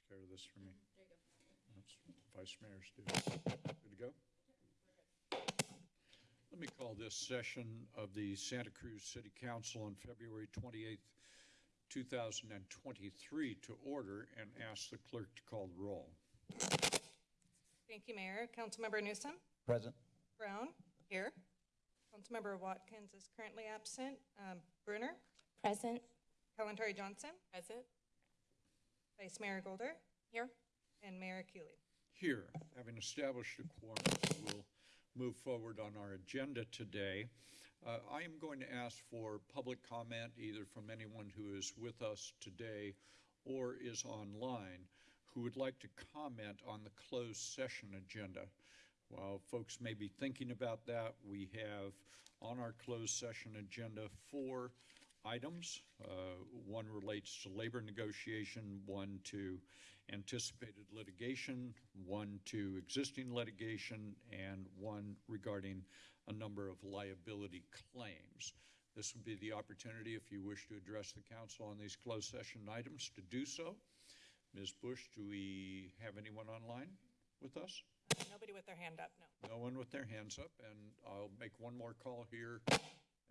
takes care of this for me. That's Vice Mayor's duty. Good to go? Let me call this session of the Santa Cruz City Council on February 28th, 2023 to order and ask the clerk to call the roll. Thank you, Mayor. Councilmember Newsome? Present. Brown? Here. Councilmember Watkins is currently absent. Um, Brunner? Present. Kalantari Johnson? Present. Vice Mayor Golder? Here. And Mayor Keeley. Here, having established a quorum, we'll move forward on our agenda today. Uh, I am going to ask for public comment either from anyone who is with us today or is online who would like to comment on the closed session agenda. While folks may be thinking about that, we have on our closed session agenda four items. Uh, One relates to labor negotiation, one to anticipated litigation, one to existing litigation, and one regarding a number of liability claims. This would be the opportunity, if you wish to address the council on these closed session items, to do so. Ms. Bush, do we have anyone online with us? Nobody with their hand up, no. No one with their hands up, and I'll make one more call here.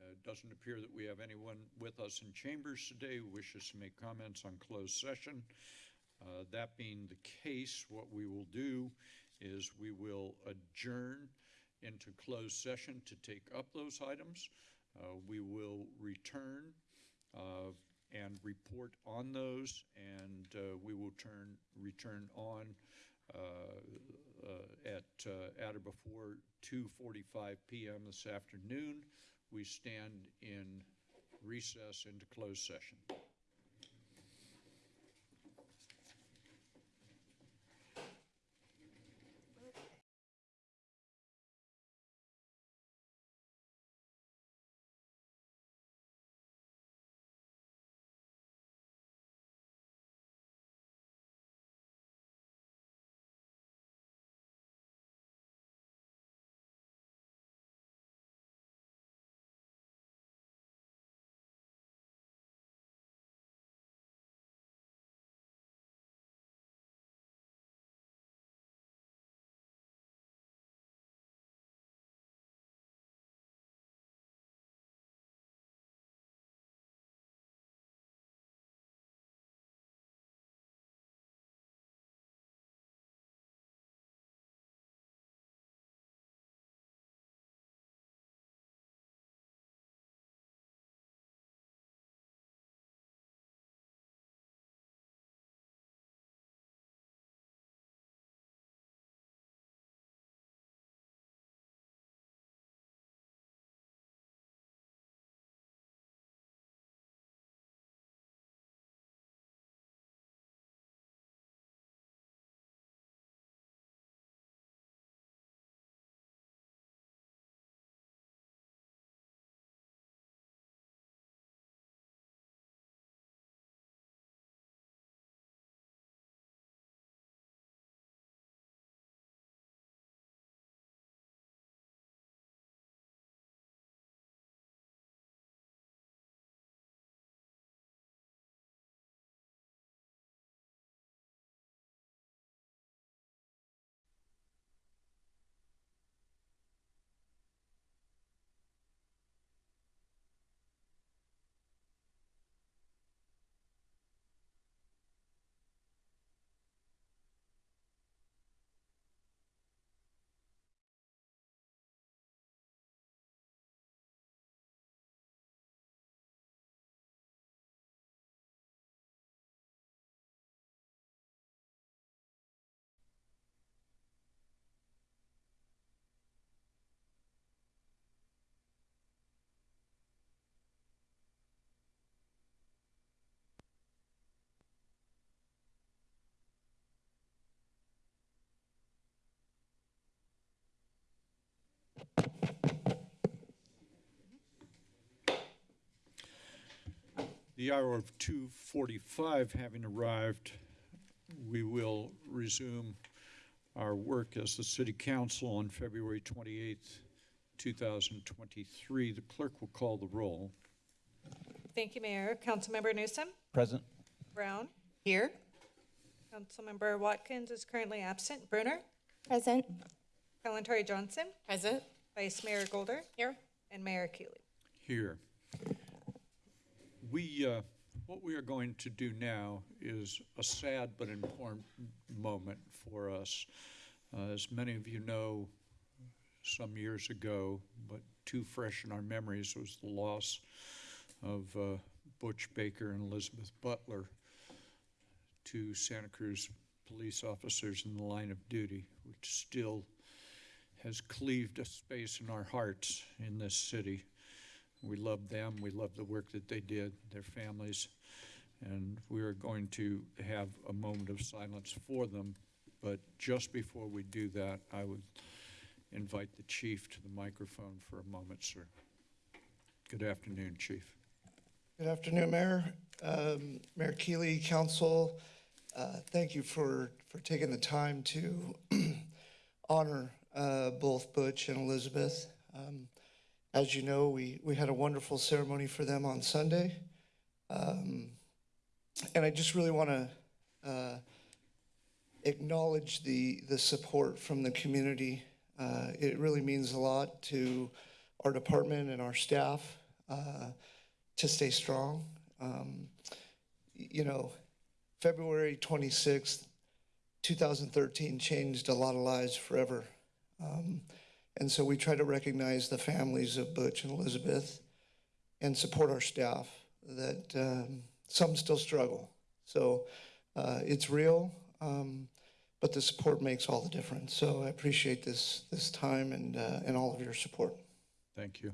Uh, It doesn't appear that we have anyone with us in chambers today who wishes to make comments on closed session. Uh, That being the case, what we will do is we will adjourn into closed session to take up those items. Uh, We will return uh, and report on those, and uh, we will turn, return on uh, uh, at, uh, at or before 2:45 PM this afternoon. We stand in recess into closed session. The hour of 2:45 having arrived, we will resume our work as the city council on February 28th, 2023. The clerk will call the roll. Thank you, Mayor. Councilmember Newsome? Present. Brown? Here. Councilmember Watkins is currently absent. Brunner, Present. Kalantari Johnson, Present. Vice Mayor Golder, Here. and Mayor Keeley. Here. We, uh, what we are going to do now is a sad but important moment for us. Uh, As many of you know, some years ago, but too fresh in our memories, was the loss of uh, Butch Baker and Elizabeth Butler, two Santa Cruz police officers in the line of duty, which still has cleaved a space in our hearts in this city. We love them, we love the work that they did, their families, and we are going to have a moment of silence for them. But just before we do that, I would invite the chief to the microphone for a moment, sir. Good afternoon, chief. Good afternoon, Mayor, um, Mayor Keeley, Council. Uh, Thank you for, for taking the time to honor uh, both Butch and Elizabeth. Um, As you know, we, we had a wonderful ceremony for them on Sunday. Um, And I just really want to acknowledge the, the support from the community. Uh, It really means a lot to our department and our staff uh, to stay strong. Um, You know, February 26th, 2013 changed a lot of lives forever. Um, And so we try to recognize the families of Butch and Elizabeth and support our staff that um, some still struggle. So uh, it's real, um, but the support makes all the difference. So I appreciate this, this time and, uh, and all of your support. Thank you.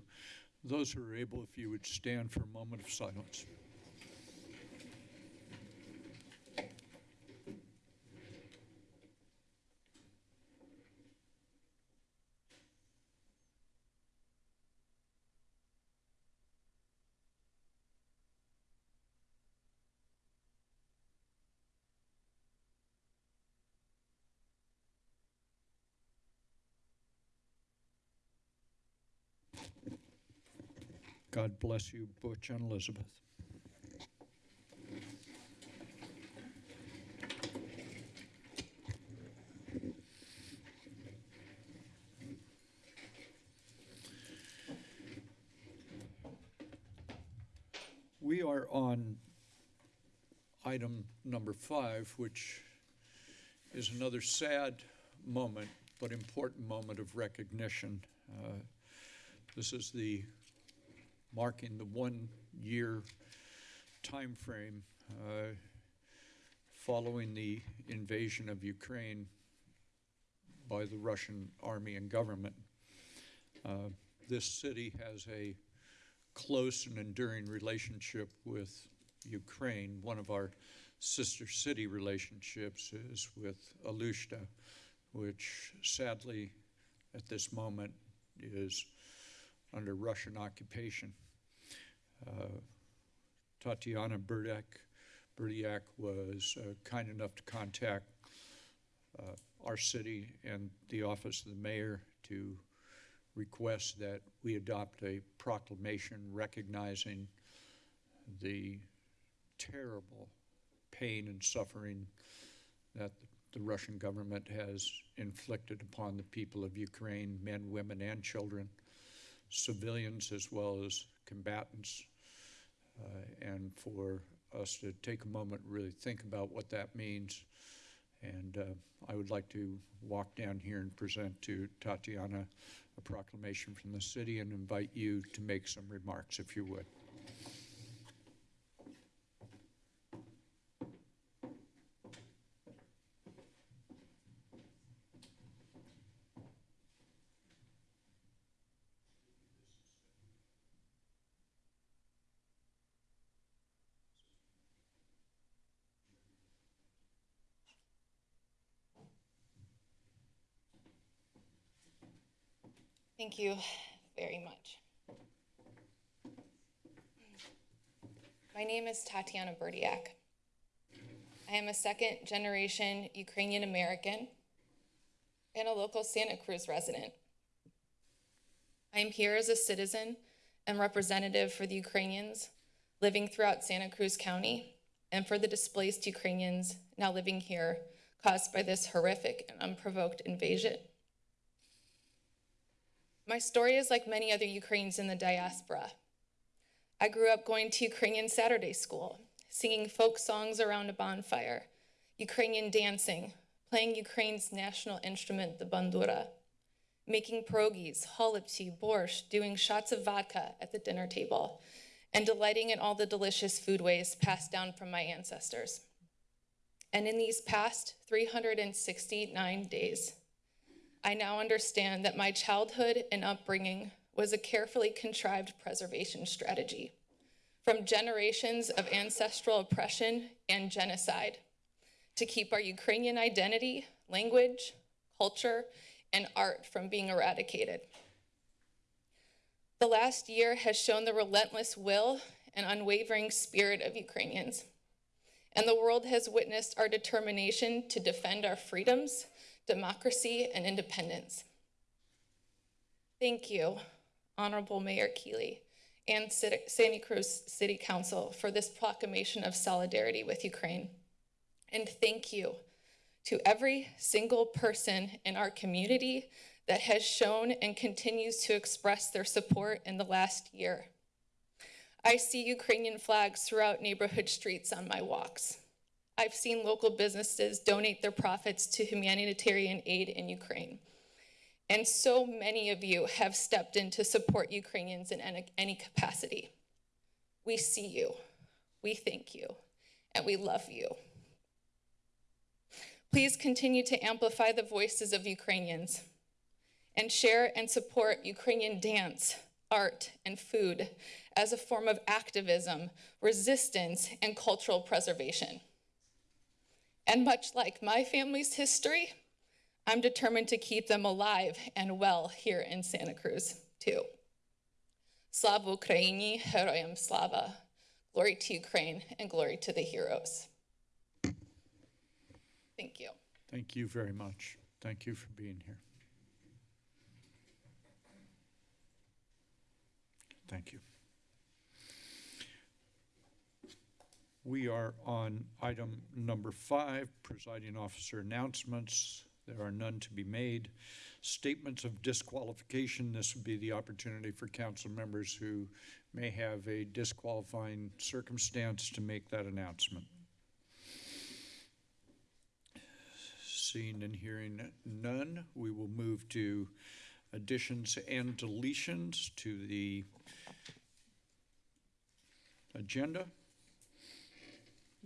Those who are able, if you would stand for a moment of silence. God bless you, Butch and Elizabeth. We are on item number five, which is another sad moment, but important moment of recognition. Uh, This is the marking the one-year timeframe uh, following the invasion of Ukraine by the Russian army and government. Uh, This city has a close and enduring relationship with Ukraine. One of our sister city relationships is with Alushta, which sadly, at this moment, is under Russian occupation. Uh, Tatiana Burdak, Burdiak was uh, kind enough to contact uh, our city and the office of the mayor to request that we adopt a proclamation recognizing the terrible pain and suffering that the Russian government has inflicted upon the people of Ukraine, men, women, and children civilians as well as combatants, uh, and for us to take a moment really think about what that means. And uh, I would like to walk down here and present to Tatiana a proclamation from the city and invite you to make some remarks, if you would. Thank you very much. My name is Tatiana Burdiak. I am a second generation Ukrainian American and a local Santa Cruz resident. I am here as a citizen and representative for the Ukrainians living throughout Santa Cruz County and for the displaced Ukrainians now living here caused by this horrific and unprovoked invasion. My story is like many other Ukrainians in the diaspora. I grew up going to Ukrainian Saturday school, singing folk songs around a bonfire, Ukrainian dancing, playing Ukraine's national instrument, the bandura, making pierogies, chalupsi, borscht, doing shots of vodka at the dinner table, and delighting in all the delicious foodways passed down from my ancestors. And in these past 369 days, I now understand that my childhood and upbringing was a carefully contrived preservation strategy from generations of ancestral oppression and genocide to keep our Ukrainian identity, language, culture, and art from being eradicated. The last year has shown the relentless will and unwavering spirit of Ukrainians. And the world has witnessed our determination to defend our freedoms, democracy, and independence. Thank you, Honorable Mayor Keeley and Santa Cruz City Council for this proclamation of solidarity with Ukraine. And thank you to every single person in our community that has shown and continues to express their support in the last year. I see Ukrainian flags throughout neighborhood streets on my walks. I've seen local businesses donate their profits to humanitarian aid in Ukraine. And so many of you have stepped in to support Ukrainians in any, capacity. We see you, we thank you, and we love you. Please continue to amplify the voices of Ukrainians and share and support Ukrainian dance, art, and food as a form of activism, resistance, and cultural preservation. And much like my family's history, I'm determined to keep them alive and well here in Santa Cruz, too. Slava Ukraini, Heroyam Slava. Glory to Ukraine and glory to the heroes. Thank you. Thank you very much. Thank you for being here. Thank you. We are on item number five, presiding officer announcements. There are none to be made. Statements of disqualification, this would be the opportunity for council members who may have a disqualifying circumstance to make that announcement. Seeing and hearing none, we will move to additions and deletions to the agenda.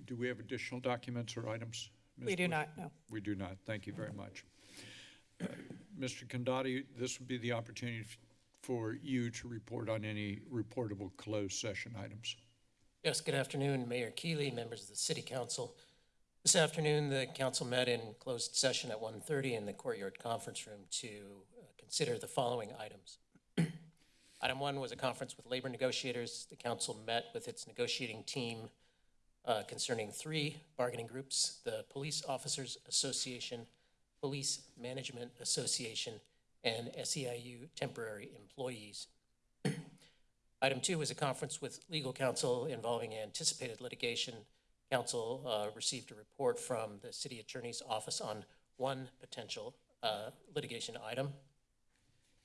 Do we have additional documents or items? Ms. We do Bush? not, no. We do not. Thank you very much. Uh, Mr. Condotti, this would be the opportunity for you to report on any reportable closed session items. Yes, good afternoon, Mayor Keeley, members of the city council. This afternoon, the council met in closed session at 1:30 in the Courtyard Conference Room to uh, consider the following items. Item one was a conference with labor negotiators. The council met with its negotiating team uh, concerning three bargaining groups, the Police Officers Association, Police Management Association, and SEIU temporary employees. Item two was a conference with legal counsel involving anticipated litigation. Council uh, received a report from the city attorney's office on one potential uh, litigation item.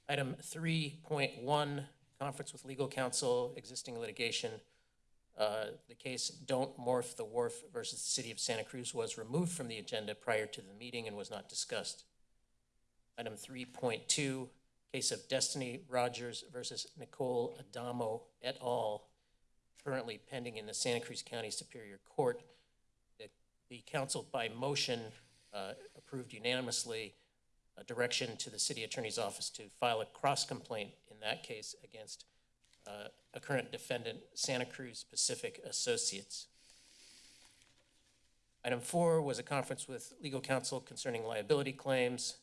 Item three point one, conference with legal counsel, existing litigation. Uh, The case Don't Morph the Wharf versus the City of Santa Cruz was removed from the agenda prior to the meeting and was not discussed. Item three point two, case of Destiny Rogers versus Nicole Adamo et al., currently pending in the Santa Cruz County Superior Court. The, the council by motion uh, approved unanimously a direction to the city attorney's office to file a cross-complaint in that case against uh, a current defendant, Santa Cruz Pacific Associates. Item four was a conference with legal counsel concerning liability claims.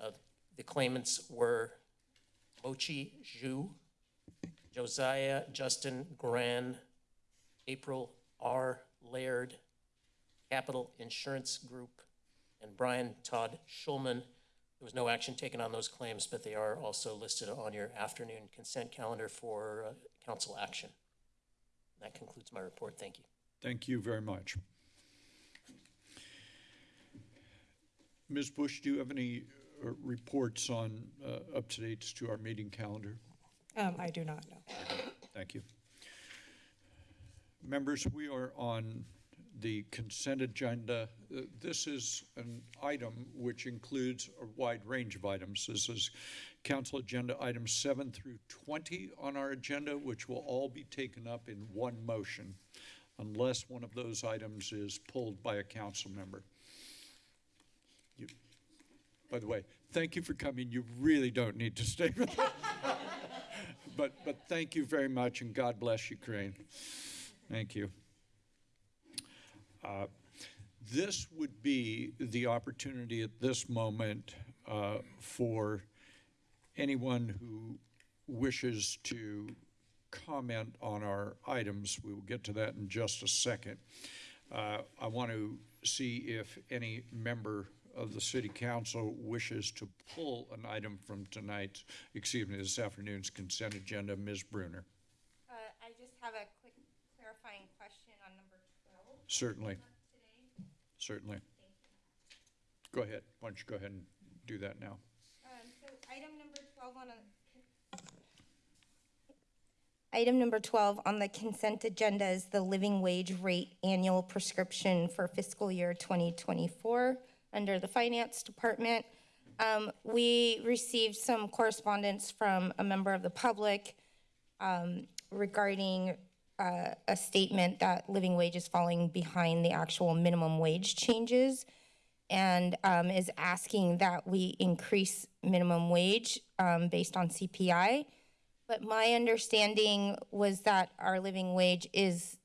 Uh, The claimants were Mochi Zhu, Josiah Justin Gran, April R. Laird, Capital Insurance Group, and Brian Todd Schulman. There was no action taken on those claims, but they are also listed on your afternoon consent calendar for uh, council action. That concludes my report. Thank you. Thank you very much. Ms. Bush, do you have any uh, reports on uh, up-to-dates to our meeting calendar? Um, I do not know. Thank you. Members, we are on the consent agenda. Uh, This is an item which includes a wide range of items. This is council agenda items seven through 20 on our agenda, which will all be taken up in one motion unless one of those items is pulled by a council member. You- By the way, thank you for coming. You really don't need to stay. But, but thank you very much, and God bless Ukraine. Thank you. Uh, This would be the opportunity at this moment uh, for anyone who wishes to comment on our items. We will get to that in just a second. Uh, I want to see if any member of the city council wishes to pull an item from tonight's, excuse me, this afternoon's consent agenda. Ms. Brunner, Uh, I just have a quick clarifying question on number 12 certainly, certainly. Go ahead. Why don't you go ahead and do that now? Um, so item number 12 on a. Item number 12 on the consent agenda is the living wage rate annual prescription for fiscal year 2024 under the Finance Department. Um, we received some correspondence from a member of the public um, regarding uh, a statement that living wage is falling behind the actual minimum wage changes and um, is asking that we increase minimum wage um, based on CPI. But my understanding was that our living wage is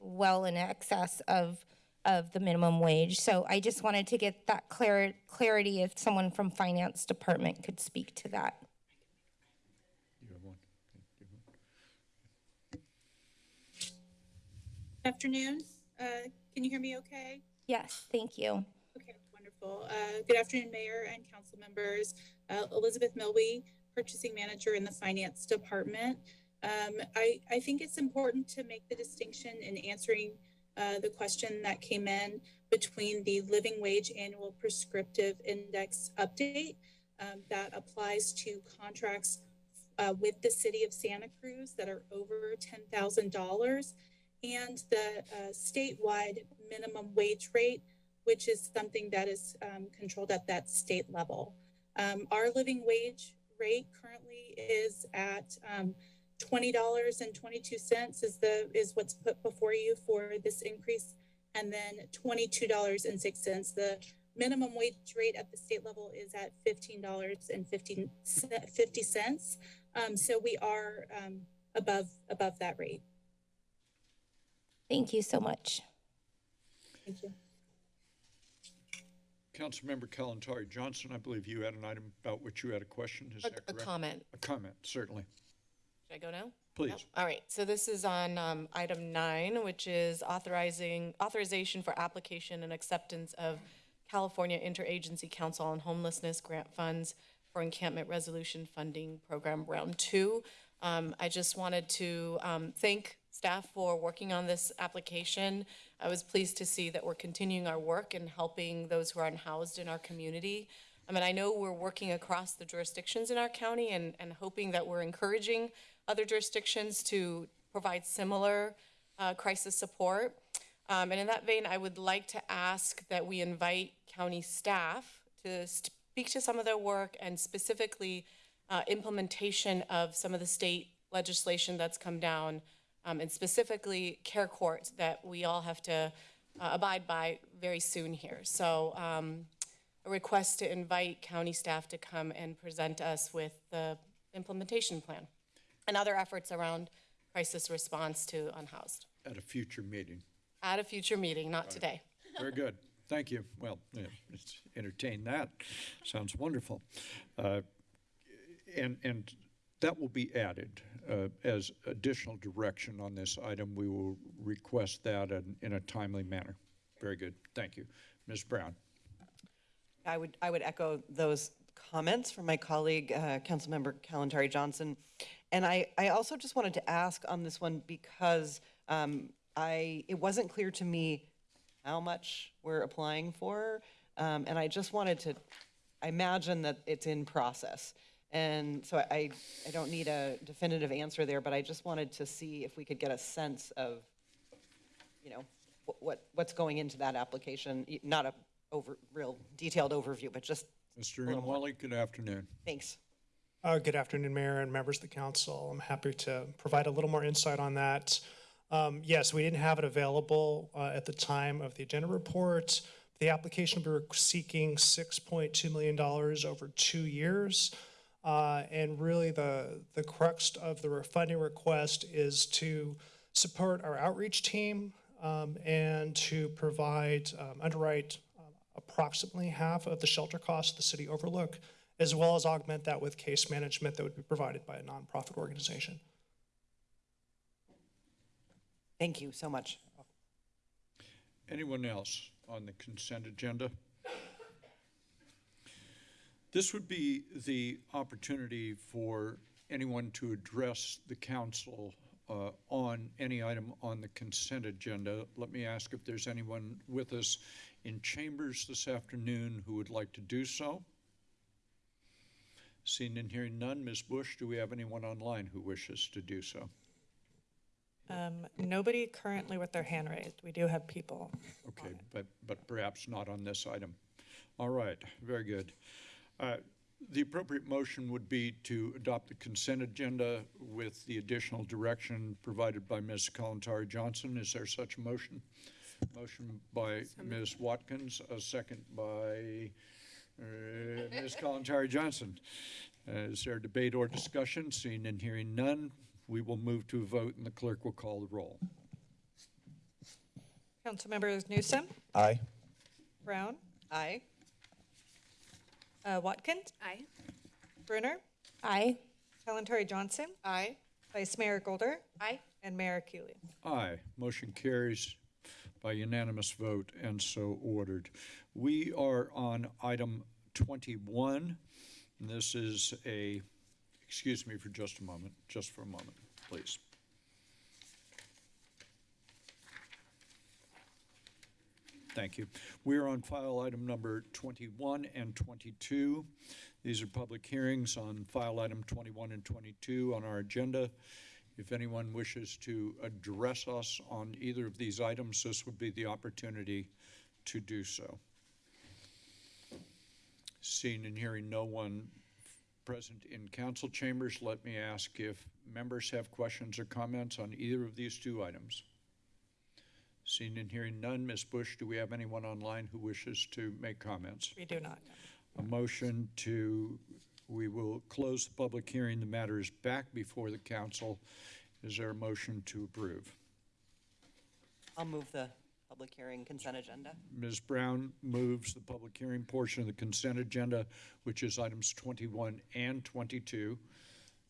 well in excess of, of the minimum wage. So I just wanted to get that clar- clarity if someone from Finance Department could speak to that. You have one? Afternoon. Uh, Can you hear me okay? Yes, thank you. Okay, wonderful. Uh, Good afternoon, Mayor and council members. Uh, Elizabeth Milby, Purchasing Manager in the Finance Department. Um, I, I think it's important to make the distinction in answering uh, the question that came in between the living wage annual prescriptive index update um, that applies to contracts uh, with the city of Santa Cruz that are over $10,000 and the uh, statewide minimum wage rate, which is something that is um, controlled at that state level. Um, our living wage rate currently is at um, twenty dollars and twenty-two cents is the is what's put before you for this increase, and then twenty-two dollars and six cents. The minimum wage rate at the state level is at fifteen dollars and fifty cents. Um, so we are um, above above that rate. Thank you so much. Thank you. Councilmember Kalantari Johnson, I believe you had an item about which you had a question, is A, that correct? a comment. A comment, certainly. Should I go now? Please. Yep. All right, so this is on um, item nine, which is authorizing, authorization for application and acceptance of California Interagency Council on Homelessness grant funds for Encampment Resolution Funding Program Round Two. Um, I just wanted to um, thank staff for working on this application. I was pleased to see that we're continuing our work and helping those who are unhoused in our community. I mean, I know we're working across the jurisdictions in our county and, and hoping that we're encouraging other jurisdictions to provide similar uh, crisis support. Um, and in that vein, I would like to ask that we invite county staff to speak to some of their work and specifically uh, implementation of some of the state legislation that's come down, um, and specifically care court that we all have to uh, abide by very soon here. So um, a request to invite county staff to come and present us with the implementation plan and other efforts around crisis response to unhoused At a future meeting. at a future meeting, not today. Very good. Thank you. Well, yeah, let's entertain that. Sounds wonderful. Uh, And, and that will be added uh, as additional direction on this item. We will request that in, in a timely manner. Very good. Thank you. Ms. Brown? I would, I would echo those comments from my colleague, uh, Councilmember Kalantari Johnson. And I, I also just wanted to ask on this one because um, I, it wasn't clear to me how much we're applying for. Um, And I just wanted to, I imagine that it's in process. And so I, I don't need a definitive answer there, but I just wanted to see if we could get a sense of, you know, wh- what, what's going into that application, Y- not a over, real detailed overview, but just, Mr. Imwalle, good afternoon. thanks. Uh, Good afternoon, Mayor and members of the council. I'm happy to provide a little more insight on that. Um, Yes, we didn't have it available uh, at the time of the agenda report. The application, we were seeking $6.2 million over two years. Uh, And really, the, the crux of the funding request is to support our outreach team um, and to provide, um, underwrite um, approximately half of the shelter costs the city overlook, as well as augment that with case management that would be provided by a nonprofit organization. Thank you so much. Anyone else on the consent agenda? This would be the opportunity for anyone to address the council uh, on any item on the consent agenda. Let me ask if there's anyone with us in chambers this afternoon who would like to do so. Seeing and hearing none, Ms. Bush, do we have anyone online who wishes to do so? Um, Nobody currently with their hand raised. We do have people. Okay, but, but perhaps not on this item. All right, very good. Uh, The appropriate motion would be to adopt the consent agenda with the additional direction provided by Ms. Kalantari Johnson. Is there such a motion? Motion by Ms. Watkins, a second by uh, Ms. Kalantari Johnson. Uh, Is there debate or discussion? Seeing and hearing none, we will move to a vote and the clerk will call the roll. Councilmembers Newsome, Aye. Brown, Aye. Uh, Watkins, Aye. Brunner, Aye. Kalantari Johnson, Aye. Vice Mayor Golder, Aye. and Mayor Keeley. Aye. Motion carries by unanimous vote and so ordered. We are on item 21. and This is a, excuse me for just a moment, just for a moment, please. Thank you. We are on file item number 21 and 22. These are public hearings on file item 21 and 22 on our agenda. If anyone wishes to address us on either of these items, this would be the opportunity to do so. Seeing and hearing no one present in council chambers, let me ask if members have questions or comments on either of these two items. Seeing and hearing none, Ms. Bush, do we have anyone online who wishes to make comments? We do not. A motion to, we will close the public hearing. The matter is back before the council. Is there a motion to approve? I'll move the public hearing consent agenda. Ms. Brown moves the public hearing portion of the consent agenda, which is items 21 and 22.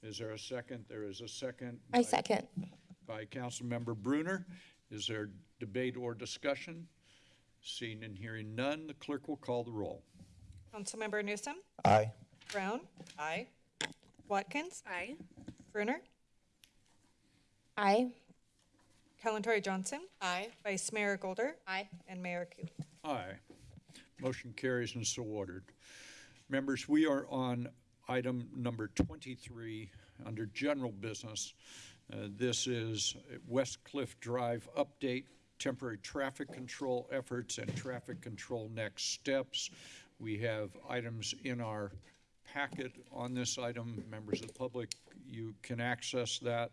Is there a second? There is a second. I by- second. By Councilmember Brunner. Is there debate or discussion? Seeing and hearing none, the clerk will call the roll. Councilmember Newsome, Aye. Brown, Aye. Watkins, Aye. Brunner, Aye. Kalantari Johnson, Aye. Vice Mayor Golder, Aye. and Mayor Keeley. Aye. Motion carries and so ordered. Members, we are on item number 23 under general business. Uh, This is West Cliff Drive update, temporary traffic control efforts and traffic control next steps. We have items in our packet on this item. Members of the public, you can access that.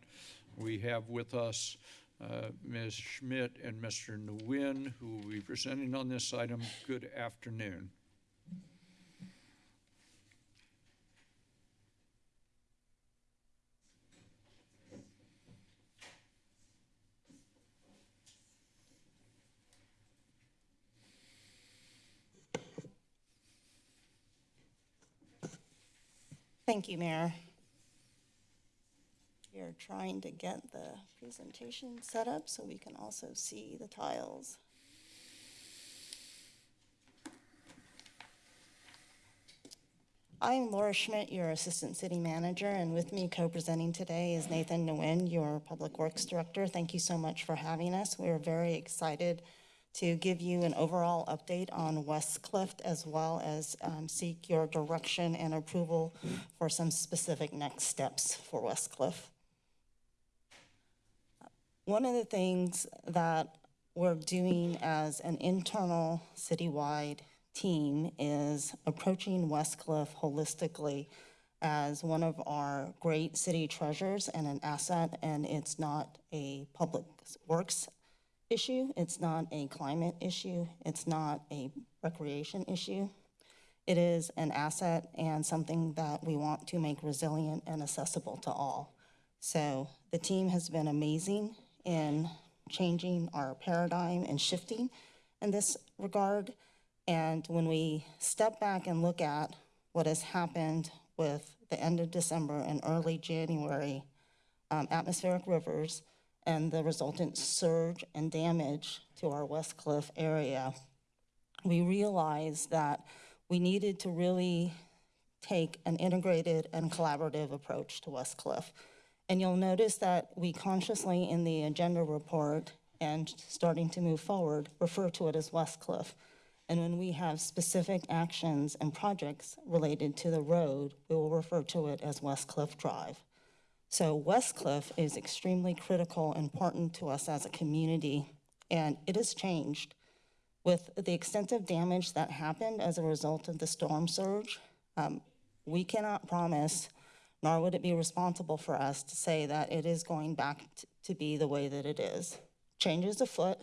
We have with us uh, Ms. Schmidt and Mr. Nguyen, who will be presenting on this item. Good afternoon. Thank you, Mayor. We are trying to get the presentation set up so we can also see the tiles. I'm Laura Schmidt, your Assistant City Manager, and with me co-presenting today is Nathan Nguyen, your Public Works Director. Thank you so much for having us. We are very excited to give you an overall update on West Cliff as well as um, seek your direction and approval for some specific next steps for West Cliff. One of the things that we're doing as an internal citywide team is approaching West Cliff holistically as one of our great city treasures and an asset, and it's not a public works issue, it's not a climate issue, it's not a recreation issue. It is an asset and something that we want to make resilient and accessible to all. So the team has been amazing in changing our paradigm and shifting in this regard. And when we step back and look at what has happened with the end of December and early January um, atmospheric rivers and the resultant surge and damage to our West Cliff area, we realized that we needed to really take an integrated and collaborative approach to West Cliff. And you'll notice that we consciously, in the agenda report and starting to move forward, refer to it as West Cliff. And when we have specific actions and projects related to the road, we will refer to it as West Cliff Drive. So West Cliff is extremely critical, important to us as a community, and it has changed. With the extensive damage that happened as a result of the storm surge, um, we cannot promise, nor would it be responsible for us to say that it is going back to be the way that it is. Change is afoot,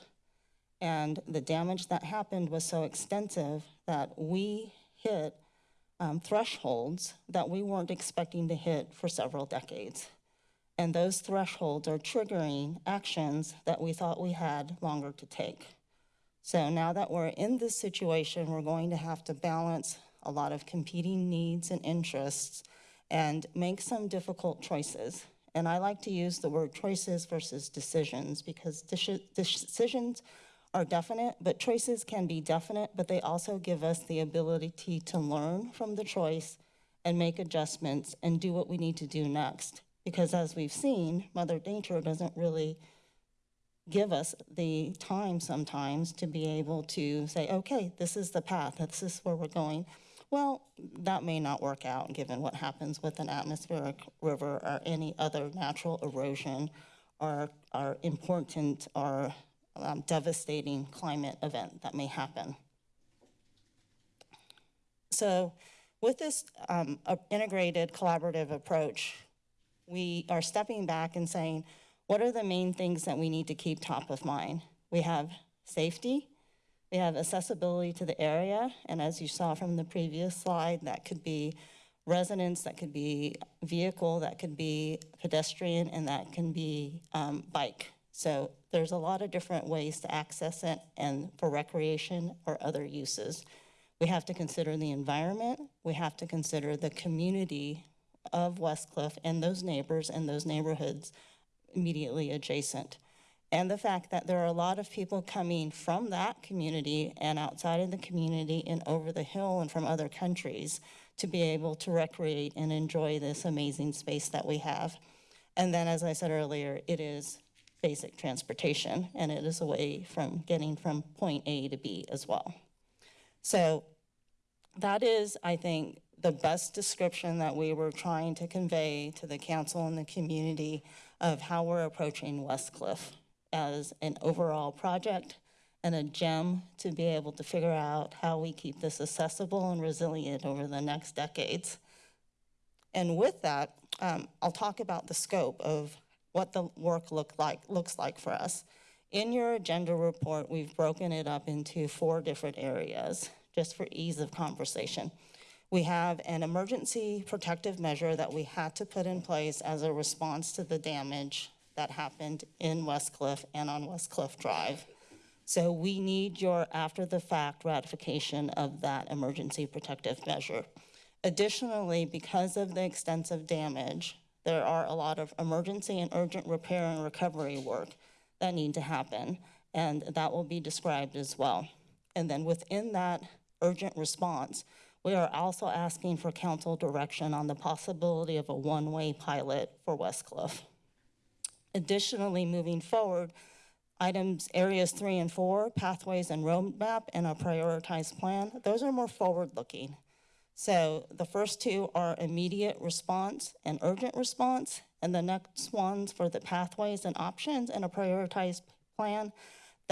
and the damage that happened was so extensive that we hit um, thresholds that we weren't expecting to hit for several decades. And those thresholds are triggering actions that we thought we had longer to take. So now that we're in this situation, we're going to have to balance a lot of competing needs and interests and make some difficult choices. And I like to use the word choices versus decisions because decisions are definite, but choices can be definite, but they also give us the ability to learn from the choice and make adjustments and do what we need to do next. Because as we've seen, Mother Nature doesn't really give us the time sometimes to be able to say, okay, this is the path, this is where we're going. Well, that may not work out given what happens with an atmospheric river or any other natural erosion or, or important or um, devastating climate event that may happen. So with this um, integrated collaborative approach, we are stepping back and saying, what are the main things that we need to keep top of mind? We have safety, we have accessibility to the area, and as you saw from the previous slide, that could be residents, that could be vehicle, that could be pedestrian, and that can be um, bike. So there's a lot of different ways to access it and for recreation or other uses. We have to consider the environment, we have to consider the community of West Cliff and those neighbors and those neighborhoods immediately adjacent. And the fact that there are a lot of people coming from that community and outside of the community and over the hill and from other countries to be able to recreate and enjoy this amazing space that we have. And then, as I said earlier, it is basic transportation and it is a way from getting from point A to B as well. So that is, I think, the best description that we were trying to convey to the council and the community of how we're approaching West Cliff as an overall project and a gem to be able to figure out how we keep this accessible and resilient over the next decades. And with that, um, I'll talk about the scope of what the work look like, looks like for us. In your agenda report, we've broken it up into four different areas, just for ease of conversation. We have an emergency protective measure that we had to put in place as a response to the damage that happened in West Cliff and on West Cliff Drive. So we need your after-the-fact ratification of that emergency protective measure. Additionally, because of the extensive damage, there are a lot of emergency and urgent repair and recovery work that need to happen, and that will be described as well. And then within that urgent response, we are also asking for council direction on the possibility of a one-way pilot for West Cliff. Additionally, moving forward, Items, areas three and four, pathways and roadmap, and a prioritized plan, those are more forward-looking. So the first two are immediate response and urgent response, and the next ones for the pathways and options and a prioritized plan.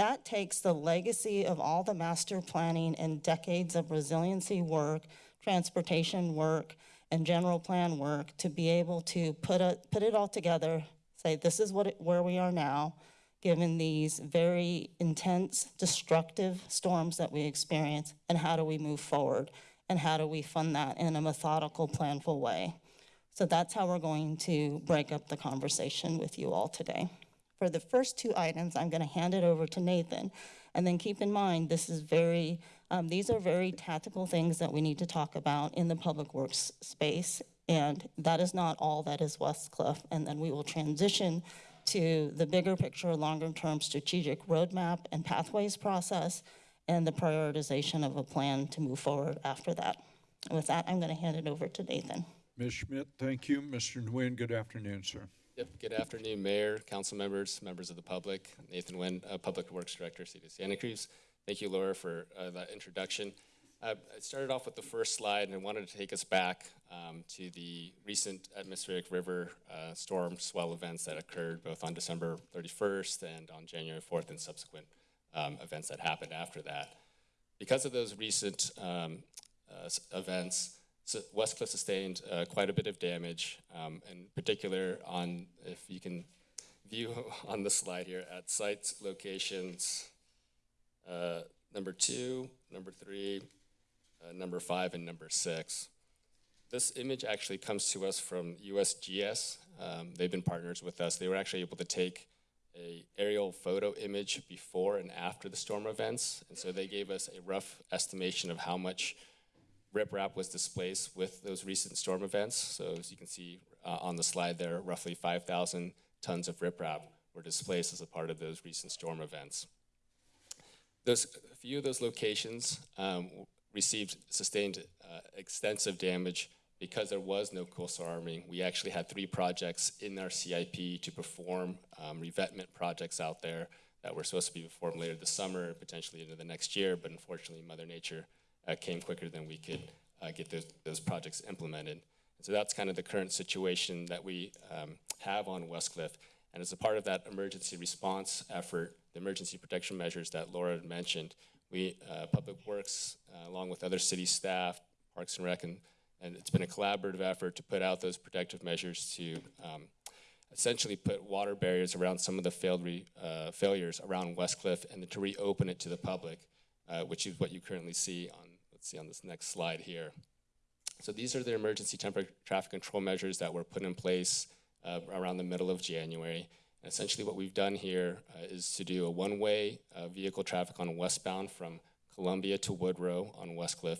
That takes the legacy of all the master planning and decades of resiliency work, transportation work, and general plan work to be able to put it, put it all together, say, this is what, it- where we are now, given these very intense, destructive storms that we experience, and how do we move forward? And how do we fund that in a methodical, planful way? So that's how we're going to break up the conversation with you all today. For the first two items, I'm going to hand it over to Nathan. And then keep in mind, this is very, um, these are very tactical things that we need to talk about in the public works space. And that is not all that is West Cliff. And then we will transition to the bigger picture, longer-term strategic roadmap and pathways process and the prioritization of a plan to move forward after that. And with that, I'm going to hand it over to Nathan. Ms. Schmidt, thank you. Mr. Nguyen, good afternoon, sir. Yep, good afternoon, Mayor, council members, members of the public. Nathan Nguyen, uh, Public Works Director, City of Santa Cruz. Thank you, Laura, for uh, that introduction. Uh, I started off with the first slide and I wanted to take us back um, to the recent atmospheric river uh, storm swell events that occurred both on December 31st and on January 4th and subsequent um, events that happened after that. Because of those recent um, uh, events, so Westcliff sustained uh, quite a bit of damage, um, in particular on, if you can view on the slide here, at sites, locations, uh, number two, number three, uh, number five, and number six. This image actually comes to us from USGS. Um, they've been partners with us. They were actually able to take a aerial photo image before and after the storm events, and so they gave us a rough estimation of how much riprap was displaced with those recent storm events. So as you can see uh, on the slide there, roughly 5,000 tons of riprap were displaced as a part of those recent storm events. Those, a few of those locations um, received, sustained uh, extensive damage because there was no coastal arming. We actually had three projects in our CIP to perform um, revetment projects out there that were supposed to be performed later this summer, potentially into the next year, but unfortunately Mother Nature came quicker than we could uh, get those, those projects implemented. And so that's kind of the current situation that we um, have on Westcliff. And as a part of that emergency response effort, the emergency protection measures that Laura had mentioned, we, uh, Public Works, uh, along with other city staff, Parks and Rec, and, and it's been a collaborative effort to put out those protective measures to um, essentially put water barriers around some of the failed re, uh, failures around Westcliff and to reopen it to the public, uh, which is what you currently see on, let's see on this next slide here. So these are the emergency temporary traffic control measures that were put in place uh, around the middle of January. And essentially what we've done here uh, is to do a one-way uh, vehicle traffic on westbound from Columbia to Woodrow on Westcliff.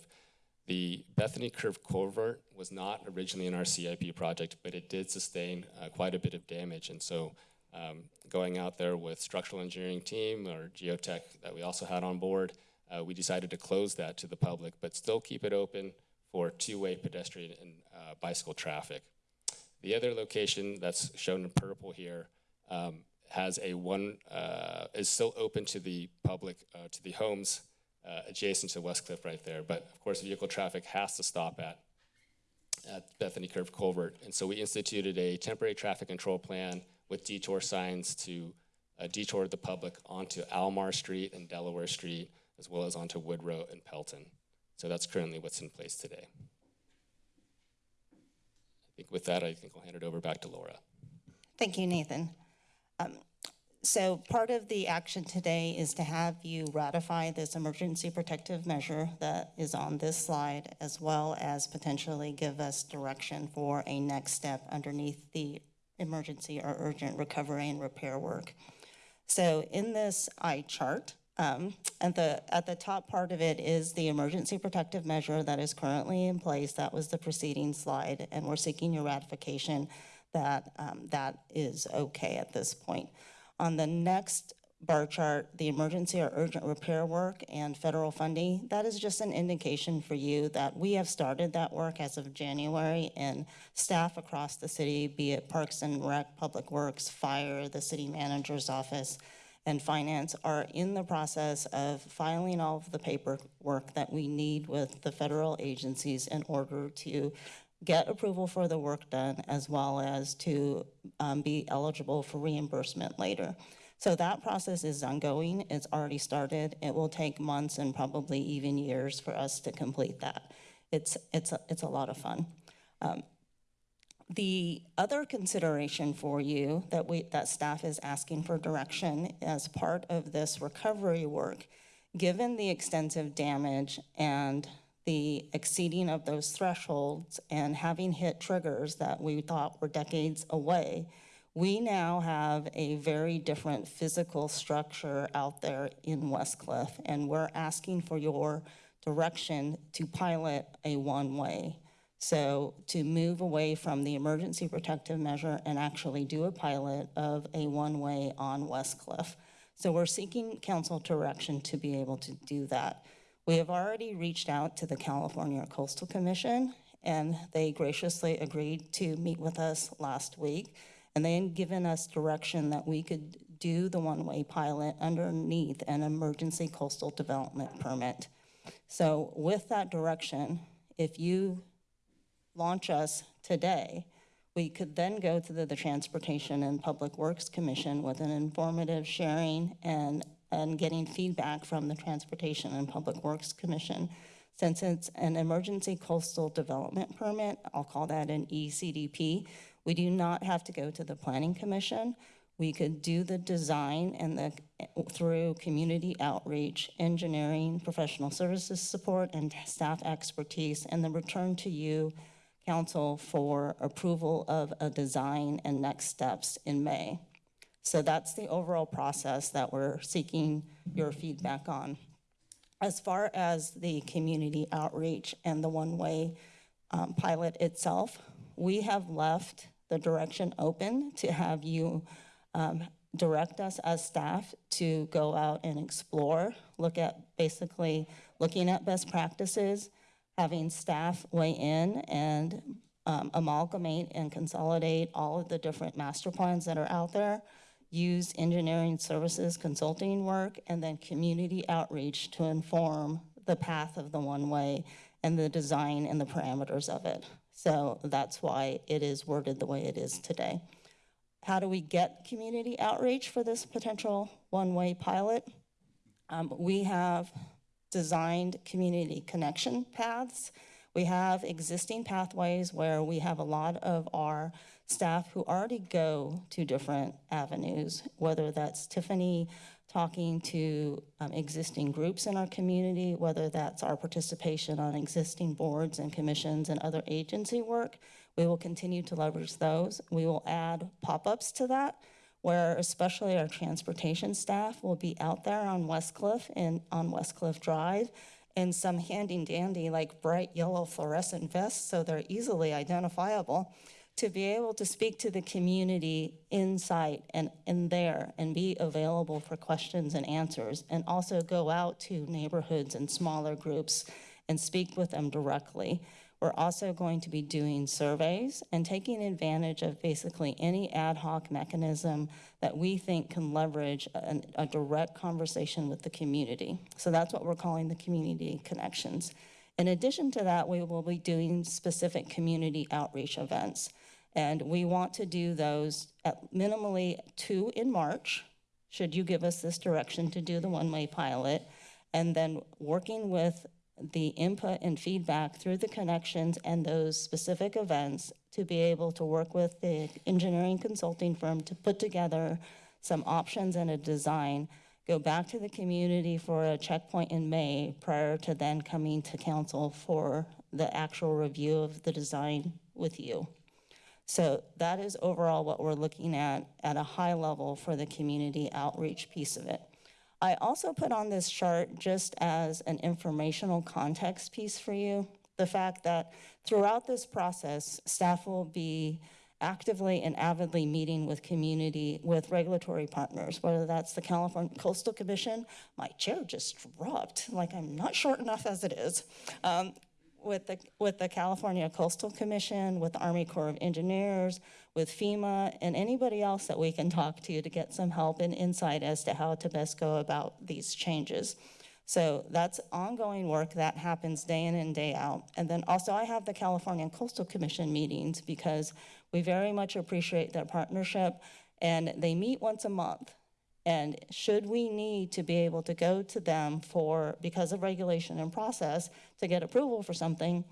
The Bethany Curve Culvert was not originally in our CIP project, but it did sustain uh, quite a bit of damage. And so um, going out there with structural engineering team or geotech that we also had on board, uh, we decided to close that to the public, but still keep it open for two-way pedestrian and uh, bicycle traffic. The other location that's shown in purple here um, has a one, uh, is still open to the public, uh, to the homes uh, adjacent to Westcliff right there. But of course, vehicle traffic has to stop at, at Bethany Curve Culvert. And so we instituted a temporary traffic control plan with detour signs to uh, detour the public onto Almar Street and Delaware Street, as well as onto Woodrow and Pelton. So that's currently what's in place today. I think with that, I think I'll hand it over back to Laura. Thank you, Nathan. Um, So part of the action today is to have you ratify this emergency protective measure that is on this slide, as well as potentially give us direction for a next step underneath the emergency or urgent recovery and repair work. So in this eye chart, um, at the, at the top part of it is the emergency protective measure that is currently in place. That was the preceding slide, and we're seeking your ratification that um, that is okay at this point. On the next bar chart, the emergency or urgent repair work and federal funding, that is just an indication for you that we have started that work as of January, and staff across the city, be it Parks and Rec, Public Works, Fire, the city manager's office, and finance are in the process of filing all of the paperwork that we need with the federal agencies in order to get approval for the work done as well as to um, be eligible for reimbursement later. So that process is ongoing. It's already started. It will take months and probably even years for us to complete that. It's, it's, a, it's a lot of fun. Um, the other consideration for you that we, that staff is asking for direction as part of this recovery work, given the extensive damage and the exceeding of those thresholds and having hit triggers that we thought were decades away, we now have a very different physical structure out there in Westcliff, and we're asking for your direction to pilot a one-way. So to move away from the emergency protective measure and actually do a pilot of a one-way on Westcliff. So we're seeking council direction to be able to do that. We have already reached out to the California Coastal Commission, and they graciously agreed to meet with us last week. And they had given us direction that we could do the one-way pilot underneath an emergency coastal development permit. So with that direction, if you launch us today, we could then go to the, the Transportation and Public Works Commission with an informative sharing and, and getting feedback from the Transportation and Public Works Commission. Since it's an emergency coastal development permit, I'll call that an ECDP, we do not have to go to the Planning Commission. We could do the design and the, through community outreach, engineering, professional services support, and staff expertise, and then return to you, council, for approval of a design and next steps in May. So that's the overall process that we're seeking your feedback on. As far as the community outreach and the one-way um, pilot itself, we have left the direction open to have you um, direct us as staff to go out and explore, look at basically looking at best practices, having staff weigh in and um, amalgamate and consolidate all of the different master plans that are out there, use engineering services consulting work, and then community outreach to inform the path of the one-way and the design and the parameters of it. So that's why it is worded the way it is today. How do we get community outreach for this potential one-way pilot? Um, we have designed community connection paths. We have existing pathways where we have a lot of our staff who already go to different avenues, whether that's Tiffany talking to um, existing groups in our community, whether that's our participation on existing boards and commissions and other agency work. We will continue to leverage those. We will add pop-ups to that, where especially our transportation staff will be out there on Westcliff and on Westcliff Drive in some handy dandy, like bright yellow fluorescent vests, so they're easily identifiable to be able to speak to the community in sight and in there and be available for questions and answers and also go out to neighborhoods and smaller groups and speak with them directly. We're also going to be doing surveys and taking advantage of basically any ad hoc mechanism that we think can leverage an, a direct conversation with the community. So that's what we're calling the community connections. In addition to that, we will be doing specific community outreach events. And we want to do those at minimally two in March, should you give us this direction to do the one-way pilot. And then working with the input and feedback through the connections and those specific events to be able to work with the engineering consulting firm to put together some options and a design, go back to the community for a checkpoint in May prior to then coming to council for the actual review of the design with you. So that is overall what we're looking at at a high level for the community outreach piece of it. I also put on this chart just as an informational context piece for you. The fact that throughout this process, staff will be actively and avidly meeting with community, with regulatory partners, whether that's the California Coastal Commission. My chair just dropped, like I'm not short enough as it is. Um, with the, with the California Coastal Commission, with the Army Corps of Engineers, with FEMA, and anybody else that we can talk to to get some help and insight as to how to best go about these changes. So that's ongoing work that happens day in and day out. And then also I have the California Coastal Commission meetings because we very much appreciate their partnership and they meet once a month. And should we need to be able to go to them for, because of regulation and process, to get approval for something,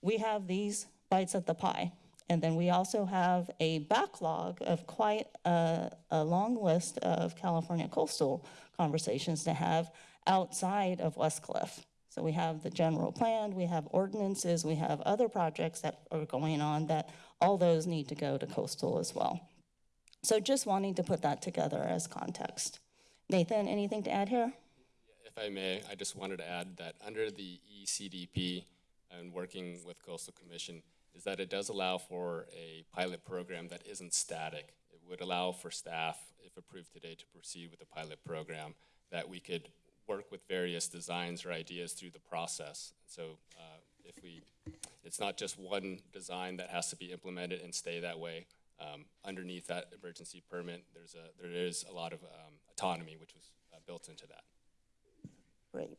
we have these bites at the pie. And then we also have a backlog of quite a, a long list of California coastal conversations to have outside of West Cliff. So we have the general plan, we have ordinances, we have other projects that are going on that all those need to go to coastal as well. So just wanting to put that together as context. Nathan, anything to add here? If I may, I just wanted to add that under the ECDP and working with Coastal Commission is that it does allow for a pilot program that isn't static. It would allow for staff, if approved today, to proceed with the pilot program, that we could work with various designs or ideas through the process. So uh, if we, it's not just one design that has to be implemented and stay that way. Um, Underneath that emergency permit, there's a, there is a lot of um, autonomy which was uh, built into that. Great.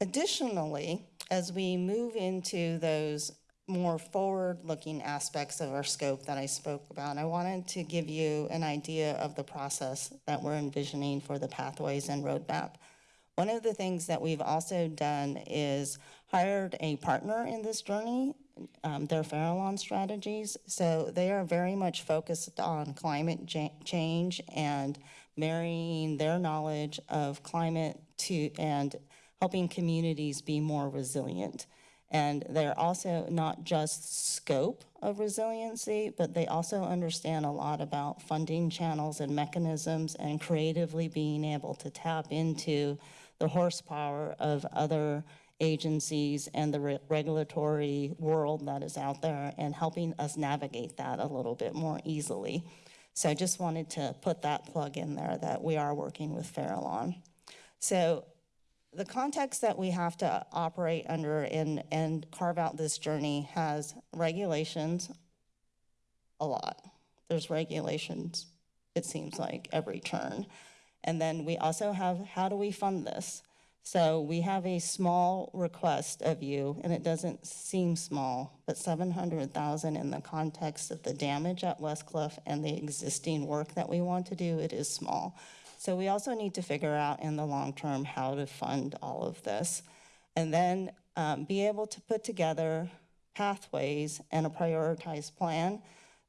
Additionally, as we move into those more forward-looking aspects of our scope that I spoke about, I wanted to give you an idea of the process that we're envisioning for the pathways and roadmap. One of the things that we've also done is hired a partner in this journey. Um, they're Farallon Strategies, so they are very much focused on climate change and marrying their knowledge of climate to and helping communities be more resilient. And they're also not just scope of resiliency, but they also understand a lot about funding channels and mechanisms and creatively being able to tap into the horsepower of other agencies and the re- regulatory world that is out there and helping us navigate that a little bit more easily. So I just wanted to put that plug in there that we are working with Farallon. So the context that we have to operate under and, and carve out this journey has regulations, a lot. There's regulations, it seems like, every turn. And then we also have, how do we fund this? So we have a small request of you, and it doesn't seem small, but seven hundred thousand in the context of the damage at Westcliff and the existing work that we want to do, it is small. So we also need to figure out in the long term how to fund all of this. And then um, be able to put together pathways and a prioritized plan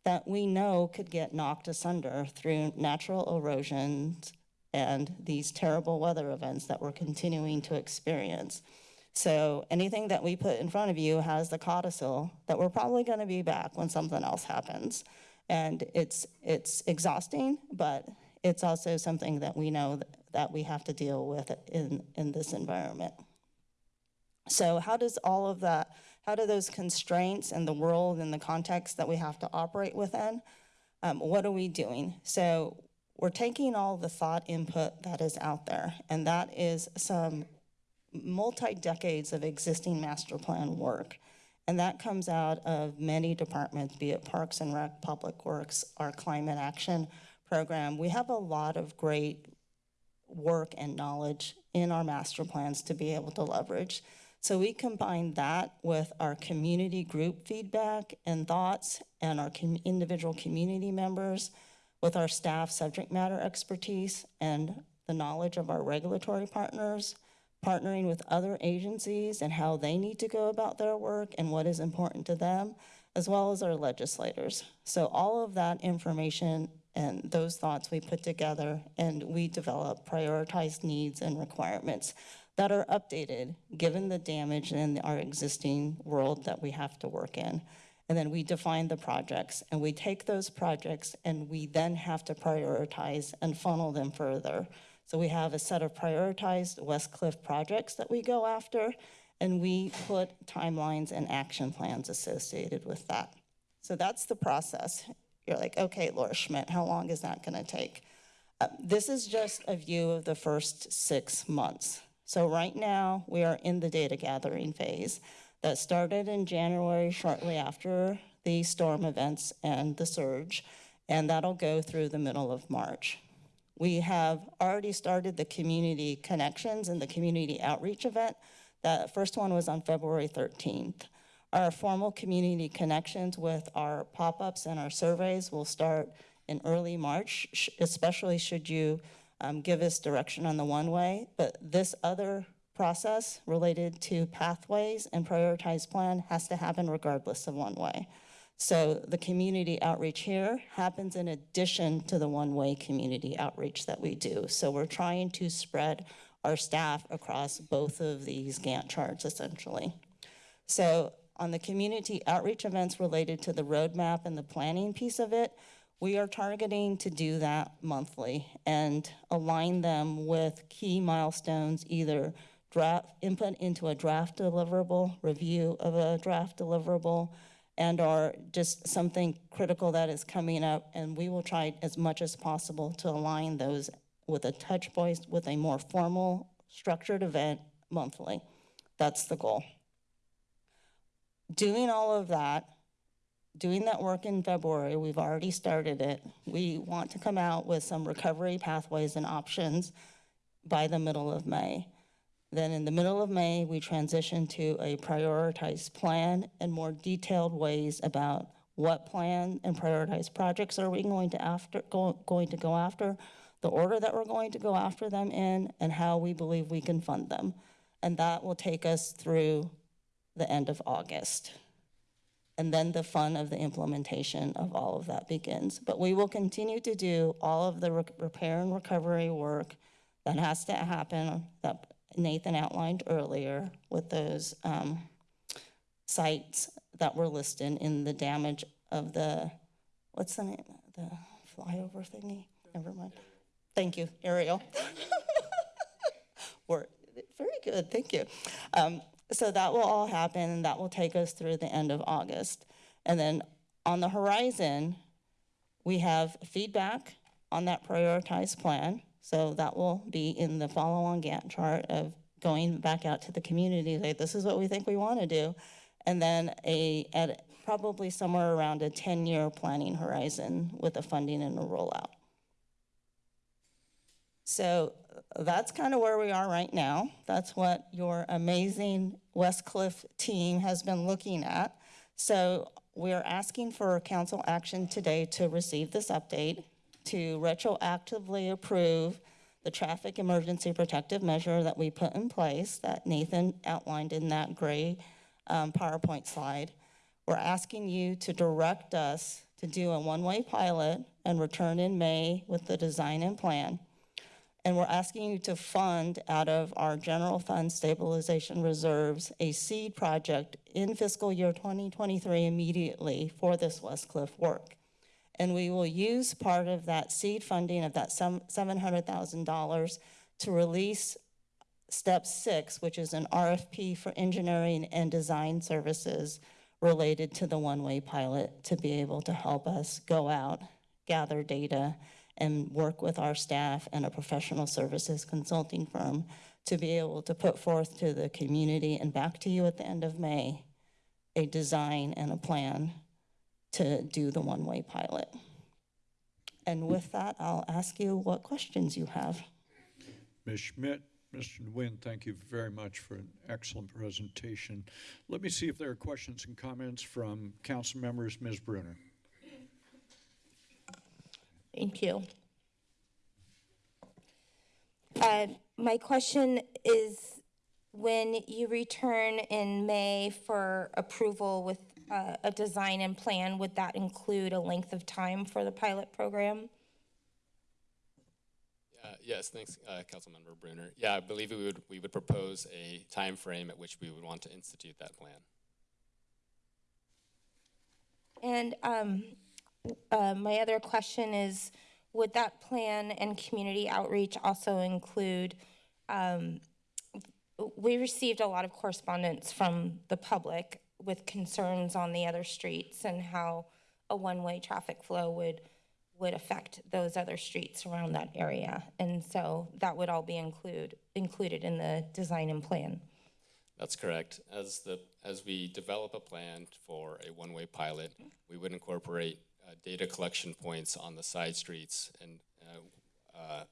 that we know could get knocked asunder through natural erosions and these terrible weather events that we're continuing to experience. So anything that we put in front of you has the codicil that we're probably going to be back when something else happens. And it's, it's exhausting, but it's also something that we know that, we have to deal with in, in this environment. So how does all of that, how do those constraints and the world and the context that we have to operate within, um, what are we doing? So we're taking all the thought input that is out there, and that is some multi-decades of existing master plan work. And that comes out of many departments, be it Parks and Rec, Public Works, our climate action program. We have a lot of great work and knowledge in our master plans to be able to leverage. So we combine that with our community group feedback and thoughts and our com- individual community members with our staff subject matter expertise and the knowledge of our regulatory partners, partnering with other agencies and how they need to go about their work and what is important to them, as well as our legislators. So all of that information and those thoughts we put together and we develop prioritized needs and requirements that are updated given the damage in our existing world that we have to work in. And then we define the projects and we take those projects and we then have to prioritize and funnel them further. So we have a set of prioritized West Cliff projects that we go after and we put timelines and action plans associated with that. So that's the process. You're like, okay, Laura Schmidt, how long is that gonna take? Uh, This is just a view of the first six months. So right now, we are in the data gathering phase. That started in January, shortly after the storm events and the surge, and that'll go through the middle of March. We have already started the community connections and the community outreach event. The first one was on February 13th. Our formal community connections with our pop-ups and our surveys will start in early March, especially should you um, give us direction on the one-way. But this other process related to pathways and prioritized plan has to happen regardless of one-way. So the community outreach here happens in addition to the one-way community outreach that we do. So we're trying to spread our staff across both of these Gantt charts essentially. So on the community outreach events related to the roadmap and the planning piece of it, we are targeting to do that monthly and align them with key milestones, either draft, input into a draft deliverable, review of a draft deliverable, and or just something critical that is coming up, and we will try as much as possible to align those with a touch point, with a more formal, structured event monthly. That's the goal. Doing all of that, doing that work in February, we've already started it. We want to come out with some recovery pathways and options by the middle of May. Then in the middle of May, we transition to a prioritized plan and more detailed ways about what plan and prioritized projects are we going to after, go, going to go after, the order that we're going to go after them in, and how we believe we can fund them. And that will take us through the end of August. And then the fun of the implementation of all of that begins. But we will continue to do all of the re- repair and recovery work that has to happen, that Nathan outlined earlier with those um, sites that were listed in the damage of the, what's the name, the flyover thingy? Never mind. Thank you, Ariel. Very good, thank you. Um, So that will all happen, and that will take us through the end of August. And then on the horizon, we have feedback on that prioritized plan. So that will be in the follow-on Gantt chart of going back out to the community, like, this is what we think we want to do. And then a, at probably somewhere around a 10-year planning horizon with a funding and a rollout. So that's kind of where we are right now. That's what your amazing Westcliff team has been looking at. So we're asking for council action today to receive this update, to retroactively approve the traffic emergency protective measure that we put in place that Nathan outlined in that gray um, PowerPoint slide. We're asking you to direct us to do a one-way pilot and return in May with the design and plan. And we're asking you to fund out of our general fund stabilization reserves a seed project in fiscal year 2023 immediately for this Westcliff work. And we will use part of that seed funding of that $700,000 to release step six, which is an RFP for engineering and design services related to the one-way pilot to be able to help us go out, gather data, and work with our staff and a professional services consulting firm to be able to put forth to the community and back to you at the end of May, a design and a plan to do the one-way pilot. And with that, I'll ask you what questions you have. Ms. Schmidt, Mr. Nguyen, thank you very much for an excellent presentation. Let me see if there are questions and comments from council members. Ms. Brunner. Thank you. Uh, My question is, when you return in May for approval with uh, a design and plan, would that include a length of time for the pilot program? Uh, Yes, thanks, uh, Councilmember Brunner. Yeah, I believe we would, we would propose a time frame at which we would want to institute that plan. And um, uh, my other question is, would that plan and community outreach also include, um, we received a lot of correspondence from the public with concerns on the other streets and how a one-way traffic flow would, would affect those other streets around that area. And so that would all be include, included in the design and plan. That's correct. As the, as we develop a plan for a one-way pilot, we would incorporate data collection points on the side streets and uh, uh,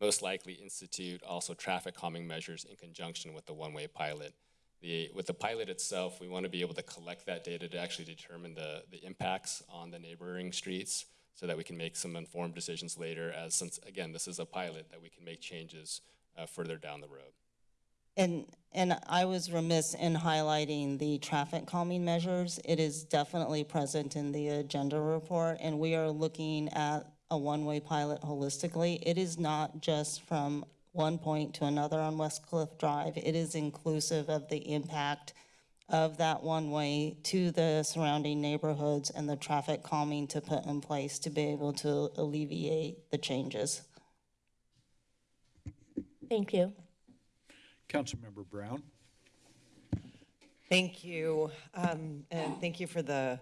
most likely institute also traffic calming measures in conjunction with the one-way pilot. The, with the pilot itself, we want to be able to collect that data to actually determine the, the impacts on the neighboring streets so that we can make some informed decisions later as since, again, this is a pilot, that we can make changes uh, further down the road. And, and I was remiss in highlighting the traffic calming measures. It is definitely present in the agenda report, and we are looking at a one-way pilot holistically. It is not just from one point to another on West Cliff Drive. It is inclusive of the impact of that one-way to the surrounding neighborhoods and the traffic calming to put in place to be able to alleviate the changes. Thank you. Councilmember Brown? Thank you, um, and thank you for the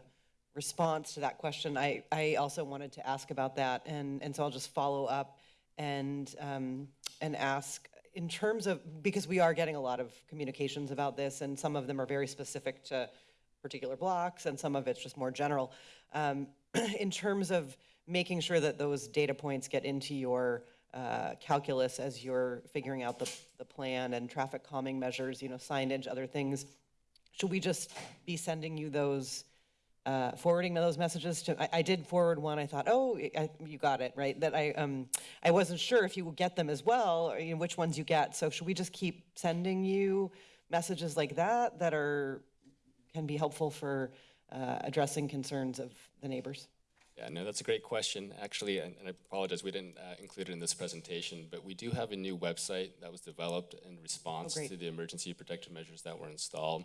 response to that question. I, I also wanted to ask about that, and, and so I'll just follow up and, um, and ask, in terms of, because we are getting a lot of communications about this, and some of them are very specific to particular blocks, and some of it's just more general. Um, in terms of making sure that those data points get into your uh, calculus as you're figuring out the, the plan and traffic calming measures, you know, signage, other things, should we just be sending you those, uh, forwarding those messages to, I, I did forward one, I thought, oh, I, you got it, right? That I, um, I wasn't sure if you would get them as well, or you know, which ones you get. So should we just keep sending you messages like that that are, can be helpful for uh, addressing concerns of the neighbors? Yeah, no, that's a great question, actually, and and I apologize, we didn't uh, include it in this presentation, but we do have a new website that was developed in response great. to the emergency protective measures that were installed.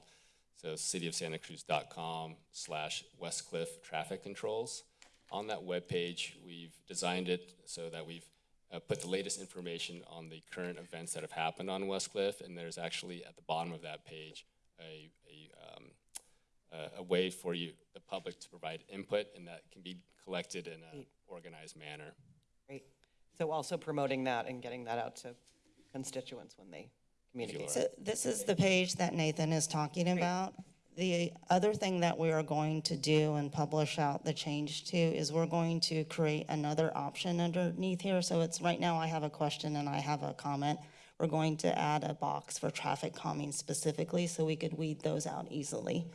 So cityofsantacruz.com slash Westcliff Traffic Controls. On that webpage, we've designed it so that we've uh, put the latest information on the current events that have happened on Westcliff, and there's actually at the bottom of that page a, a um, a, a way for you, the public, to provide input, and that can be collected in an organized manner. Great. So also promoting that and getting that out to constituents when they communicate. So this is the page that Nathan is talking about. The other thing that we are going to do and publish out the change to is we're going to create another option underneath here. So it's, right now I have a question and I have a comment. We're going to add a box for traffic calming specifically so we could weed those out easily.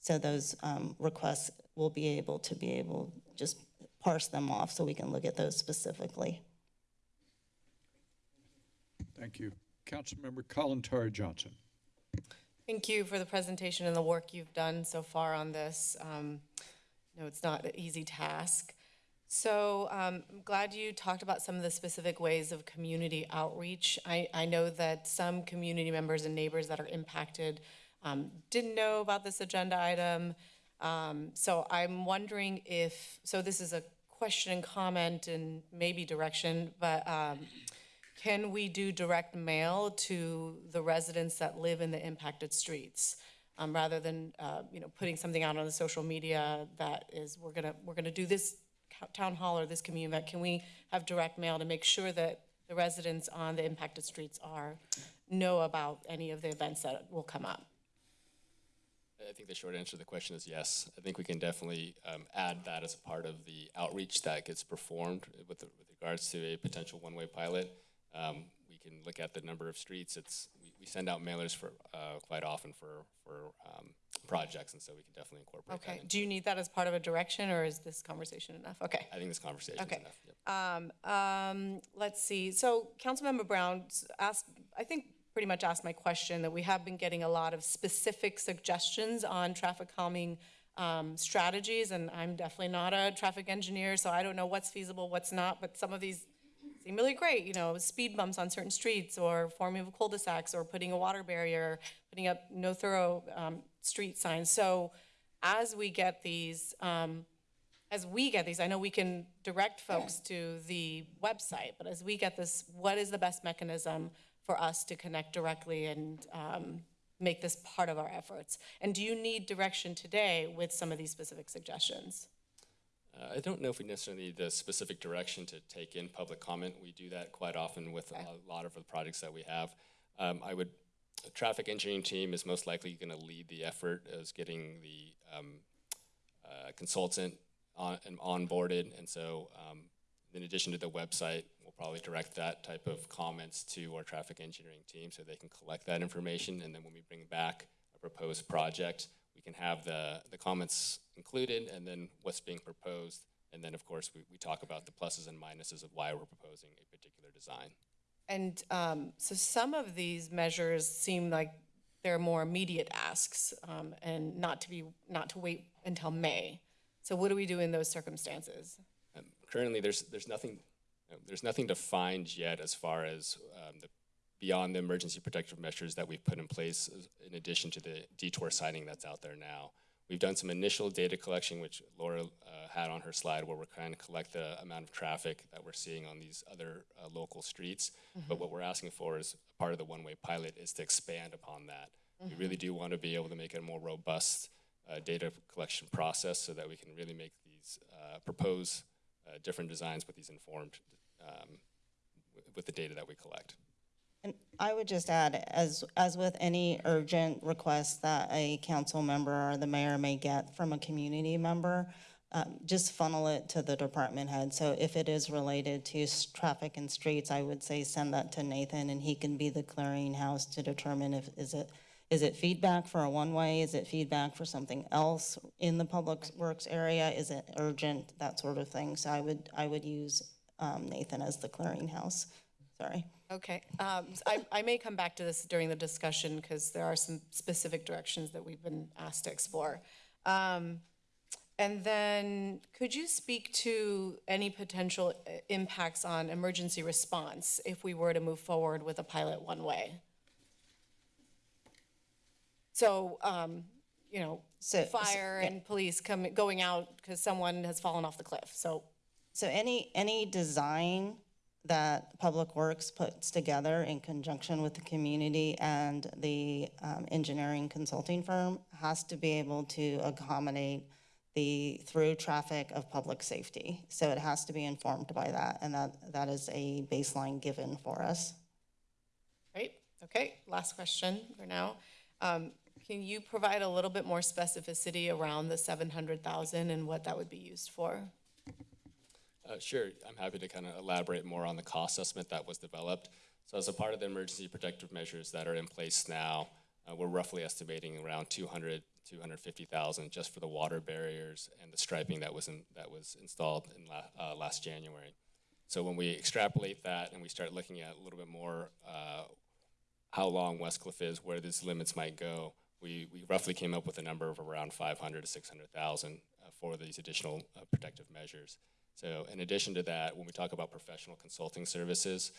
So those um, requests will be able to be able, just parse them off so we can look at those specifically. Thank you. Councilmember Kalantari Johnson? Thank you for the presentation and the work you've done so far on this. Um, No, it's not an easy task. So um, I'm glad you talked about some of the specific ways of community outreach. I, I know that some community members and neighbors that are impacted um, didn't know about this agenda item. Um, So I'm wondering if, so this is a question and comment and maybe direction, but um, can we do direct mail to the residents that live in the impacted streets? Um, rather than, uh, you know, putting something out on the social media that is, we're gonna, we're gonna do this town hall or this community event, can we have direct mail to make sure that the residents on the impacted streets are, know about any of the events that will come up? I think the short answer to the question is yes. I think we can definitely um, add that as a part of the outreach that gets performed with, the, with regards to a potential one-way pilot. Um, we can look at the number of streets. It's we, we send out mailers for uh, quite often for for um, projects, and so we can definitely incorporate that. Okay, do you need that as part of a direction, or is this conversation enough? Okay. I think this conversation Okay. is enough. Yep. Um, um, let's see, so Councilmember Brown asked, I think pretty much asked my question, that we have been getting a lot of specific suggestions on traffic calming um, strategies, and I'm definitely not a traffic engineer, so I don't know what's feasible, what's not, but some of these seem really great, you know, speed bumps on certain streets, or forming of cul-de-sacs, or putting a water barrier, putting up no thorough um, street signs. So as we get these, um, as we get these, I know we can direct folks to the website, but as we get this, what is the best mechanism for us to connect directly and um, make this part of our efforts? And do you need direction today with some of these specific suggestions? Uh, I don't know if we necessarily need the specific direction to take in public comment. We do that quite often with a lot of the projects that we have. Um, I would, the traffic engineering team is most likely going to lead the effort as getting the um, uh, consultant on, and onboarded. And so um, in addition to the website, we'll probably direct that type of comments to our traffic engineering team so they can collect that information. And then when we bring back a proposed project, we can have the, the comments included and then what's being proposed. And then, of course, we, we talk about the pluses and minuses of why we're proposing a particular design. And um, so some of these measures seem like they're more immediate asks um, and not to be, not to wait until May. So what do we do in those circumstances? Currently, there's, there's nothing, there's nothing defined yet as far as um, the, beyond the emergency protective measures that we've put in place in addition to the detour sighting that's out there now. We've done some initial data collection, which Laura uh, had on her slide, where we're trying to collect the amount of traffic that we're seeing on these other uh, local streets. But what we're asking for is, part of the one-way pilot, is to expand upon that. We really do want to be able to make it a more robust uh, data collection process so that we can really make these, uh, propose uh, different designs with these informed, um, with the data that we collect. And I would just add, as, as with any urgent request that a council member or the mayor may get from a community member, um, just funnel it to the department head. So if it is related to traffic and streets, I would say send that to Nathan and he can be the clearinghouse to determine if, is it, is it feedback for a one-way? Is it feedback for something else in the public works area? Is it urgent? That sort of thing. So I would, I would use, um, Nathan as the clearinghouse. Sorry. Okay, um, I, I may come back to this during the discussion because there are some specific directions that we've been asked to explore. Um, And then, could you speak to any potential uh, impacts on emergency response if we were to move forward with a pilot one-way? So, um, you know, So- so- fire and police coming, going out because someone has fallen off the cliff, so. So any, any design that Public Works puts together in conjunction with the community and the um, engineering consulting firm has to be able to accommodate the through traffic of public safety. So it has to be informed by that, and that, that is a baseline given for us. Great, okay, last question for now. Um, Can you provide a little bit more specificity around the 700,000 and what that would be used for? Uh, Sure, I'm happy to kind of elaborate more on the cost estimate that was developed. So as a part of the emergency protective measures that are in place now, uh, we're roughly estimating around 200, 250,000 just for the water barriers and the striping that was in, that was installed in la, uh, last January. So when we extrapolate that and we start looking at a little bit more, uh, how long Westcliff is, where these limits might go, we, we roughly came up with a number of around 500 to 600,000 uh, for these additional uh, protective measures. So in addition to that, when we talk about professional consulting services,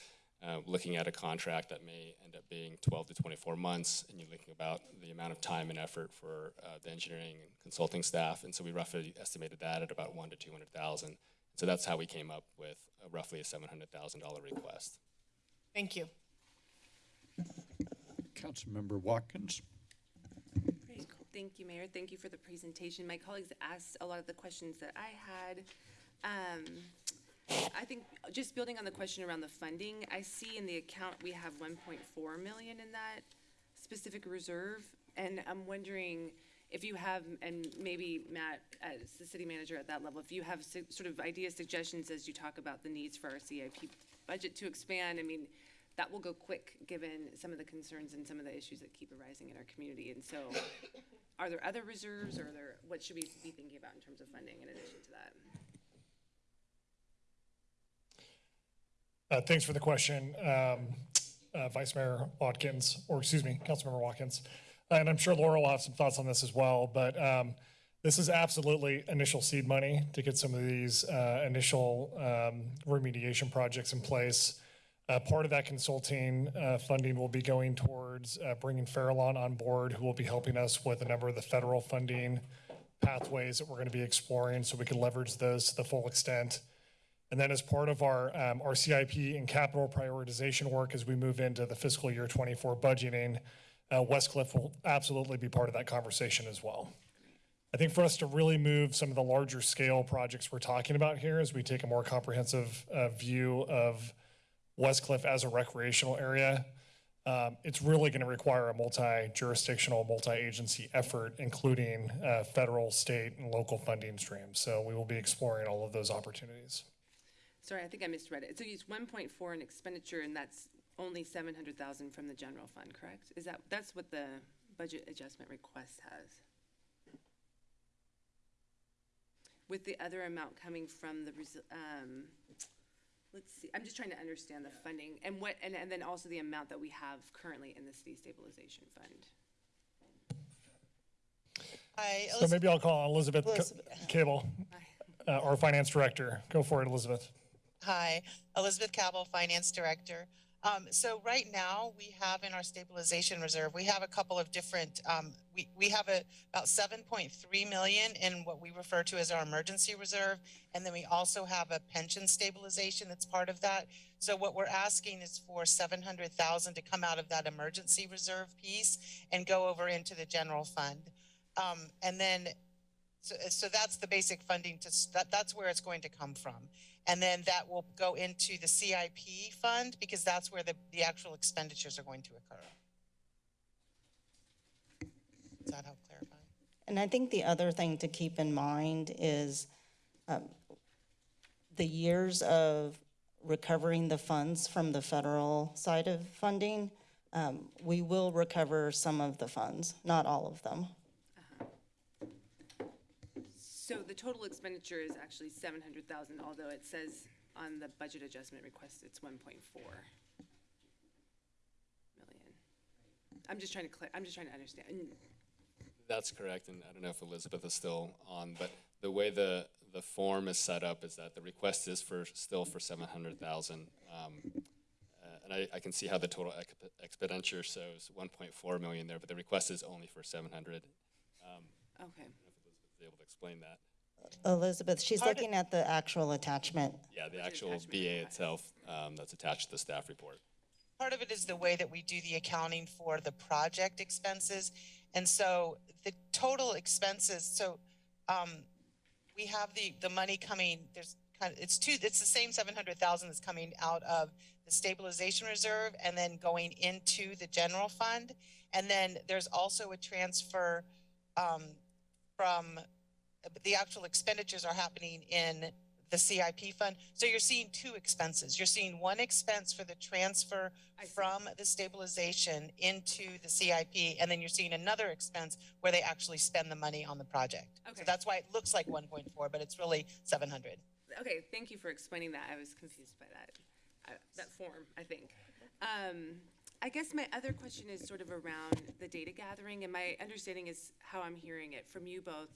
uh, looking at a contract that may end up being 12 to 24 months, and you're looking about the amount of time and effort for uh, the engineering and consulting staff, and so we roughly estimated that at about one to 200,000. So that's how we came up with uh, roughly a $700,000 request. Thank you. Councilmember Watkins? Thank you, Mayor. Thank you for the presentation. My colleagues asked a lot of the questions that I had. Um, I think, just building on the question around the funding, I see in the account, we have one point four million in that specific reserve. And I'm wondering if you have, and maybe Matt, as the city manager at that level, if you have sort of ideas, suggestions as you talk about the needs for our CIP budget to expand, I mean, that will go quick, given some of the concerns and some of the issues that keep arising in our community. And so, are there other reserves, or there, what should we be thinking about in terms of funding in addition to that? Uh, Thanks for the question, um, uh, Vice Mayor Watkins, or excuse me, Councilmember Watkins. And I'm sure Laura will have some thoughts on this as well, but um, this is absolutely initial seed money to get some of these uh, initial um, remediation projects in place. Uh, Part of that consulting uh, funding will be going towards uh, bringing Farallon on board, who will be helping us with a number of the federal funding pathways that we're going to be exploring, so we can leverage those to the full extent. And then as part of our, um, our CIP and capital prioritization work as we move into the fiscal year twenty-four budgeting, uh, Westcliff will absolutely be part of that conversation as well. I think for us to really move some of the larger scale projects we're talking about here as we take a more comprehensive uh, view of West Cliff as a recreational area, um, it's really going to require a multi-jurisdictional, multi-agency effort, including uh, federal, state, and local funding streams. So we will be exploring all of those opportunities. Sorry, I think I misread it. So it's one point four in expenditure, and that's only seven hundred thousand from the general fund, correct? Is that, that's what the budget adjustment request has? With the other amount coming from the, um, let's see, I'm just trying to understand the funding, and what, and, and then also the amount that we have currently in the city stabilization fund. Hi, So maybe I'll call on Elizabeth C- Elizabeth. Cabell, uh, our finance director. Go for it, Elizabeth. Hi, Elizabeth Cabell, Finance Director. Um, so right now, we have in our stabilization reserve, we have a couple of different, um, we, we have a, about seven point three million in what we refer to as our emergency reserve. And then we also have a pension stabilization that's part of that. So what we're asking is for seven hundred thousand to come out of that emergency reserve piece and go over into the general fund. Um, and then So, so that's the basic funding to, that, that's where it's going to come from. And then that will go into the CIP fund because that's where the, the actual expenditures are going to occur. Does that help clarify? And I think the other thing to keep in mind is um, the years of recovering the funds from the federal side of funding. um, We will recover some of the funds, not all of them. So the total expenditure is actually seven hundred thousand, although it says on the budget adjustment request, it's one point four million. I'm just trying to I'm just trying to understand. That's correct, and I don't know if Elizabeth is still on, but the way the, the form is set up is that the request is for, still for seven hundred thousand. Um, uh, And I, I can see how the total exp- expenditure shows one point four million there, but the request is only for seven hundred. Um, Okay. Is able to explain that. Elizabeth, she's Part of- looking at the actual attachment. Yeah, the actual BA itself, um, that's attached to the staff report. Part of it is the way that we do the accounting for the project expenses. And so the total expenses, so, um, we have the, the money coming, there's kind of, it's two, it's the same seven hundred thousand that's coming out of the stabilization reserve and then going into the general fund. And then there's also a transfer, um, from, the actual expenditures are happening in the CIP fund. So you're seeing two expenses. You're seeing one expense for the transfer from the stabilization into the CIP, and then you're seeing another expense where they actually spend the money on the project. Okay. So that's why it looks like one point four, but it's really seven hundred. Okay, thank you for explaining that. I was confused by that, uh, that form, I think. Um, I guess my other question is sort of around the data gathering, and my understanding is how I'm hearing it from you both,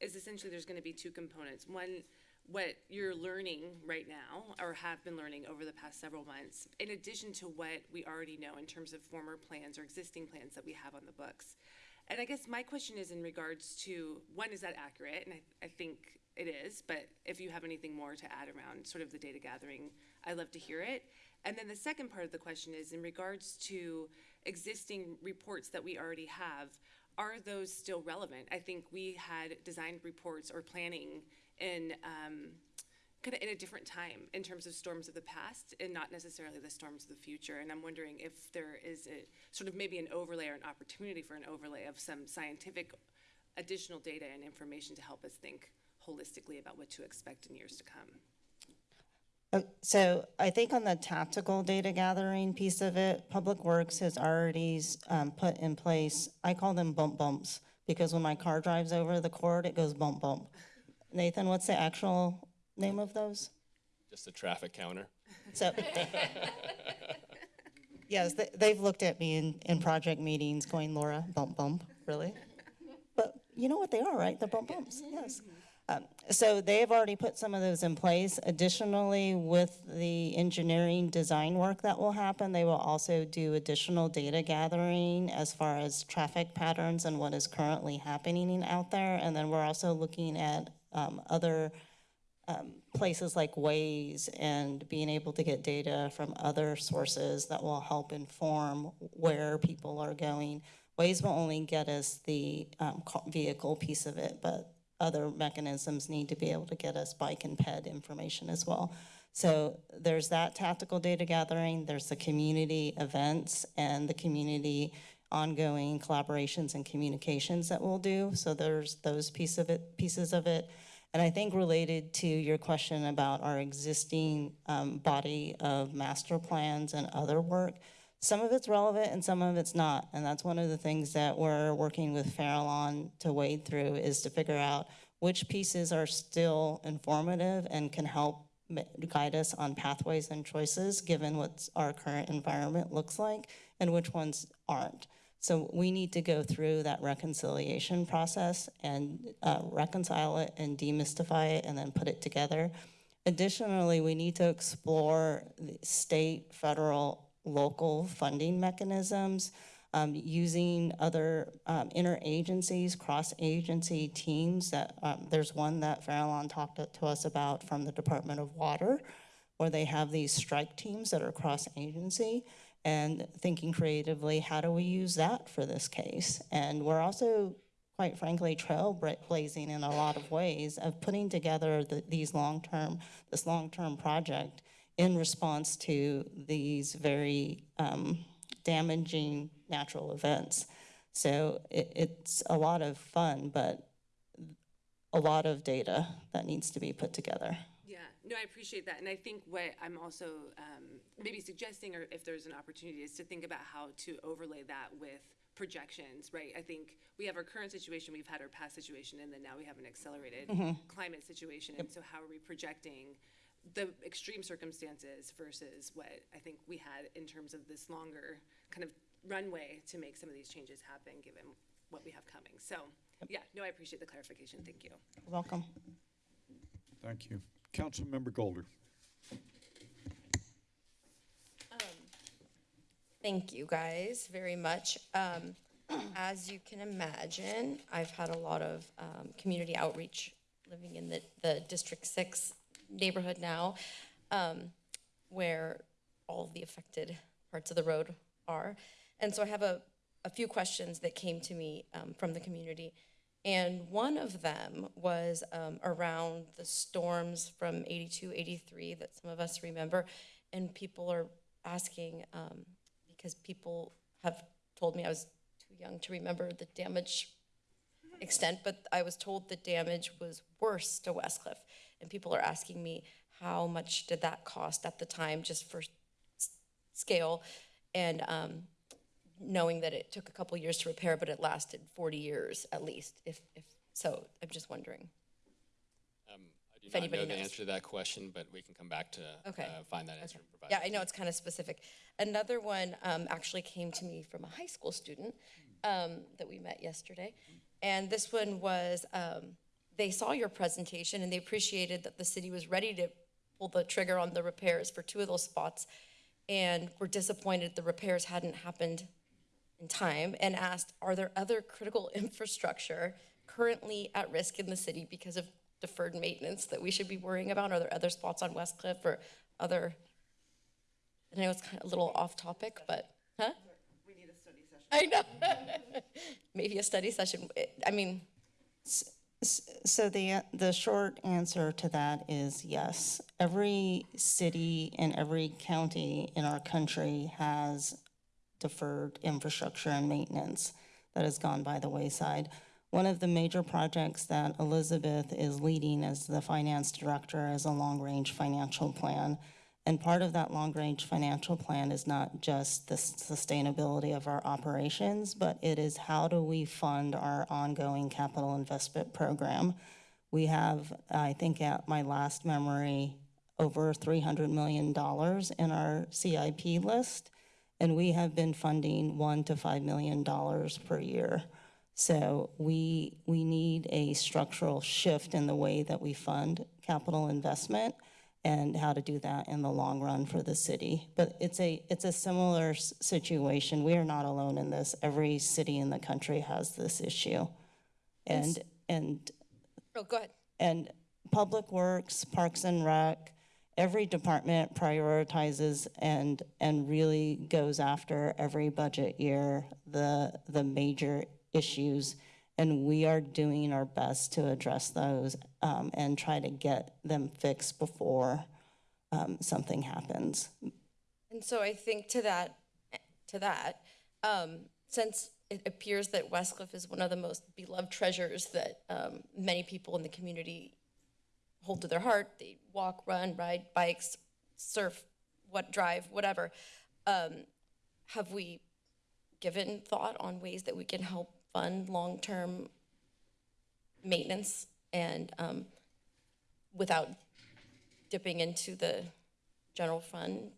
is essentially there's gonna be two components. One, what you're learning right now, or have been learning over the past several months, in addition to what we already know in terms of former plans or existing plans that we have on the books. And I guess my question is in regards to, one, is that accurate? And I, I think it is, but if you have anything more to add around sort of the data gathering, I'd love to hear it. And then the second part of the question is in regards to existing reports that we already have, are those still relevant? I think we had designed reports or planning in, um, kind of in a different time in terms of storms of the past and not necessarily the storms of the future. And I'm wondering if there is a sort of maybe an overlay or an opportunity for an overlay of some scientific additional data and information to help us think holistically about what to expect in years to come. Uh, So I think on the tactical data gathering piece of it, Public Works has already um, put in place, I call them bump bumps, because when my car drives over the cord, it goes bump bump. Nathan, what's the actual name of those? Just a traffic counter. So, yes, they- they've looked at me in, in project meetings going, Laura, bump bump, really? But you know what they are, right? They're bump bumps, yes. Um, So they've already put some of those in place. Additionally, with the engineering design work that will happen, they will also do additional data gathering as far as traffic patterns and what is currently happening out there. And then we're also looking at um, other um, places like Waze and being able to get data from other sources that will help inform where people are going, Waze will only get us the um, vehicle piece of it, but other mechanisms need to be able to get us bike and ped information as well. So there's that tactical data gathering, there's the community events and the community ongoing collaborations and communications that we'll do. So there's those piece of it, pieces of it. And I think related to your question about our existing um, body of master plans and other work, some of it's relevant and some of it's not. And that's one of the things that we're working with Farallon to wade through is to figure out which pieces are still informative and can help guide us on pathways and choices, given what our current environment looks like, and which ones aren't. So we need to go through that reconciliation process and uh, reconcile it and demystify it and then put it together. Additionally, we need to explore the state, federal, local funding mechanisms, um, using other um, interagencies, cross-agency teams that, um, there's one that Farallon talked to us about from the Department of Water, where they have these strike teams that are cross-agency and thinking creatively, how do we use that for this case? And we're also, quite frankly, trailblazing in a lot of ways of putting together the, these long-term, this long-term project in response to these very um, damaging natural events. So it, it's a lot of fun, but a lot of data that needs to be put together. Yeah, no, I appreciate that. And I think what I'm also um, maybe suggesting, or if there's an opportunity, is to think about how to overlay that with projections, right? I think we have our current situation, we've had our past situation, and then now we have an accelerated Mhm. climate situation. And so how are we projecting the extreme circumstances versus what I think we had in terms of this longer kind of runway to make some of these changes happen, given what we have coming. So, yeah, no, I appreciate the clarification. Thank you. Welcome. Thank you. Councilmember Golder. Thank you guys very much. Um, as you can imagine, I've had a lot of um, community outreach living in the, the District Six neighborhood now, um, where all the affected parts of the road are. And so I have a, a few questions that came to me um, from the community. And one of them was um, around the storms from 82, 83 that some of us remember. And people are asking, um, because people have told me I was too young to remember the damage extent, but I was told the damage was worse to Westcliff. And people are asking me, how much did that cost at the time, just for scale? And um, knowing that it took a couple years to repair, but it lasted 40 years at least, if, if, so I'm just wondering. Um, I do If not know anybody the answer to that question, but we can come back to Okay. uh, find that answer and provide. Yeah, I know it's kind of specific. Another one um, actually came to me from a high school student um, that we met yesterday. And this one was, um, they saw your presentation and they appreciated that the city was ready to pull the trigger on the repairs for two of those spots and were disappointed the repairs hadn't happened in time and asked, are there other critical infrastructure currently at risk in the city because of deferred maintenance that we should be worrying about? Are there other spots on West Cliff or other? I know it's kind of a little off topic, but, huh? We need a study session. I know. Maybe a study session. I mean, So the, the short answer to that is yes. Every city and every county in our country has deferred infrastructure and maintenance that has gone by the wayside. One of the major projects that Elizabeth is leading as the finance director is a long-range financial plan. And part of that long-range financial plan is not just the sustainability of our operations, but it is how do we fund our ongoing capital investment program? We have, I think at my last memory, over $300 million in our CIP list, and we have been funding one to $5 million per year. So we, we need a structural shift in the way that we fund capital investment and how to do that in the long run for the city. But it's a, it's a similar s- situation. We are not alone in this. Every city in the country has this issue. And, and oh, go ahead. and Public Works, Parks and Rec, every department prioritizes and, and really goes after every budget year, the, the major issues. And we are doing our best to address those um, and try to get them fixed before um, something happens. And so I think to that, to that, um, since it appears that Westcliff is one of the most beloved treasures that um, many people in the community hold to their heart, they walk, run, ride bikes, surf, what drive, whatever. Um, have we given thought on ways that we can help fund long-term maintenance and um, without dipping into the general fund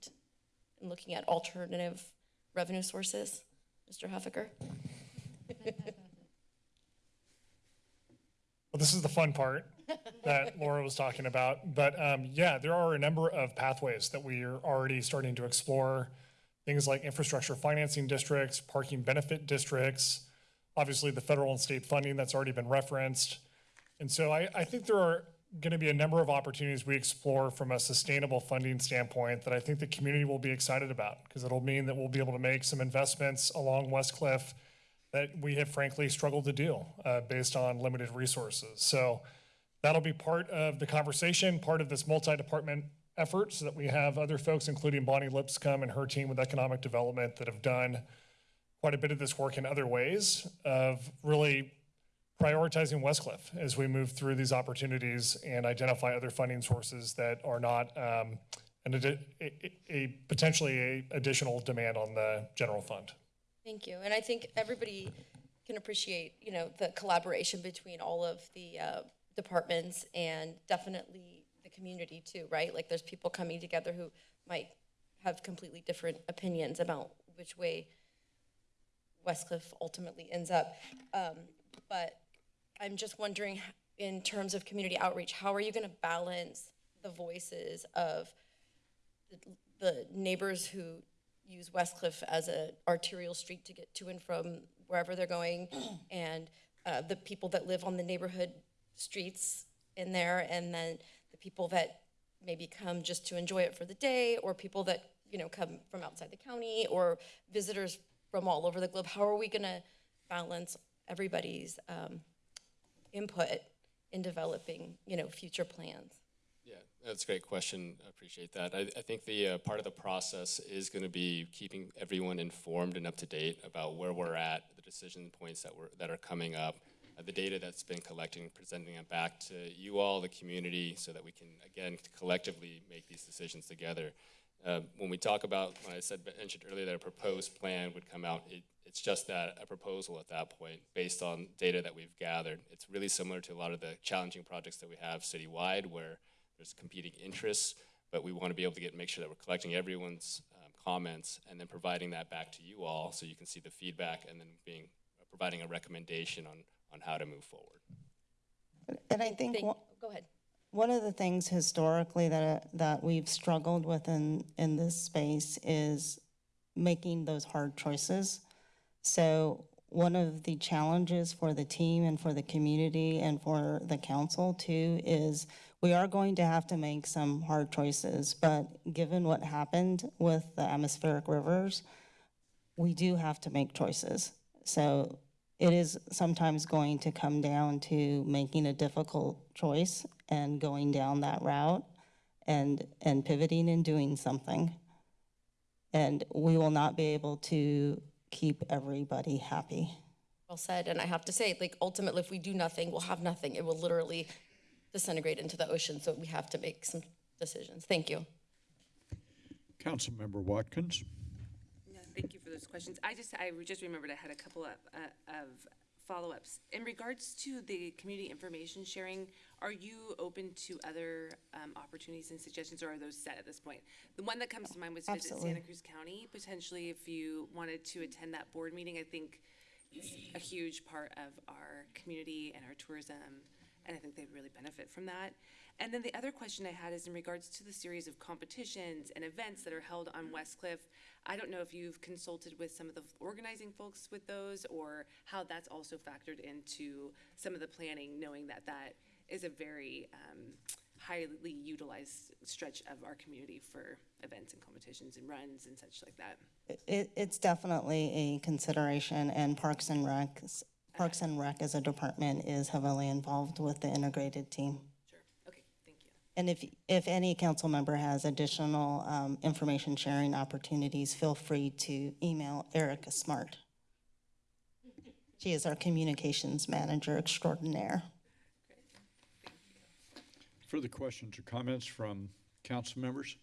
and looking at alternative revenue sources? Mr. Huffaker? Well, this is the fun part that Laura was talking about. But um, yeah, there are a number of pathways that we are already starting to explore. Things like infrastructure financing districts, parking benefit districts, obviously the federal and state funding that's already been referenced. And so I, I think there are going to be a number of opportunities we explore from a sustainable funding standpoint that I think the community will be excited about because it'll mean that we'll be able to make some investments along West Cliff that we have frankly struggled to do uh, based on limited resources. So that'll be part of the conversation, part of this multi-department effort so that we have other folks, including Bonnie Lipscomb and her team with economic development that have done quite a bit of this work in other ways of really prioritizing Westcliff as we move through these opportunities and identify other funding sources that are not um, an a, a, potentially a additional demand on the general fund. Thank you. And I think everybody can appreciate, you know, the collaboration between all of the uh, departments and definitely the community too, right? Like there's people coming together who might have completely different opinions about which way Westcliff ultimately ends up. Um, But I'm just wondering, in terms of community outreach, how are you going to balance the voices of the- the neighbors who use Westcliff as an arterial street to get to and from wherever they're going, and uh, the people that live on the neighborhood streets in there, and then the people that maybe come just to enjoy it for the day, or people that, you know, come from outside the county, or visitors from all over the globe. How are we gonna balance everybody's um, input in developing, you know, future plans? Yeah, that's a great question. I appreciate that. I, I think the uh, part of the process is going to be keeping everyone informed and up to date about where we're at, the decision points that were that are coming up, uh, the data that's been collecting, presenting it back to you all, the community, so that we can again collectively make these decisions together. Uh, when we talk about, when I said mentioned earlier that a proposed plan would come out, it, it's just that a proposal at that point, based on data that we've gathered. It's really similar to a lot of the challenging projects that we have citywide, where there's competing interests, but we want to be able to get make sure that we're collecting everyone's um, comments and then providing that back to you all, so you can see the feedback and then being providing a recommendation on on how to move forward. And I think Thank- Go ahead. One of the things historically that, uh, that we've struggled with in, in this space is making those hard choices. So one of the challenges for the team and for the community and for the council too is we are going to have to make some hard choices, but given what happened with the atmospheric rivers, we do have to make choices. So it is sometimes going to come down to making a difficult choice and going down that route and, and pivoting and doing something. And we will not be able to keep everybody happy. Well said, and I have to say, like, ultimately, if we do nothing, we'll have nothing. It will literally disintegrate into the ocean, so we have to make some decisions. Thank you. Councilmember Watkins? Yeah, thank you for those questions. I just, I just remembered I had a couple of, uh, of follow-ups. In regards to the community information sharing, are you open to other, um, opportunities and suggestions, or are those set at this point? The one that comes to mind was visit Santa Cruz County, potentially if you wanted to attend that board meeting, I think it's a huge part of our community and our tourism, and I think they'd really benefit from that. And then the other question I had is in regards to the series of competitions and events that are held on West Cliff. I don't know if you've consulted with some of the organizing folks with those, or how that's also factored into some of the planning, knowing that that is a very um, highly utilized stretch of our community for events and competitions and runs and such like that. It, it's definitely a consideration, and Parks and Rec, Parks and Rec as a department is heavily involved with the integrated team. Sure. Okay. Thank you. And if, if any council member has additional um, information sharing opportunities, feel free to email Erica Smart. She is our communications manager extraordinaire. Further questions or comments from council members?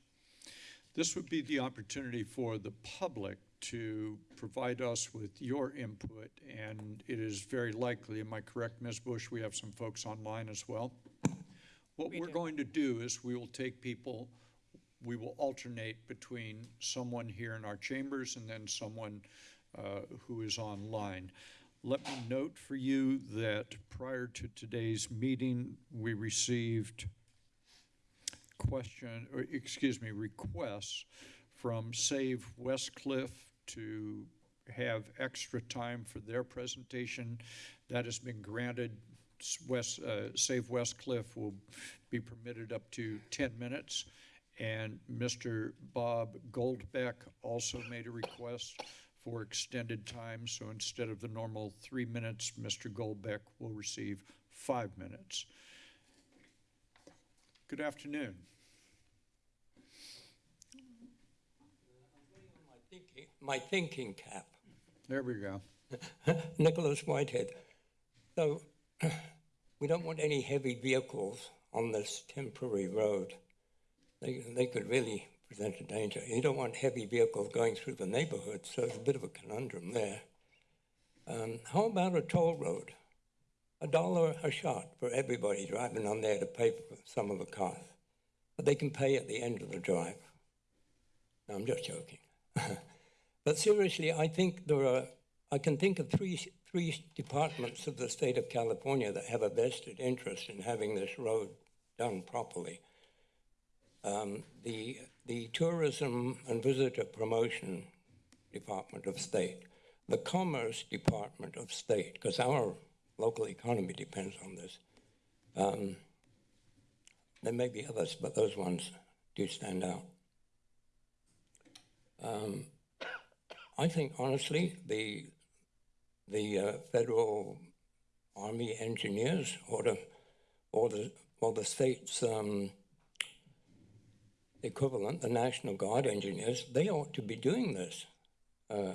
This would be the opportunity for the public to provide us with your input, and it is very likely, am I correct, Ms. Bush, we have some folks online as well? What we're going to do is we will take people, we will alternate between someone here in our chambers and then someone uh, who is online. Let me note for you that prior to today's meeting, we received question, or excuse me, requests from Save Westcliff to have extra time for their presentation. That has been granted. West, uh, Save Westcliff will be permitted up to 10 minutes. And Mr. Bob Goldbeck also made a request for extended time. So instead of the normal three minutes, Mr. Goldbeck will receive five minutes. Good afternoon. my thinking cap. There we go. Nicholas Whitehead. So we don't want any heavy vehicles on this temporary road. They, they could really present a danger. You don't want heavy vehicles going through the neighborhood, so it's a bit of a conundrum there. Um, how about a toll road? A dollar a shot for everybody driving on there to pay for some of the cost. But they can pay at the end of the drive. No, I'm just joking. But seriously, I think there are, I can think of three, three departments of the state of California that have a vested interest in having this road done properly. Um, the, the Tourism and Visitor Promotion Department of State, the Commerce Department of State, because our local economy depends on this. Um, there may be others, but those ones do stand out. Um, I think honestly, the the uh, federal army engineers or the or the or the state's um, equivalent, the National Guard engineers, they ought to be doing this. Uh,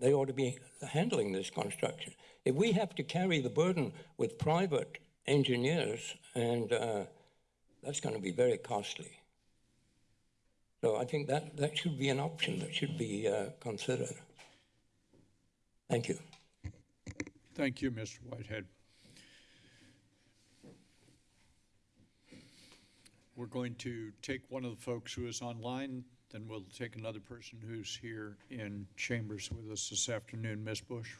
they ought to be handling this construction. If we have to carry the burden with private engineers, and uh, that's going to be very costly. So I think that, that should be an option that should be uh, considered. Thank you. Thank you, Mr. Whitehead. We're going to take one of the folks who is online, then we'll take another person who's here in chambers with us this afternoon. Ms. Bush?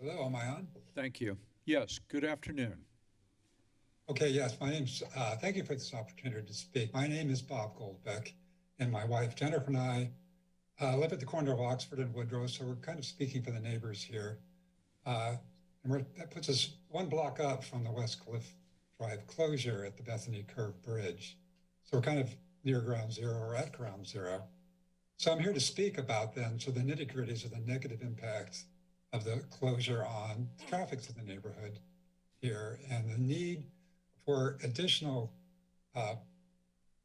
Hello, am I on? Thank you. Yes, good afternoon. Okay, yes, my name's, uh, thank you for this opportunity to speak. My name is Bob Goldbeck, and my wife Jennifer and I uh, live at the corner of Oxford and Woodrow, so we're kind of speaking for the neighbors here. Uh, and that puts us one block up from the West Cliff Drive closure at the Bethany Curve Bridge. So we're kind of near ground zero or at ground zero. So I'm here to speak about then, so the nitty gritties of the negative impacts of the closure on traffic to the neighborhood here and the need for additional uh,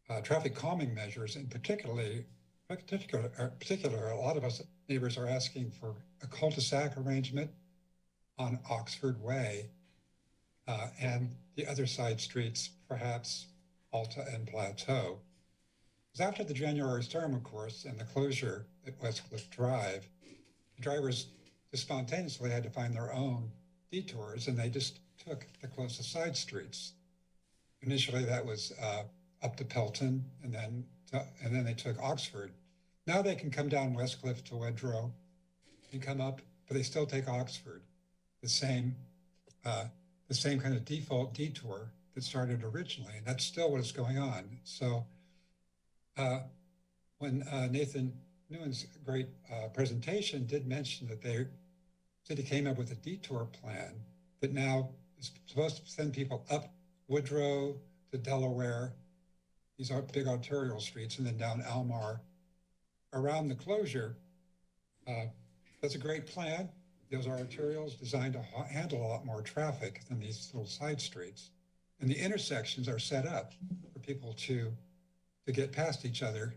uh, traffic calming measures, and particularly, particular, particular, a lot of us neighbors are asking for a cul-de-sac arrangement on Oxford Way uh, and the other side streets, perhaps Alta and Plateau. Because after the January storm, of course, and the closure at Westcliff Drive, drivers just spontaneously had to find their own detours, and they just took the closest side streets. Initially, that was uh, up to Pelton, and then to, and then they took Oxford. Now they can come down Westcliff to Woodrow and come up, but they still take Oxford, the same uh, the same kind of default detour that started originally, and that's still what is going on. So, uh, when uh, Nathan Nguyen's great uh, presentation did mention that they city came up with a detour plan that now is supposed to send people up Woodrow to Delaware. These are big arterial streets, and then down Almar around the closure. Uh, that's a great plan. Those are arterials designed to ha- handle a lot more traffic than these little side streets. And the intersections are set up for people to, to get past each other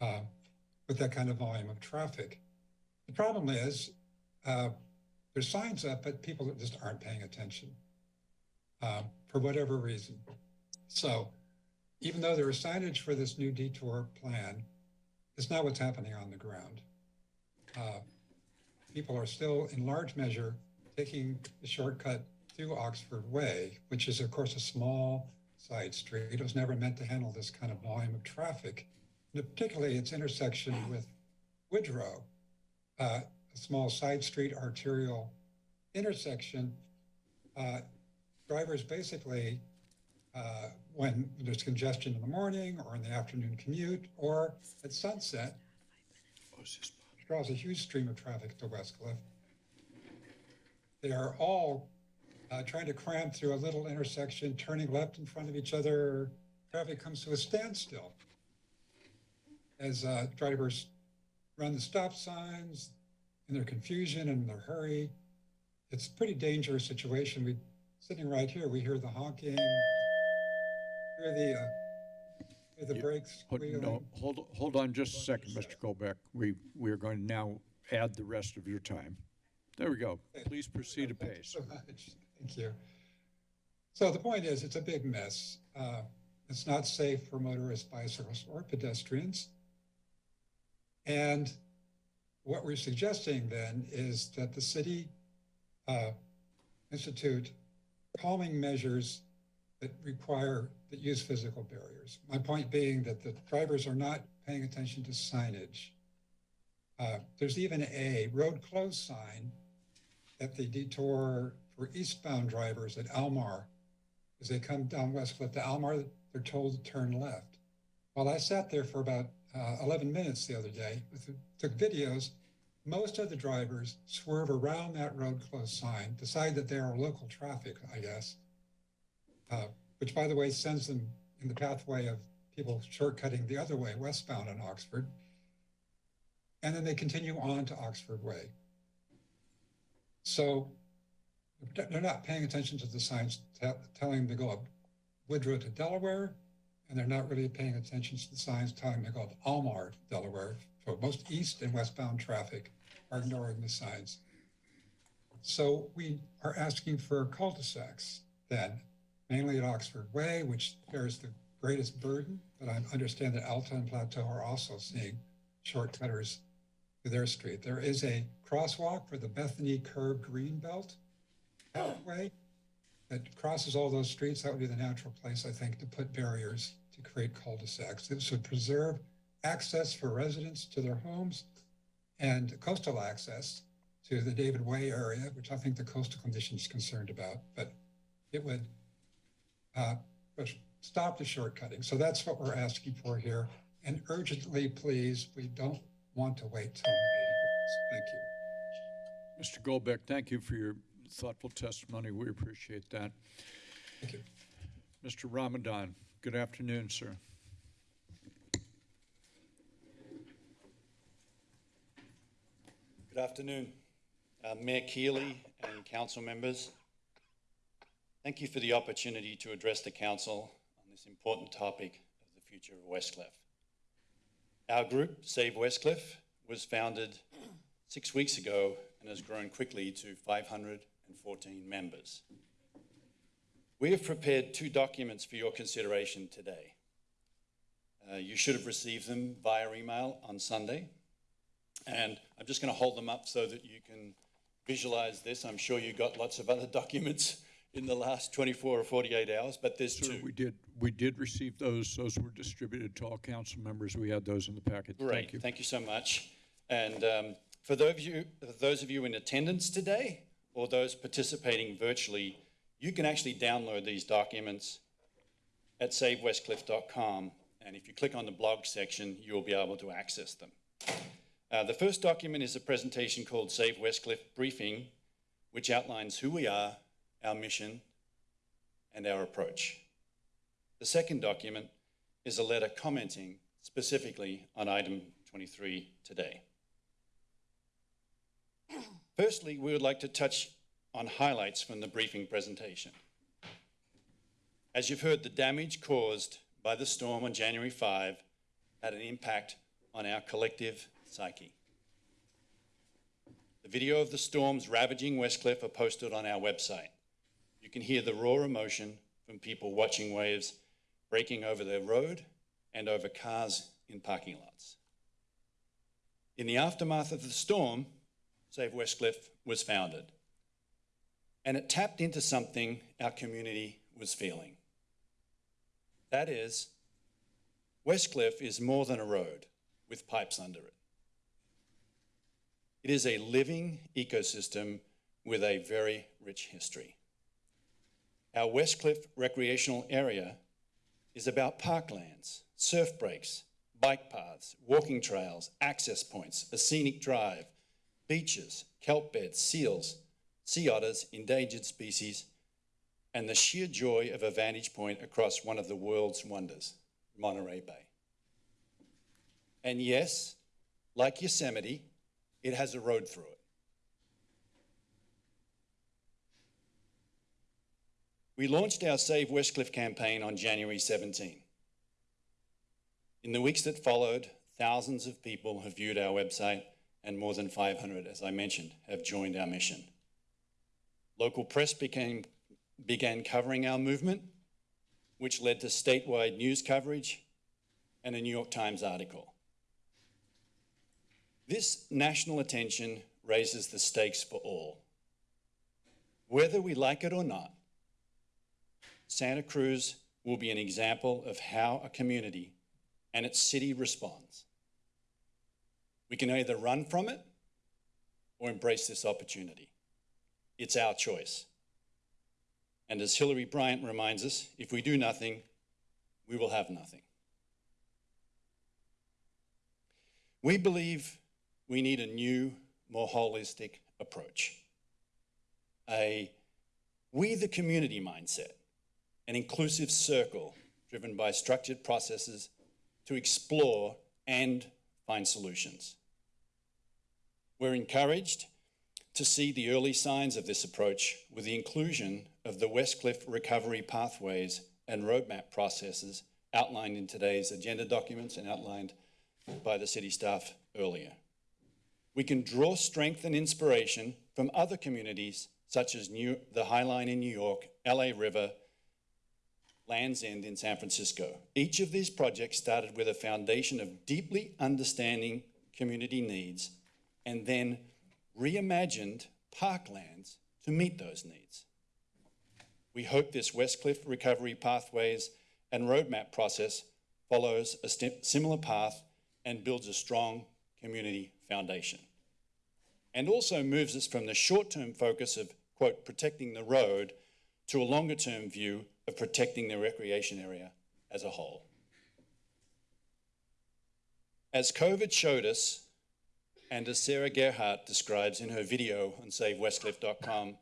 uh, with that kind of volume of traffic. The problem is uh, there's signs up, but people just aren't paying attention uh, for whatever reason. So even though there is signage for this new detour plan, it's not what's happening on the ground. Uh, people are still, in large measure, taking the shortcut through Oxford Way, which is, of course, a small side street. It was never meant to handle this kind of volume of traffic, and particularly its intersection with Woodrow, uh, a small side street arterial intersection. Uh, drivers basically, uh, when there's congestion in the morning or in the afternoon commute or at sunset, draws a huge stream of traffic to Westcliff. They are all uh, trying to cram through a little intersection, turning left in front of each other. Traffic comes to a standstill as uh, drivers run the stop signs in their confusion and their hurry. It's a pretty dangerous situation. We sitting right here, we hear the honking, hear the uh, hear the brakes Hold-. No, hold, hold on just a second, Mr. Goldbeck. We, we are going to now add the rest of your time. There we go. Please proceed apace. so much. Thank you. So the point is, it's a big mess. Uh, it's not safe for motorists, bicyclists, or pedestrians. And what we're suggesting then is that the city uh, institute calming measures that require, that use physical barriers. My point being that the drivers are not paying attention to signage. Uh, there's even a road closed sign at the detour for eastbound drivers at Almar. As they come down Westcliff to Almar, they're told to turn left. While I sat there for about uh, 11 minutes the other day, with, took videos, most of the drivers swerve around that road closed sign, decide that they are local traffic, I guess, uh, which by the way sends them in the pathway of people shortcutting the other way, westbound on Oxford. And then they continue on to Oxford Way. So they're not paying attention to the signs telling them to go up Woodrow to Delaware, and they're not really paying attention to the signs telling them to go up Almar, Delaware. So most east and westbound traffic are ignoring the signs. So we are asking for cul-de-sacs then, mainly at Oxford Way, which bears the greatest burden, but I understand that Alta and Plateau are also seeing shortcutters to their street. There is a crosswalk for the Bethany Curve Green Belt pathway that crosses all those streets. That would be the natural place, I think, to put barriers to create cul-de-sacs. This would preserve access for residents to their homes and coastal access to the David Way area, which I think the coastal commission is concerned about, but it would uh, stop the shortcutting. So that's what we're asking for here. And urgently, please, we don't want to wait till May. Thank you. Mr. Goldbeck, thank you for your thoughtful testimony. We appreciate that. Thank you. Mr. Ramadan, good afternoon, sir. Good afternoon, uh, Mayor Keeley and council members. Thank you for the opportunity to address the council on this important topic of the future of Westcliff. Our group, Save Westcliff, was founded six weeks ago and has grown quickly to 514 members. We have prepared two documents for your consideration today. Uh, you should have received them via email on Sunday. And I'm just going to hold them up so that you can visualize this. I'm sure you got lots of other documents in the last 24 or 48 hours, but there's Sir, two. we did, we did receive those. Those were distributed to all council members. We had those in the packet. Thank Great, you. thank you so much. And um, for those of you, those of you in attendance today, or those participating virtually, you can actually download these documents at savewestcliff.com. And if you click on the blog section, you'll be able to access them. Uh, the first document is a presentation called Save Westcliff Briefing, which outlines who we are, our mission, and our approach. The second document is a letter commenting specifically on item 23 today. Firstly, we would like to touch on highlights from the briefing presentation. As you've heard, the damage caused by the storm on January 5 had an impact on our collective psyche. The video of the storms ravaging Westcliff are posted on our website. You can hear the raw emotion from people watching waves breaking over their road and over cars in parking lots. In the aftermath of the storm, Save Westcliff was founded. And it tapped into something our community was feeling. That is, Westcliff is more than a road with pipes under it. It is a living ecosystem with a very rich history. Our Westcliff recreational area is about parklands, surf breaks, bike paths, walking trails, access points, a scenic drive, beaches, kelp beds, seals, sea otters, endangered species, and the sheer joy of a vantage point across one of the world's wonders, Monterey Bay. And yes, like Yosemite, it has a road through it. We launched our Save Westcliff campaign on January 17. In the weeks that followed, thousands of people have viewed our website and more than 500, as I mentioned, have joined our mission. Local press became, began covering our movement, which led to statewide news coverage and a New York Times article. This national attention raises the stakes for all. Whether we like it or not, Santa Cruz will be an example of how a community and its city responds. We can either run from it or embrace this opportunity. It's our choice. And as Hilary Bryant reminds us, if we do nothing, we will have nothing. We believe we need a new, more holistic approach. A we the community mindset, an inclusive circle driven by structured processes to explore and find solutions. We're encouraged to see the early signs of this approach with the inclusion of the Westcliff recovery pathways and roadmap processes outlined in today's agenda documents and outlined by the city staff earlier. We can draw strength and inspiration from other communities such as New, the High Line in New York, LA River, Land's End in San Francisco. Each of these projects started with a foundation of deeply understanding community needs and then reimagined parklands to meet those needs. We hope this Westcliff recovery pathways and roadmap process follows a similar path and builds a strong community foundation. And also moves us from the short-term focus of, quote, protecting the road to a longer-term view of protecting the recreation area as a whole. As COVID showed us, and as Sarah Gerhardt describes in her video on SaveWestcliff.com,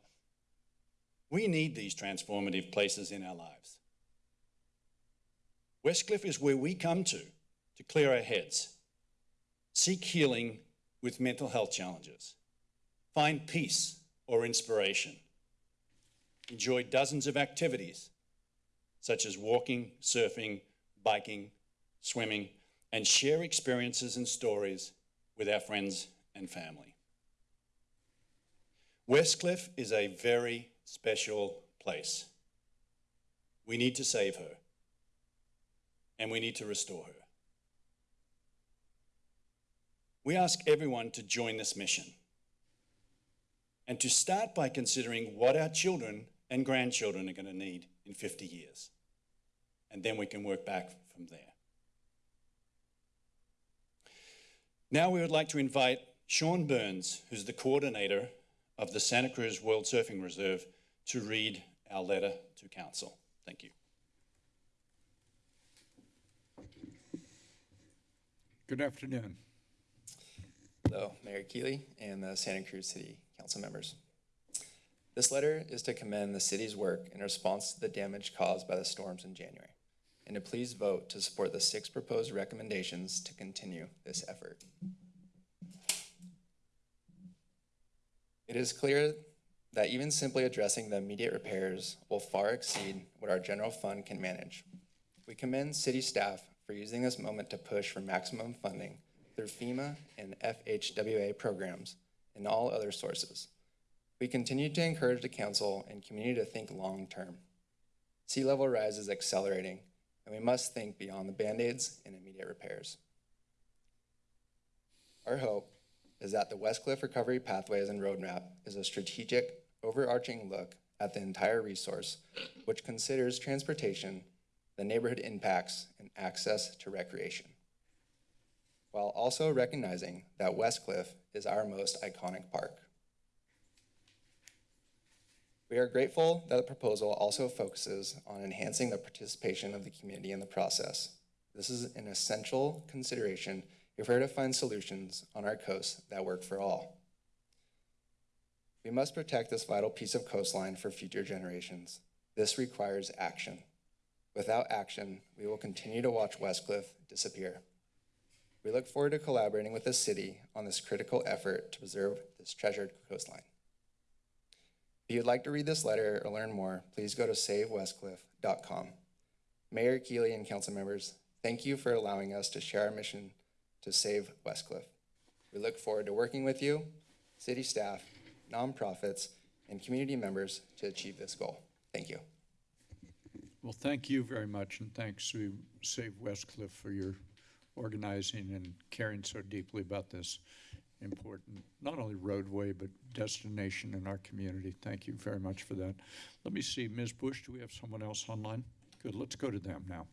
we need these transformative places in our lives. Westcliff is where we come to to clear our heads, seek healing with mental health challenges, find peace or inspiration, enjoy dozens of activities such as walking, surfing, biking, swimming, and share experiences and stories with our friends and family. Westcliff is a very special place. We need to save her, and we need to restore her. We ask everyone to join this mission and to start by considering what our children and grandchildren are going to need in 50 years and then we can work back from there. Now we would like to invite Sean Burns, who's the coordinator of the Santa Cruz World Surfing Reserve, to read our letter to council. Thank you. Good afternoon. Hello, Mayor Keeley and the Santa Cruz City Council members. This letter is to commend the city's work in response to the damage caused by the storms in January, and to please vote to support the six proposed recommendations to continue this effort. It is clear that even simply addressing the immediate repairs will far exceed what our general fund can manage. We commend city staff for using this moment to push for maximum funding through FEMA and FHWA programs and all other sources. We continue to encourage the council and community to think long-term. Sea level rise is accelerating, and we must think beyond the Band-Aids and immediate repairs. Our hope is that the West Cliff Recovery Pathways and Roadmap is a strategic, overarching look at the entire resource, which considers transportation, the neighborhood impacts, and access to recreation, while also recognizing that West Cliff is our most iconic park. We are grateful that the proposal also focuses on enhancing the participation of the community in the process. This is an essential consideration if we're to find solutions on our coast that work for all. We must protect this vital piece of coastline for future generations. This requires action. Without action, we will continue to watch Westcliff disappear. We look forward to collaborating with the city on this critical effort to preserve this treasured coastline. If you'd like to read this letter or learn more, please go to savewestcliff.com. Mayor Keeley and council members, thank you for allowing us to share our mission to save Westcliff. We look forward to working with you, city staff, nonprofits, and community members to achieve this goal. Thank you. Well, thank you very much, and thanks to Save Westcliff for your organizing and caring so deeply about this important, not only roadway, but destination in our community. Thank you very much for that. Let me see, Ms. Bush, do we have someone else online? Good, let's go to them now.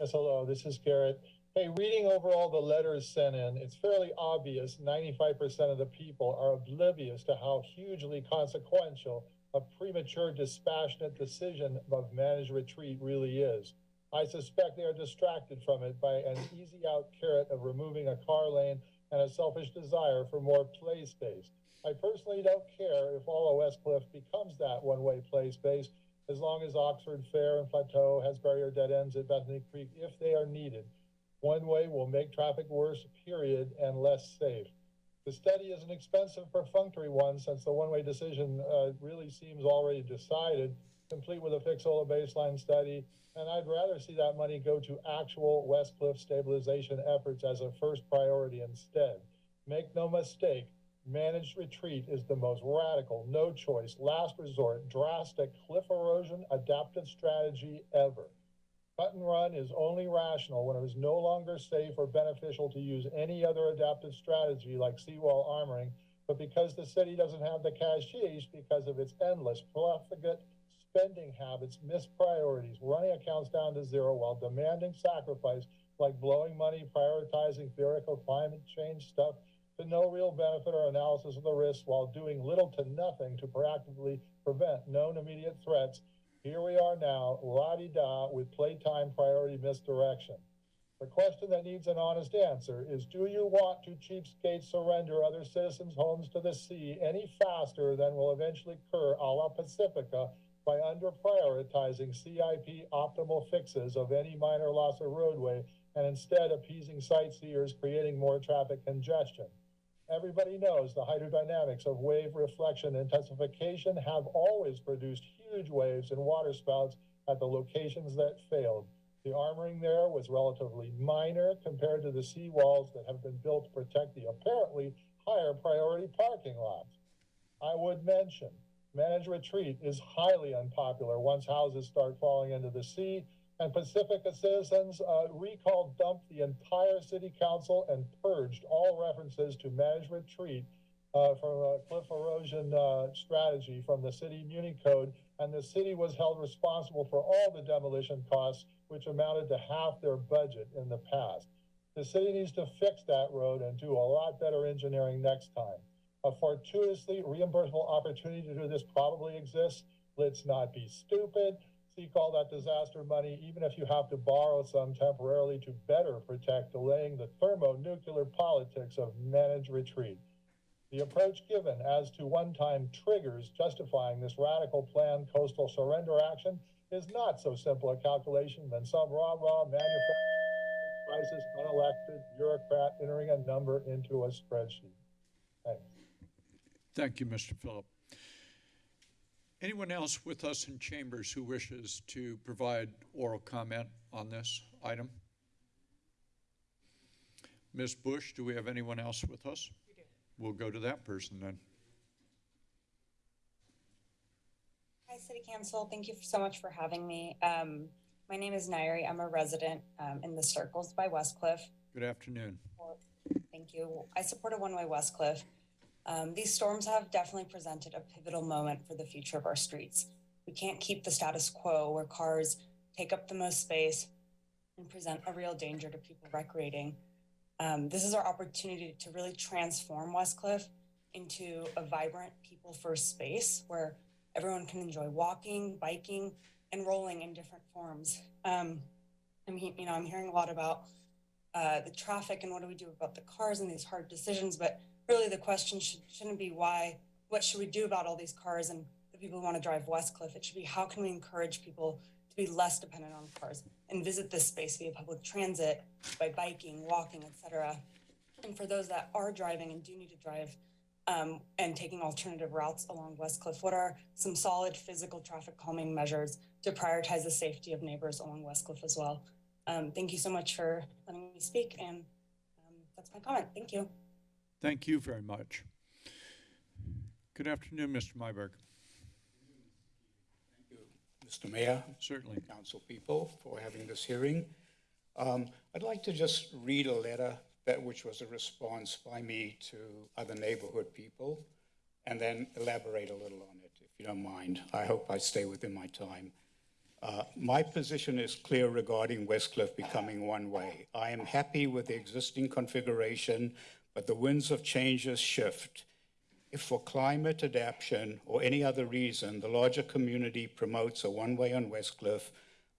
Yes, hello, this is Garrett. Hey, reading over all the letters sent in, it's fairly obvious 95% of the people are oblivious to how hugely consequential a premature dispassionate decision of managed retreat really is. I suspect they are distracted from it by an easy out carrot of removing a car lane and a selfish desire for more play space. I personally don't care if all of West Cliff becomes that one-way play space as long as Oxford Fair and Plateau has barrier dead ends at Bethany Curve if they are needed. One way will make traffic worse, period, and less safe. The study is an expensive perfunctory one since the one-way decision uh, really seems already decided, complete with a Fixola baseline study, and I'd rather see that money go to actual West Cliff stabilization efforts as a first priority instead. Make no mistake, managed retreat is the most radical, no choice, last resort, drastic cliff erosion adaptive strategy ever. Cut and run is only rational when it is no longer safe or beneficial to use any other adaptive strategy like seawall armoring, but because the city doesn't have the cashish because of its endless profligate spending habits, missed priorities, running accounts down to zero while demanding sacrifice like blowing money, prioritizing theoretical climate change stuff to no real benefit or analysis of the risks while doing little to nothing to proactively prevent known immediate threats here we are now, la-di-da, with playtime priority misdirection. The question that needs an honest answer is, do you want to cheapskate surrender other citizens' homes to the sea any faster than will eventually occur a la Pacifica by under prioritizing CIP optimal fixes of any minor loss of roadway and instead appeasing sightseers, creating more traffic congestion? Everybody knows the hydrodynamics of wave reflection intensification have always produced huge waves and waterspouts at the locations that failed. The armoring there was relatively minor compared to the seawalls that have been built to protect the apparently higher priority parking lots. I would mention, managed retreat is highly unpopular once houses start falling into the sea and Pacifica citizens uh, recall dumped the entire city council and purged all references to managed retreat uh, from a cliff erosion uh, strategy from the city muni code, and the city was held responsible for all the demolition costs, which amounted to half their budget in the past. The city needs to fix that road and do a lot better engineering next time. A fortuitously reimbursable opportunity to do this probably exists. Let's not be stupid. seek all that disaster money, even if you have to borrow some temporarily to better protect delaying the thermonuclear politics of managed retreat. The approach given as to one-time triggers justifying this radical planned coastal surrender action is not so simple a calculation than some rah-rah manufacturing crisis unelected bureaucrat entering a number into a spreadsheet. Thanks. Thank you, Mr. Phillip. Anyone else with us in chambers who wishes to provide oral comment on this item? Ms. Bush, do we have anyone else with us? We'll go to that person then. Hi, City Council. Thank you so much for having me. Um, my name is Nairi. I'm a resident um, in the Circles by Westcliff. Good afternoon. Thank you. I support a one-way Westcliff. Um, these storms have definitely presented a pivotal moment for the future of our streets. We can't keep the status quo where cars take up the most space and present a real danger to people recreating. Um, this is our opportunity to really transform Westcliff into a vibrant people first space where everyone can enjoy walking, biking, and rolling in different forms. Um, I mean, you know, I'm hearing a lot about uh, the traffic and what do we do about the cars and these hard decisions, but really the question should, shouldn't be why, what should we do about all these cars and the people who want to drive Westcliff? It should be how can we encourage people to be less dependent on cars and visit this space via public transit, by biking, walking, etc. And for those that are driving and do need to drive um, and taking alternative routes along Westcliff, what are some solid physical traffic calming measures to prioritize the safety of neighbors along Westcliff as well? Um, thank you so much for letting me speak, and um, that's my comment. Thank you. Thank you very much. Good afternoon, Mr. Myberg. Thank you, Mr. Mayor. Certainly. Council people for having this hearing. Um, I'd like to just read a letter that which was a response by me to other neighborhood people and then elaborate a little on it, if you don't mind. I hope I stay within my time. Uh, my position is clear regarding Westcliff becoming one way. I am happy with the existing configuration, but the winds of changes shift. If for climate adaptation or any other reason the larger community promotes a one-way on Westcliff,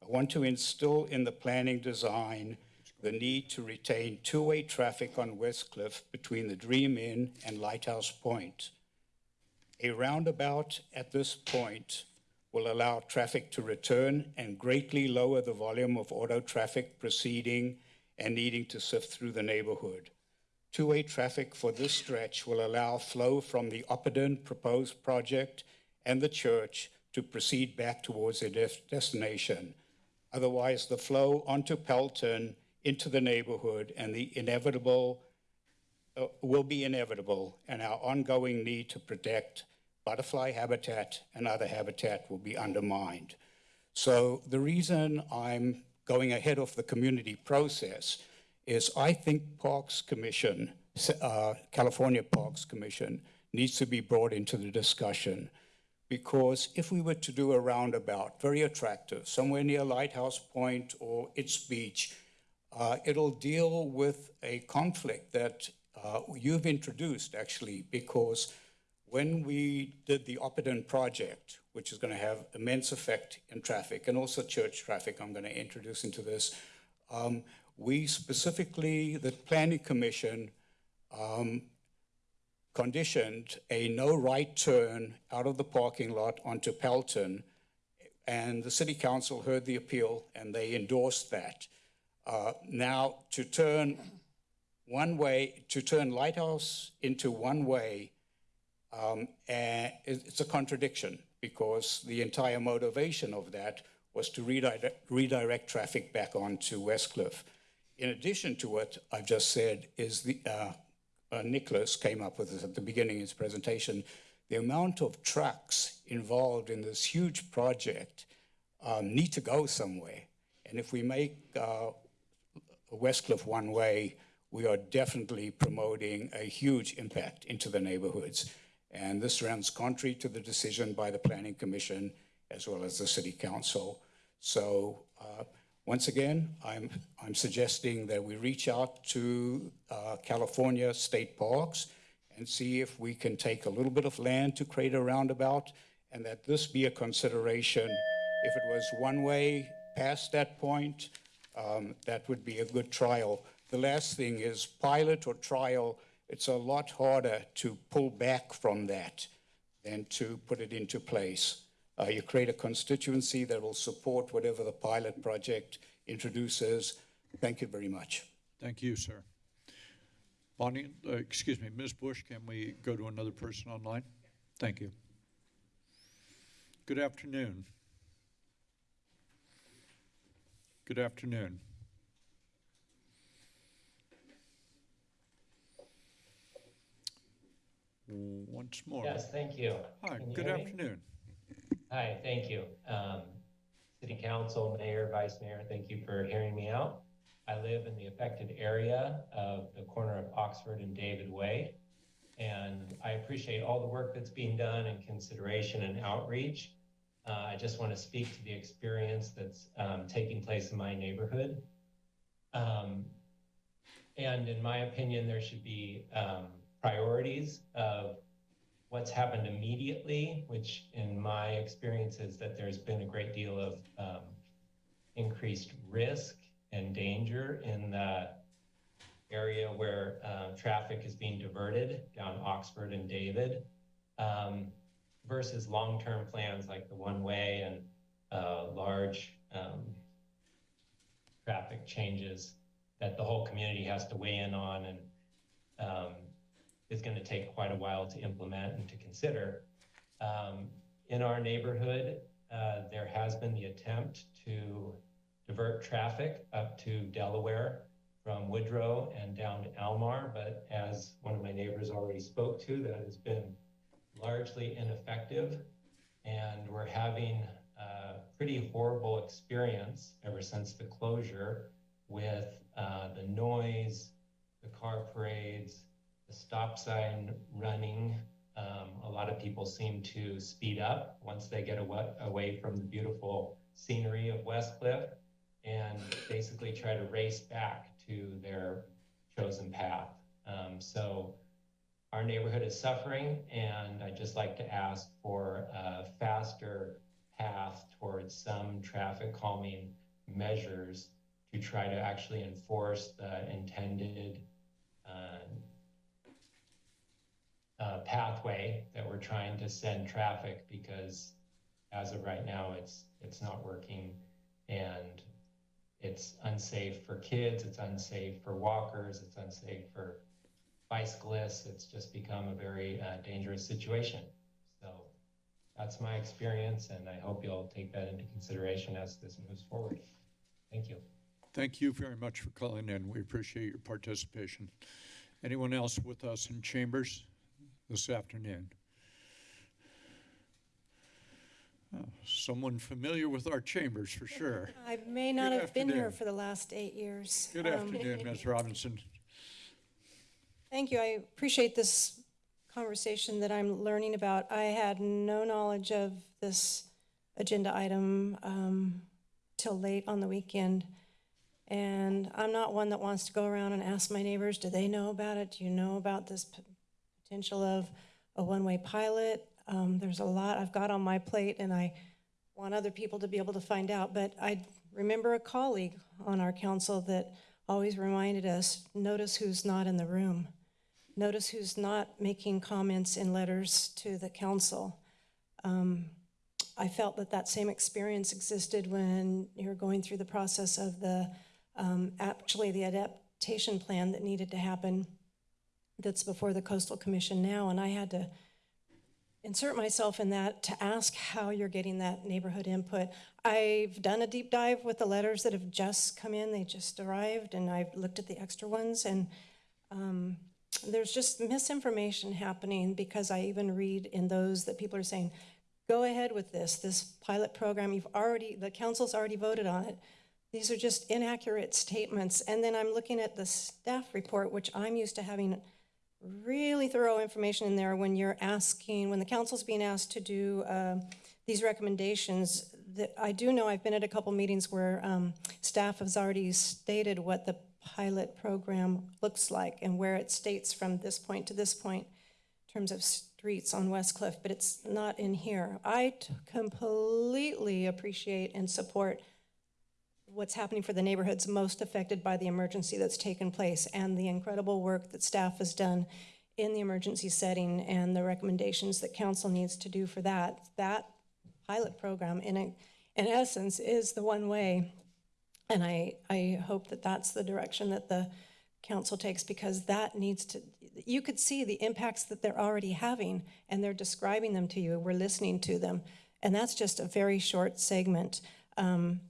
I want to instill in the planning design the need to retain two-way traffic on Westcliff between the Dream Inn and Lighthouse Point. A roundabout at this point will allow traffic to return and greatly lower the volume of auto traffic proceeding and needing to sift through the neighborhood. Two-way traffic for this stretch will allow flow from the Opperden proposed project and the church to proceed back towards their des- destination. Otherwise, the flow onto Pelton into the neighborhood and the inevitable uh, will be inevitable, and our ongoing need to protect butterfly habitat and other habitat will be undermined. So the reason I'm going ahead of the community process is I think Parks Commission, uh, California Parks Commission, needs to be brought into the discussion. Because if we were to do a roundabout, very attractive, somewhere near Lighthouse Point or its beach, uh, it'll deal with a conflict that uh, you've introduced actually, because when we did the Opperden project, which is going to have immense effect in traffic and also church traffic, I'm going to introduce into this. Um, we specifically, the Planning Commission um, conditioned a no right turn out of the parking lot onto Pelton, and the City Council heard the appeal and they endorsed that. Uh, now, to turn one way, to turn Lighthouse into one way, um, and it's a contradiction because the entire motivation of that was to redirect, redirect traffic back onto Westcliff. In addition to what I've just said, is the uh, uh, Nicholas came up with this at the beginning of his presentation. The amount of trucks involved in this huge project um, need to go somewhere, and if we make uh, Westcliff one way, we are definitely promoting a huge impact into the neighborhoods. And this runs contrary to the decision by the Planning Commission as well as the City Council. So uh, once again, I'm, I'm suggesting that we reach out to uh, California State Parks and see if we can take a little bit of land to create a roundabout and that this be a consideration If it was one way past that point, um, that would be a good trial. The last thing is pilot or trial, it's a lot harder to pull back from that than to put it into place. Uh, you create a constituency that will support whatever the pilot project introduces. Thank you very much. Thank you, sir. Bonnie, uh, excuse me, Ms. Bush, can we go to another person online? Thank you. Good afternoon. Good afternoon. Once more. Yes, thank you. Hi, Can you good hear me? afternoon. Hi, thank you. Um, City Council, Mayor, Vice Mayor, thank you for hearing me out. I live in the affected area of the corner of Oxford and David Way. And I appreciate all the work that's being done in consideration and outreach. Uh, I just want to speak to the experience that's um, taking place in my neighborhood. Um, and in my opinion, there should be um, priorities of what's happened immediately, which in my experience is that there's been a great deal of um, increased risk and danger in the area where uh, traffic is being diverted down Oxford and David um, versus long-term plans like the one-way and uh, large um, traffic changes that the whole community has to weigh in on and um, is going to take quite a while to implement and to consider. Um, in our neighborhood, uh, there has been the attempt to divert traffic up to Delaware from Woodrow and down to Almar, but as one of my neighbors already spoke to, that has been largely ineffective. And we're having a pretty horrible experience ever since the closure with uh, the noise, the car parades, stop sign running. Um, a lot of people seem to speed up once they get awa- away from the beautiful scenery of West Cliff and basically try to race back to their chosen path. Um, so our neighborhood is suffering, and I'd just like to ask for a faster path towards some traffic calming measures to try to actually enforce the intended uh, uh, pathway that we're trying to send traffic because as of right now, it's it's not working, and it's unsafe for kids, it's unsafe for walkers, it's unsafe for bicyclists. It's just become a very uh, dangerous situation. So that's my experience, and I hope you'll take that into consideration as this moves forward. Thank you. Thank you very much for calling in. We appreciate your participation. Anyone else with us in chambers this afternoon? Oh, Someone familiar with our chambers, for sure. I may not Good have been here for the last eight years. Good Um, afternoon, Ms. Robinson. Thank you. I appreciate this conversation that I'm learning about. I had no knowledge of this agenda item um, till late on the weekend. And I'm not one that wants to go around and ask my neighbors, do they know about it? Do you know about this p- potential of a one-way pilot? Um, There's a lot I've got on my plate, and I want other people to be able to find out. But I remember a colleague on our council that always reminded us, notice who's not in the room. Notice who's not making comments in letters to the council. Um, I felt that that same experience existed when you were going through the process of the, um, actually the adaptation plan that needed to happen that's before the Coastal Commission now, and I had to insert myself in that to ask how you're getting that neighborhood input. I've done a deep dive with the letters that have just come in, they just arrived, and I've looked at the extra ones, and um, there's just misinformation happening because I even read in those that people are saying, go ahead with this, this pilot program, you've already, the council's already voted on it. These are just inaccurate statements. And then I'm looking at the staff report, which I'm used to having really thorough information in there when you're asking, when the council's being asked to do um, these recommendations. That I do know I've been at a couple meetings where um, staff has already stated what the pilot program looks like and where it states from this point to this point in terms of streets on West Cliff, but it's not in here. I completely appreciate and support what's happening for the neighborhoods most affected by the emergency that's taken place and the incredible work that staff has done in the emergency setting and the recommendations that council needs to do for that. That pilot program, in, a- in essence, is the one way. And I, I hope that that's the direction that the council takes because that needs to, you could see the impacts that they're already having and they're describing them to you. We're listening to them. And that's just a very short segment. Um,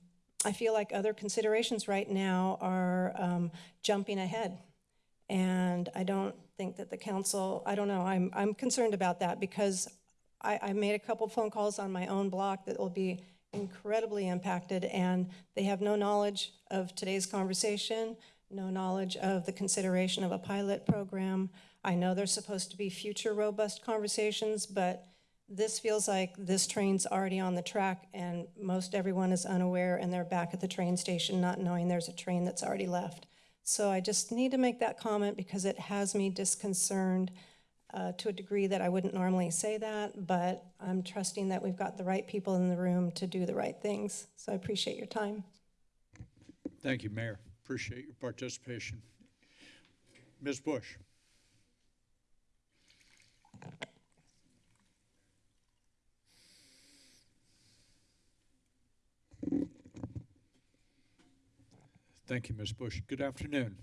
I feel like other considerations right now are um, jumping ahead. And I don't think that the council, I don't know, I'm, I'm concerned about that because I, I made a couple phone calls on my own block that will be incredibly impacted and they have no knowledge of today's conversation, no knowledge of the consideration of a pilot program. I know there's supposed to be future robust conversations, but this feels like this train's already on the track and most everyone is unaware and they're back at the train station not knowing there's a train that's already left. So I just need to make that comment because it has me disconcerted uh, to a degree that I wouldn't normally say that, but I'm trusting that we've got the right people in the room to do the right things. So I appreciate your time. Thank you, Mayor. Appreciate your participation. Ms. Bush? Thank you, Ms. Bush. Good afternoon.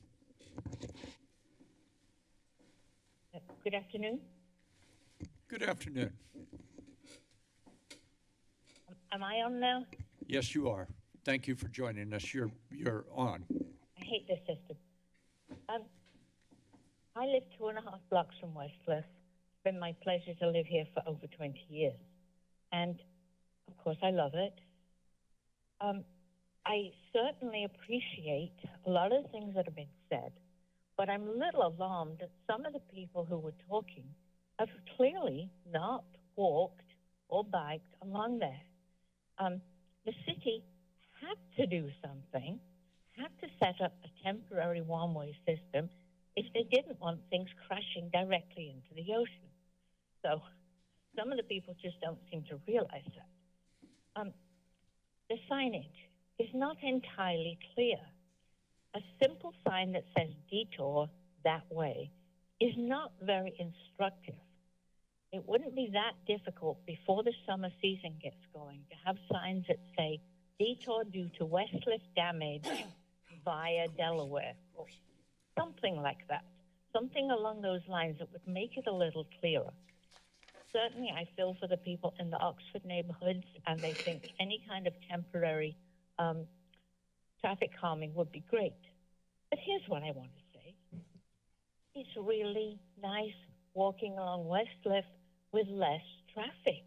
Good afternoon. Good afternoon. Am I on now? Yes, you are. Thank you for joining us. You're, you're on. I hate this system. Um, I live two and a half blocks from Westcliff. It's been my pleasure to live here for over 20 years. And of course, I love it. Um, I certainly appreciate a lot of things that have been said, but I'm a little alarmed that some of the people who were talking have clearly not walked or biked along there. Um, the city had to do something, had to set up a temporary one way system if they didn't want things crashing directly into the ocean. So some of the people just don't seem to realize that. Um, the signage is not entirely clear. A simple sign that says detour that way is not very instructive. It wouldn't be that difficult before the summer season gets going to have signs that say detour due to Westcliff damage via Delaware or something like that. Something along those lines that would make it a little clearer. Certainly, I feel for the people in the Oxford neighborhoods, and they think any kind of temporary um, traffic calming would be great. But here's what I want to say it's really nice walking along Westcliff with less traffic.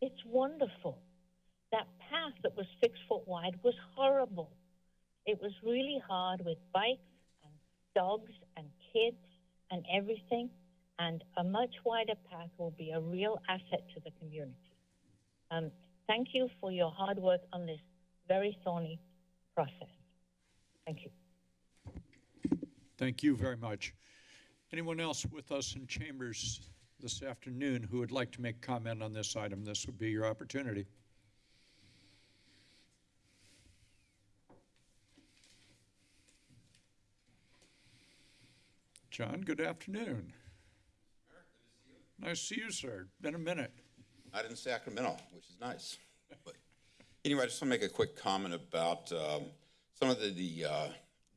It's wonderful. That path that was six foot wide was horrible. It was really hard with bikes and dogs and kids and everything. And a much wider path will be a real asset to the community. Um, thank you for your hard work on this very thorny process. Thank you. Thank you very much. Anyone else with us in chambers this afternoon who would like to make comment on this item? This would be your opportunity. John, good afternoon. Nice to see you, sir. Been a minute. Not in Sacramento, which is nice. But anyway, I just want to make a quick comment about um, some of the, the uh,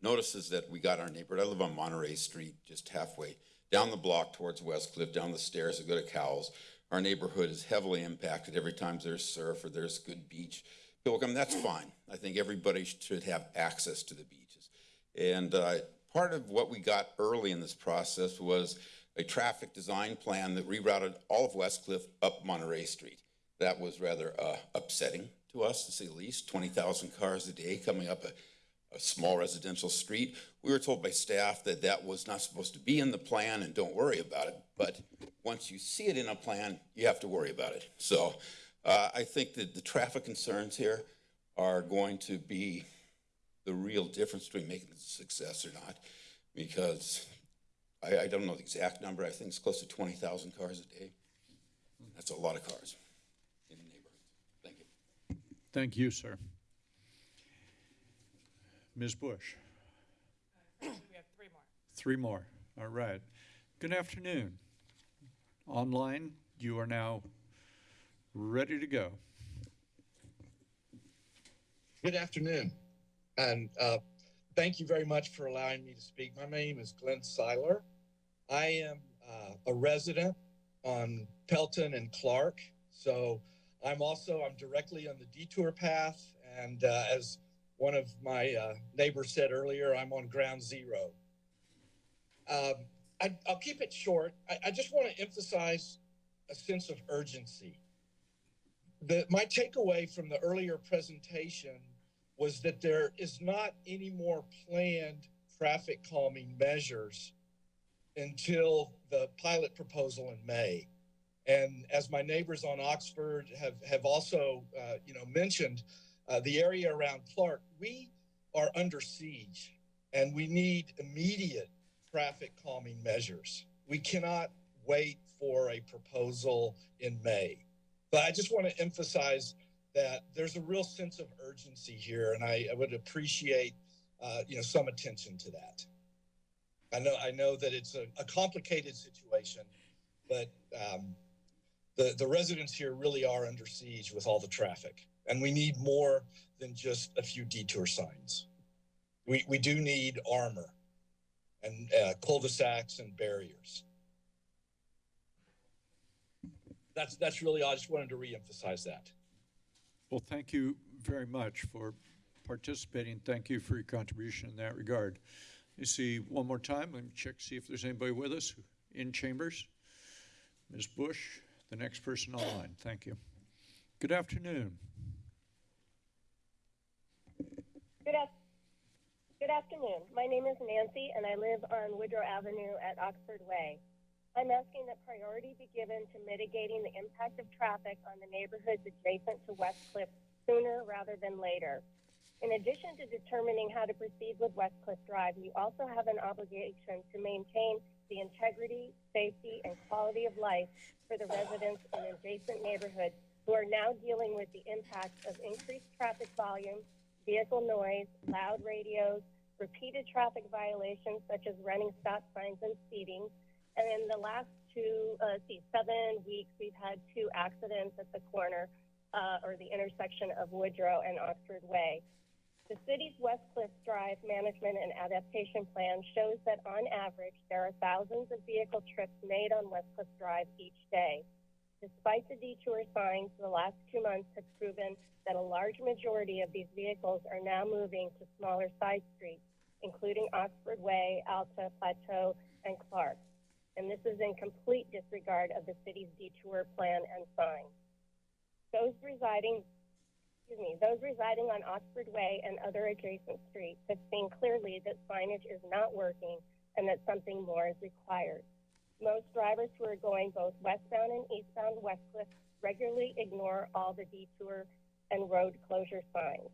notices that we got in our neighborhood. I live on Monterey Street, just halfway down the block towards Westcliff, down the stairs to go to Cowell's. Our neighborhood is heavily impacted every time there's surf or there's good beach. People come, that's fine. I think everybody should have access to the beaches. And uh, part of what we got early in this process was a traffic design plan that rerouted all of Westcliff up Monterey Street. That was rather uh, upsetting to us, to say the least. 20,000 cars a day coming up a, a small residential street. We were told by staff that that was not supposed to be in the plan and don't worry about it. But once you see it in a plan, you have to worry about it. So uh, I think that the traffic concerns here are going to be the real difference between making it a success or not, because I, I don't know the exact number. I think it's close to 20,000 cars a day. That's a lot of cars in the neighborhood. Thank you. Thank you, sir. Ms. Bush? We have three more. Three more. All right. Good afternoon. Online, you are now ready to go. Good afternoon, and uh, thank you very much for allowing me to speak. My name is Glenn Seiler. I am uh, a resident on Pelton and Clark, so I'm also I'm directly on the detour path, and uh, as one of my uh, neighbors said earlier, I'm on ground zero. Um, I, I'll keep it short. I, I just want to emphasize a sense of urgency. The, my takeaway from the earlier presentation was that there is not any more planned traffic calming measures until the pilot proposal in May. And as my neighbors on Oxford have, have also, uh, you know, mentioned, uh, the area around Clark, we are under siege and we need immediate traffic calming measures. We cannot wait for a proposal in May. But I just want to emphasize that there's a real sense of urgency here, and I, I would appreciate, uh, you know, some attention to that. I know, I know that it's a, a complicated situation, but um, the the residents here really are under siege with all the traffic, and we need more than just a few detour signs. We we do need armor, and uh, cul-de-sacs and barriers. That's that's really all. I just wanted to reemphasize that. Well, thank you very much for participating. Thank you for your contribution in that regard. You see, one more time, let me check, see if there's anybody with us in chambers. Ms. Bush, the next person online. Thank you. Good afternoon. Good, af- good afternoon. My name is Nancy, and I live on Woodrow Avenue at Oxford Way. I'm asking that priority be given to mitigating the impact of traffic on the neighborhoods adjacent to West Cliff sooner rather than later. In addition to determining how to proceed with West Cliff Drive, you also have an obligation to maintain the integrity, safety, and quality of life for the residents in adjacent neighborhoods who are now dealing with the impacts of increased traffic volume, vehicle noise, loud radios, repeated traffic violations such as running stop signs and speeding, and in the last two, uh, see, seven weeks, we've had two accidents at the corner uh, or the intersection of Woodrow and Oxford Way. The city's West Cliff Drive Management and Adaptation Plan shows that on average, there are thousands of vehicle trips made on West Cliff Drive each day. Despite the detour signs, the last two months have proven that a large majority of these vehicles are now moving to smaller side streets, including Oxford Way, Alta, Plateau, and Clark and this is in complete disregard of the city's detour plan and signs. Those residing, excuse me, those residing on Oxford Way and other adjacent streets have seen clearly that signage is not working and that something more is required. Most drivers who are going both westbound and eastbound Westcliff regularly ignore all the detour and road closure signs.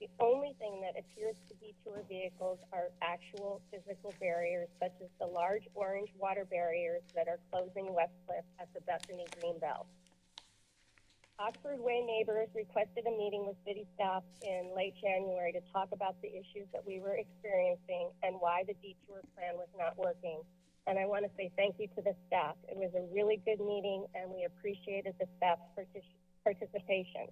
The only thing that appears to detour vehicles are actual physical barriers, such as the large orange water barriers that are closing Westcliff at the Bethany Greenbelt. Oxford Way neighbors requested a meeting with city staff in late January to talk about the issues that we were experiencing and why the detour plan was not working. And I want to say thank you to the staff. It was a really good meeting, and we appreciated the staff's partic- participation.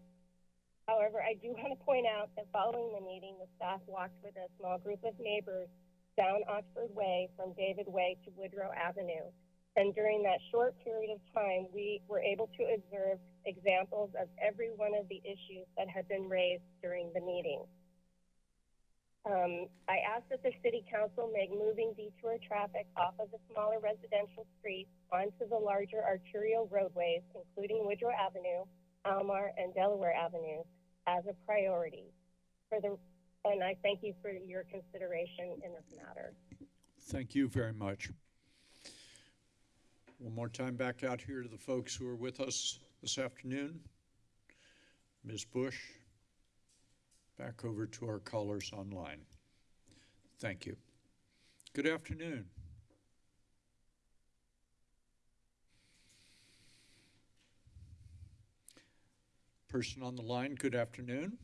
However, I do want to point out that following the meeting, the staff walked with a small group of neighbors down Oxford Way from David Way to Woodrow Avenue. And during that short period of time, we were able to observe examples of every one of the issues that had been raised during the meeting. Um, I asked that the City Council make moving detour traffic off of the smaller residential streets onto the larger arterial roadways, including Woodrow Avenue, Almar, and Delaware Avenue, as a priority. For the, and I thank you for your consideration in this matter. Thank you very much. One more time back out here to the folks who are with us this afternoon. Ms. Bush, back over to our callers online. Thank you. Good afternoon. person on the line. Good afternoon.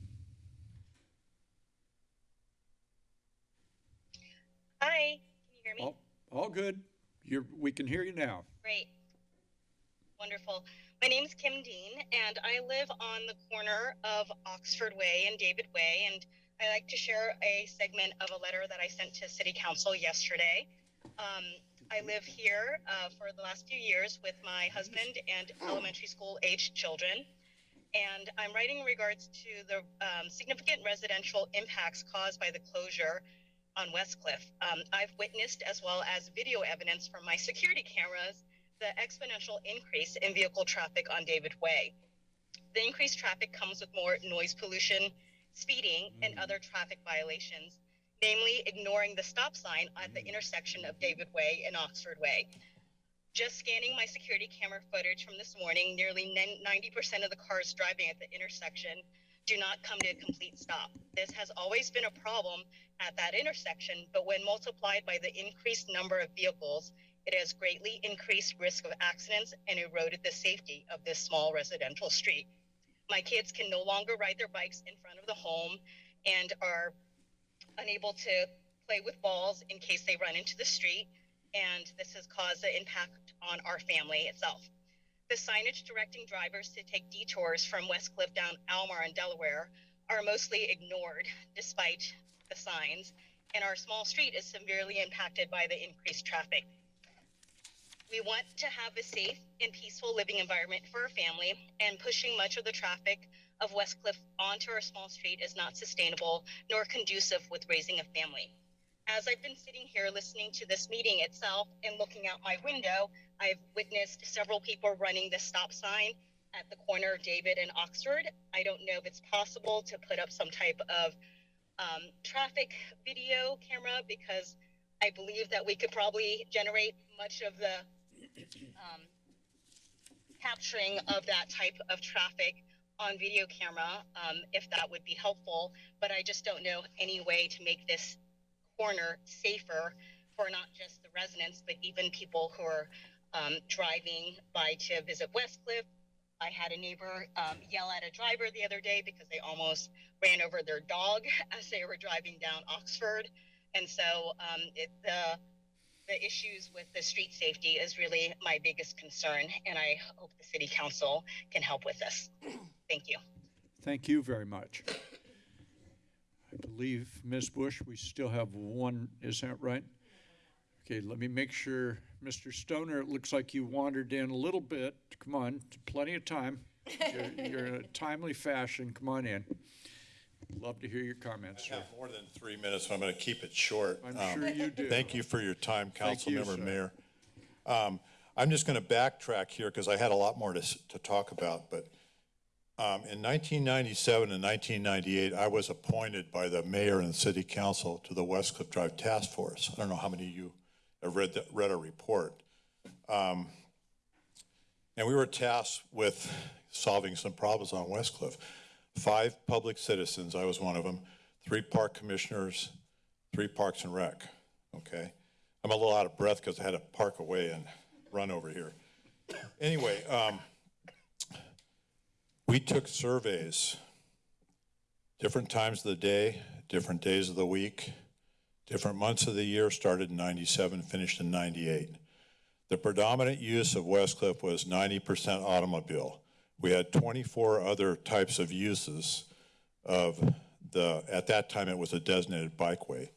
Hi, can you hear me? All, all good. You're, we can hear you now. Great. Wonderful. My name is Kim Dean, and I live on the corner of Oxford Way and David Way. And I like to share a segment of a letter that I sent to City Council yesterday. Um, I live here uh, for the last few years with my husband and elementary school aged children. And I'm writing in regards to the um, significant residential impacts caused by the closure on Westcliff. Um, I've witnessed, as well as video evidence from my security cameras, the exponential increase in vehicle traffic on David Way. The increased traffic comes with more noise pollution, speeding, and mm. other traffic violations, namely ignoring the stop sign at the mm. intersection of David Way and Oxford Way. Just scanning my security camera footage from this morning, nearly 90% of the cars driving at the intersection do not come to a complete stop. This has always been a problem at that intersection, but when multiplied by the increased number of vehicles, it has greatly increased risk of accidents and eroded the safety of this small residential street. My kids can no longer ride their bikes in front of the home and are unable to play with balls in case they run into the street, and this has caused an impact on our family itself. The signage directing drivers to take detours from Westcliff down Almar and Delaware are mostly ignored despite the signs, and our small street is severely impacted by the increased traffic. We want to have a safe and peaceful living environment for our family, and pushing much of the traffic of Westcliff onto our small street is not sustainable nor conducive with raising a family. As I've been sitting here listening to this meeting itself and looking out my window, I've witnessed several people running the stop sign at the corner of David and Oxford. I don't know if it's possible to put up some type of um, traffic video camera because I believe that we could probably generate much of the um, capturing of that type of traffic on video camera um, if that would be helpful. But I just don't know any way to make this corner safer for not just the residents, but even people who are um, driving by to visit Westcliff. I had a neighbor um, yell at a driver the other day because they almost ran over their dog as they were driving down Oxford. And so um, it, the the issues with the street safety is really my biggest concern, and I hope the city council can help with this. Thank you. Thank you very much. I believe, Ms. Bush, we still have one, is that right? Okay, let me make sure. Mr. Stoner, it looks like you wandered in a little bit. Come on, plenty of time. You're, you're in a timely fashion. Come on in. Love to hear your comments, I sir. have more than three minutes, so I'm going to keep it short. I'm Um, sure you do. Thank you for your time, Thank you, Councilmember sir. Mayor. Um, I'm just going to backtrack here because I had a lot more to, s- to talk about, but um, in 1997 and 1998, I was appointed by the mayor and city council to the West Cliff Drive Task Force. I don't know how many of you have read, the- read a report. Um, And we were tasked with solving some problems on West Cliff. Five public citizens, I was one of them, three park commissioners, three parks and rec, okay? I'm a little out of breath because I had to park away and run over here. Anyway, um, we took surveys, different times of the day, different days of the week, different months of the year, started in 97, finished in 98. The predominant use of West Cliff was 90% automobile. We had 24 other types of uses of the, at that time it was a designated bikeway.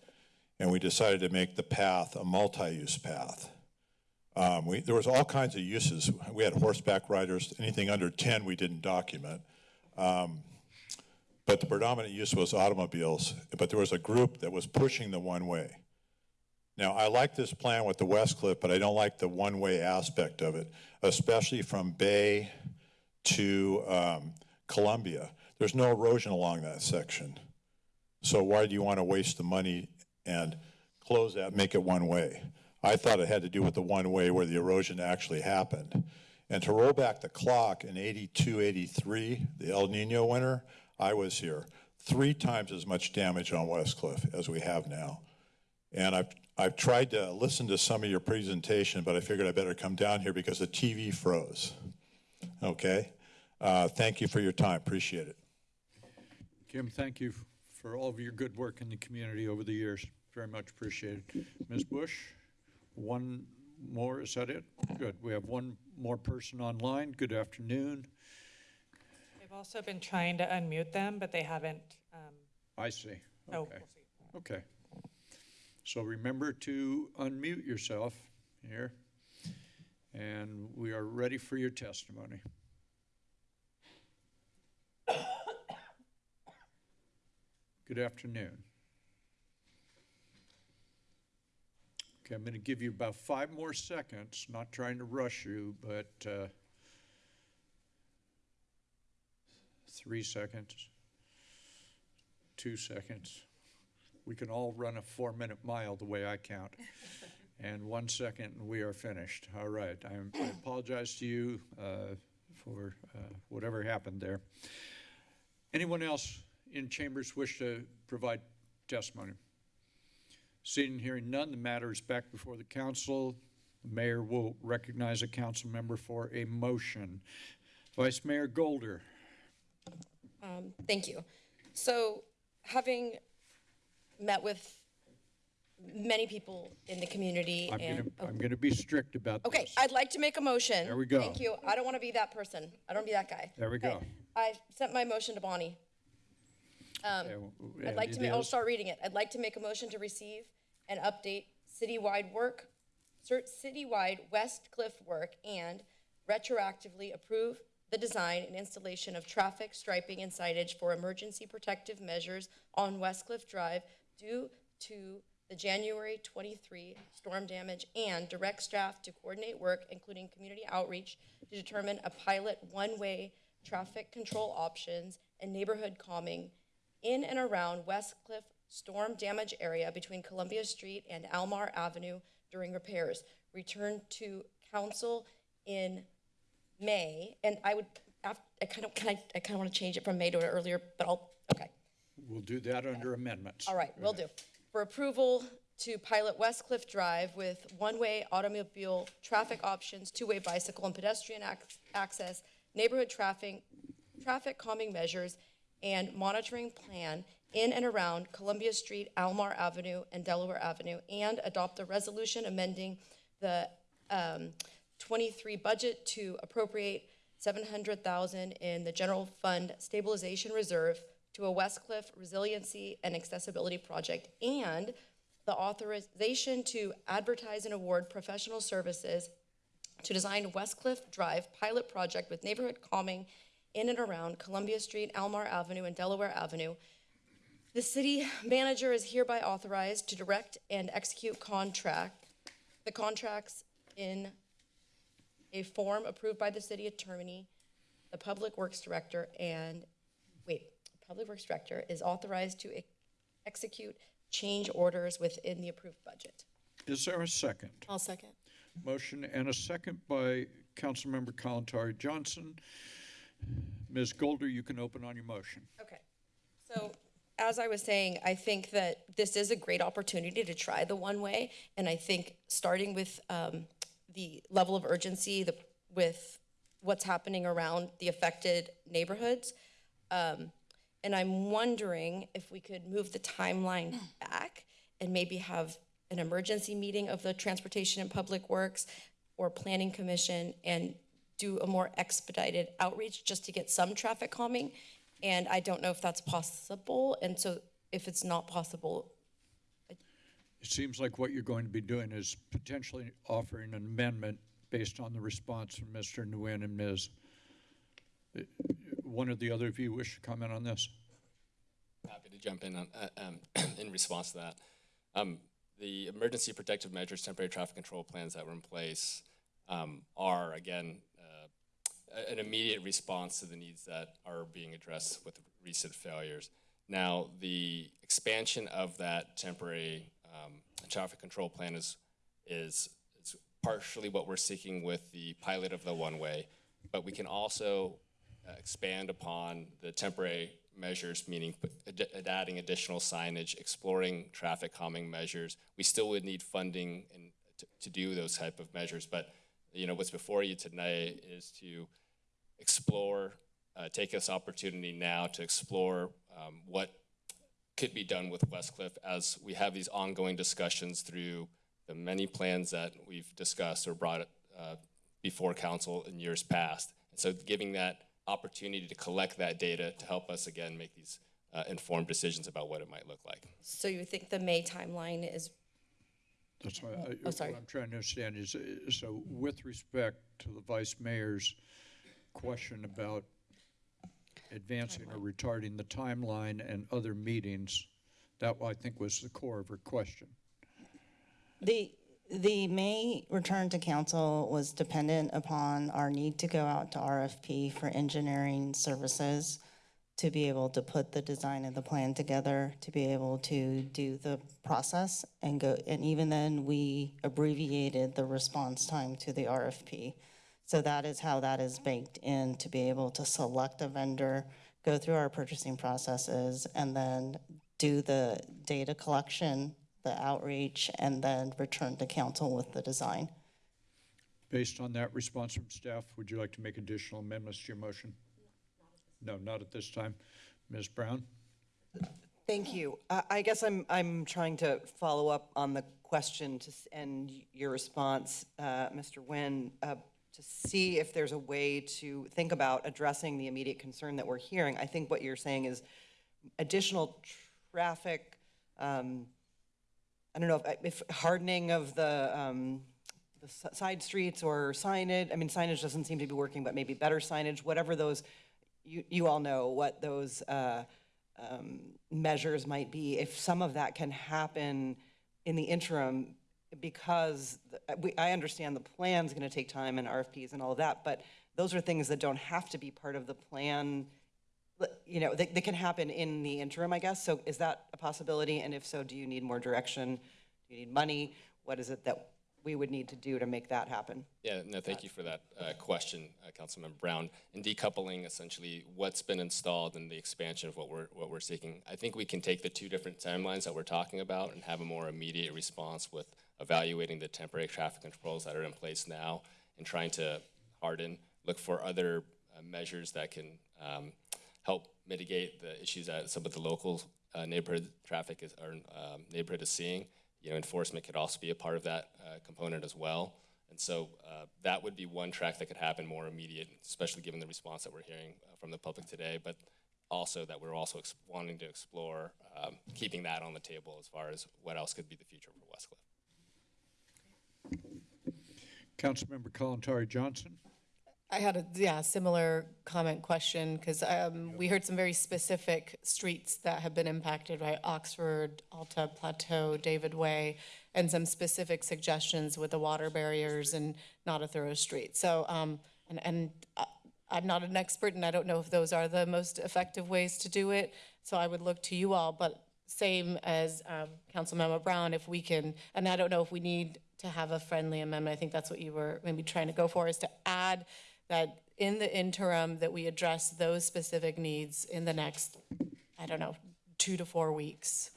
And we decided to make the path a multi-use path. Um, we, there was all kinds of uses. We had horseback riders, anything under 10 we didn't document. Um, but the predominant use was automobiles, but there was a group that was pushing the one-way. Now, I like this plan with the West Cliff, but I don't like the one-way aspect of it, especially from Bay to um, Columbia. There's no erosion along that section. So why do you want to waste the money and close that, make it one-way? I thought it had to do with the one-way where the erosion actually happened. And to roll back the clock in 82, 83, the El Nino winter, I was here. Three times as much damage on West Cliff as we have now. And I've, I've tried to listen to some of your presentation, but I figured I better come down here because the TV froze. Okay? Uh, Thank you for your time, appreciate it. Kim, thank you for all of your good work in the community over the years. Very much appreciated. Ms. Bush, one more, is that it? Good. We have one more person online. Good afternoon. I've also been trying to unmute them, but they haven't. um, I see. So Okay. Okay. So remember to unmute yourself here. And we are ready for your testimony. Good afternoon. Okay, I'm going to give you about five more seconds, not trying to rush you, but uh, three seconds, two seconds. We can all run a four-minute mile the way I count. And one second, and we are finished. All right, I'm- I apologize to you uh, for uh, whatever happened there. Anyone else in chambers wish to provide testimony? Seeing and hearing none, the matter is back before the council. The mayor will recognize a council member for a motion. Vice Mayor Golder. Um, thank you. So, having met with many people in the community I'm and gonna, I'm gonna be strict about this. okay, I'd like to make a motion. There we go. Thank you. I don't want to be that person. I don't want to be that guy. There we go. I sent my motion to Bonnie. Um, I'd like to, ma- I'll start reading it. I'd like to make a motion to receive and update citywide work, citywide West Cliff work and retroactively approve the design and installation of traffic striping and signage for emergency protective measures on West Cliff Drive due to the January 23 storm damage and direct staff to coordinate work, including community outreach, to determine a pilot one-way traffic control options and neighborhood calming in and around West Cliff storm damage area between Columbia Street and Almar Avenue during repairs. Return to council in May, and I would, I kind of, can I, I kind of want to change it from May to earlier, but I'll, okay. We'll do that under amendments. All right, we'll do. For approval to pilot West Cliff Drive with one-way automobile traffic options, two-way bicycle and pedestrian ac- access, neighborhood traffic, traffic calming measures, and monitoring plan in and around Columbia Street, Almar Avenue, and Delaware Avenue, and adopt a resolution amending the um, 23 budget to appropriate 700,000 in the general fund stabilization reserve to a West Cliff resiliency and accessibility project, and the authorization to advertise and award professional services to design West Cliff Drive pilot project with neighborhood calming in and around Columbia Street, Almar Avenue, and Delaware Avenue. The city manager is hereby authorized to direct and execute contract, the contracts in a form approved by the city attorney, the public works director, and, public works director is authorized to ex- execute change orders within the approved budget. Is there a second? I'll second. Motion and a second by Councilmember Kalantari Johnson. Ms. Golder, you can open on your motion. Okay. So, as I was saying, I think that this is a great opportunity to try the one-way, and I think starting with um, the level of urgency, the, with what's happening around the affected neighborhoods, um, and I'm wondering if we could move the timeline back and maybe have an emergency meeting of the Transportation and Public Works or Planning Commission and do a more expedited outreach just to get some traffic calming. And I don't know if that's possible. And so if it's not possible, It seems like what you're going to be doing is potentially offering an amendment based on the response from Mr. Nguyen and Ms. One or the other of you wish to comment on this? Happy to jump in on, uh, um, in response to that. Um, the emergency protective measures, temporary traffic control plans that were in place um, are, again, uh, an immediate response to the needs that are being addressed with recent failures. Now, the expansion of that temporary um, traffic control plan is, is, is partially what we're seeking with the pilot of the one-way, but we can also expand upon the temporary measures, meaning ad- adding additional signage, exploring traffic calming measures. We still would need funding to, to do those type of measures, but you know what's before you tonight is to explore uh, take this opportunity now to explore um, what could be done with West Cliff as we have these ongoing discussions through the many plans that we've discussed or brought uh, before council in years past. And so giving that opportunity to collect that data to help us again make these uh, informed decisions about what it might look like. So you think the May timeline is, That's why, I- Oh, sorry. what I'm trying to understand is, uh, so with respect to the vice mayor's question about advancing or retarding the timeline and other meetings, that I think was the core of her question. The, the May return to council was dependent upon our need to go out to RFP for engineering services to be able to put the design of the plan together, to be able to do the process and go, and even then, we abbreviated the response time to the RFP. So that is how that is baked in, to be able to select a vendor, go through our purchasing processes, and then do the data collection, the outreach, and then return to council with the design. Based on that response from staff, would you like to make additional amendments to your motion? No, not at this time. Ms. Brown? Thank you. I I guess I'm, I'm trying to follow up on the question to s- and your response, uh, Mr. Nguyen, uh, to see if there's a way to think about addressing the immediate concern that we're hearing. I think what you're saying is additional traffic, um, I don't know if, if hardening of the, um, the side streets or signage, I mean, signage doesn't seem to be working, but maybe better signage, whatever those, you, you all know what those, uh, um, measures might be, if some of that can happen in the interim, because the- we, I understand the plan's gonna take time and RFPs and all of that, but those are things that don't have to be part of the plan. You know, they, they can happen in the interim, I guess, so is that a possibility? And if so, do you need more direction? Do you need money? What is it that we would need to do to make that happen? Yeah, no, thank you for that uh, question, uh, Councilmember Brown. And decoupling essentially what's been installed and the expansion of what we're, what we're seeking. I think we can take the two different timelines that we're talking about and have a more immediate response with evaluating the temporary traffic controls that are in place now and trying to harden, look for other uh, measures that can um, help mitigate the issues that some of the local uh, neighborhood traffic is, or um, neighborhood is seeing. You know, enforcement could also be a part of that uh, component as well. And so uh, that would be one track that could happen more immediate, especially given the response that we're hearing uh, from the public today, but also that we're also wanting to explore um, keeping that on the table as far as what else could be the future for West Cliff. Councilmember Kalantari Johnson? I had a, yeah, similar comment question, because um, we heard some very specific streets that have been impacted, right? Oxford, Alta Plateau, David Way, and some specific suggestions with the water barriers and not a thorough street. So, um, and, and I- I'm not an expert, and I don't know if those are the most effective ways to do it, so I would look to you all, but same as um, Councilmember Brown, if we can, and I don't know if we need to have a friendly amendment, I think that's what you were maybe trying to go for, is to add that in the interim, that we address those specific needs in the next, I don't know, two to four weeks.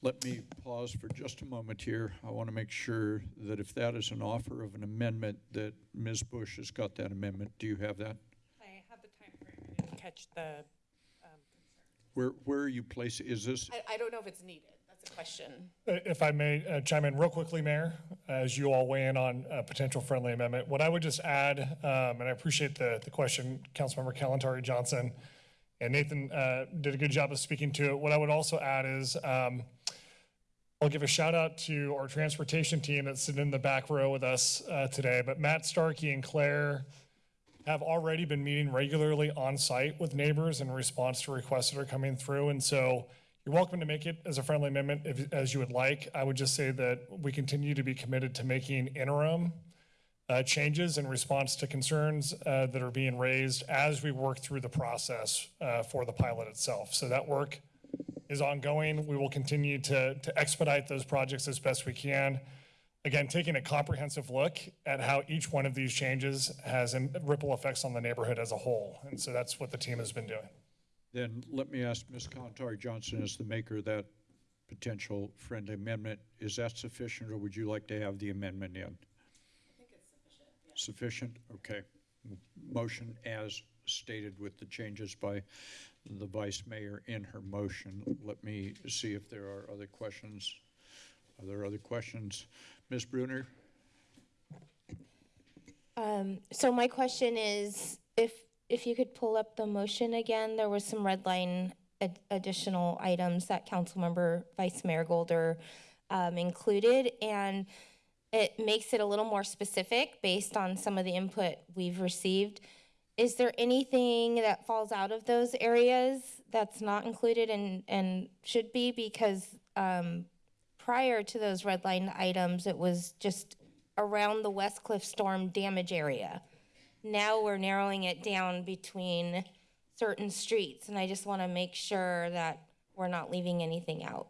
Let me pause for just a moment here. I want to make sure that if that is an offer of an amendment, that Ms. Bush has got that amendment. Do you have that? I have the time frame. I didn't catch the, um, Where, where are you placing, is this? I, I don't know if it's needed, that's a question. If I may uh, chime in real quickly, Mayor, as you all weigh in on a potential friendly amendment, what I would just add, um, and I appreciate the, the question, Councilmember Kalantari Johnson, and Nathan uh, did a good job of speaking to it. What I would also add is, um, I'll give a shout out to our transportation team that's sitting in the back row with us uh, today, but Matt Starkey and Claire have already been meeting regularly on site with neighbors in response to requests that are coming through. And so you're welcome to make it as a friendly amendment if, as you would like. I would just say that we continue to be committed to making interim uh, changes in response to concerns uh, that are being raised as we work through the process uh, for the pilot itself. So that work is ongoing. We will continue to, to expedite those projects as best we can. Again, taking a comprehensive look at how each one of these changes has ripple effects on the neighborhood as a whole. And so that's what the team has been doing. Then let me ask Ms. Kalantari Johnson, as the maker of that potential friendly amendment, is that sufficient, or would you like to have the amendment in? I think it's sufficient. Sufficient, okay. Motion as stated with the changes by the vice mayor in her motion. Let me see if there are other questions. Are there other questions? Ms. Brunner? Um, so my question is, if, if you could pull up the motion again, there was some red line ad- additional items that Councilmember Vice Mayor Golder, um, included, and it makes it a little more specific based on some of the input we've received. Is there anything that falls out of those areas that's not included and, and should be? Because, um, prior to those red line items, it was just around the West Cliff storm damage area. Now we're narrowing it down between certain streets, and I just want to make sure that we're not leaving anything out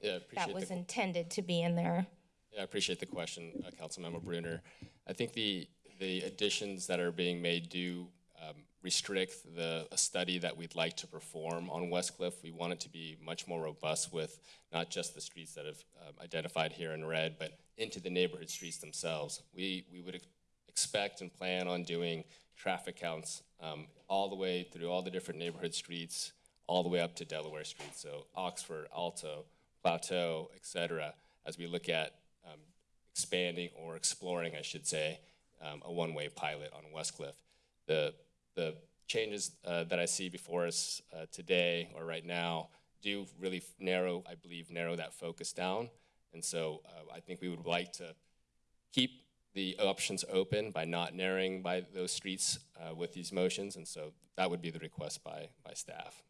Yeah, that appreciate was the, intended to be in there. yeah, I appreciate the question, uh, Councilmember Brunner. I think the, the additions that are being made do um, restrict the, a study that we'd like to perform on West Cliff. We want it to be much more robust with not just the streets that have um, identified here in red, but into the neighborhood streets themselves. We, we would expect and plan on doing traffic counts um, all the way through all the different neighborhood streets, all the way up to Delaware Street. So Oxford, Alto, Plateau, et cetera, as we look at um, expanding or exploring, I should say, um, a one-way pilot on West Cliff. The, the changes uh, that I see before us uh, today or right now do really narrow, I believe, narrow that focus down. And so uh, I think we would like to keep the options open by not narrowing by those streets uh, with these motions. And so that would be the request by, by staff.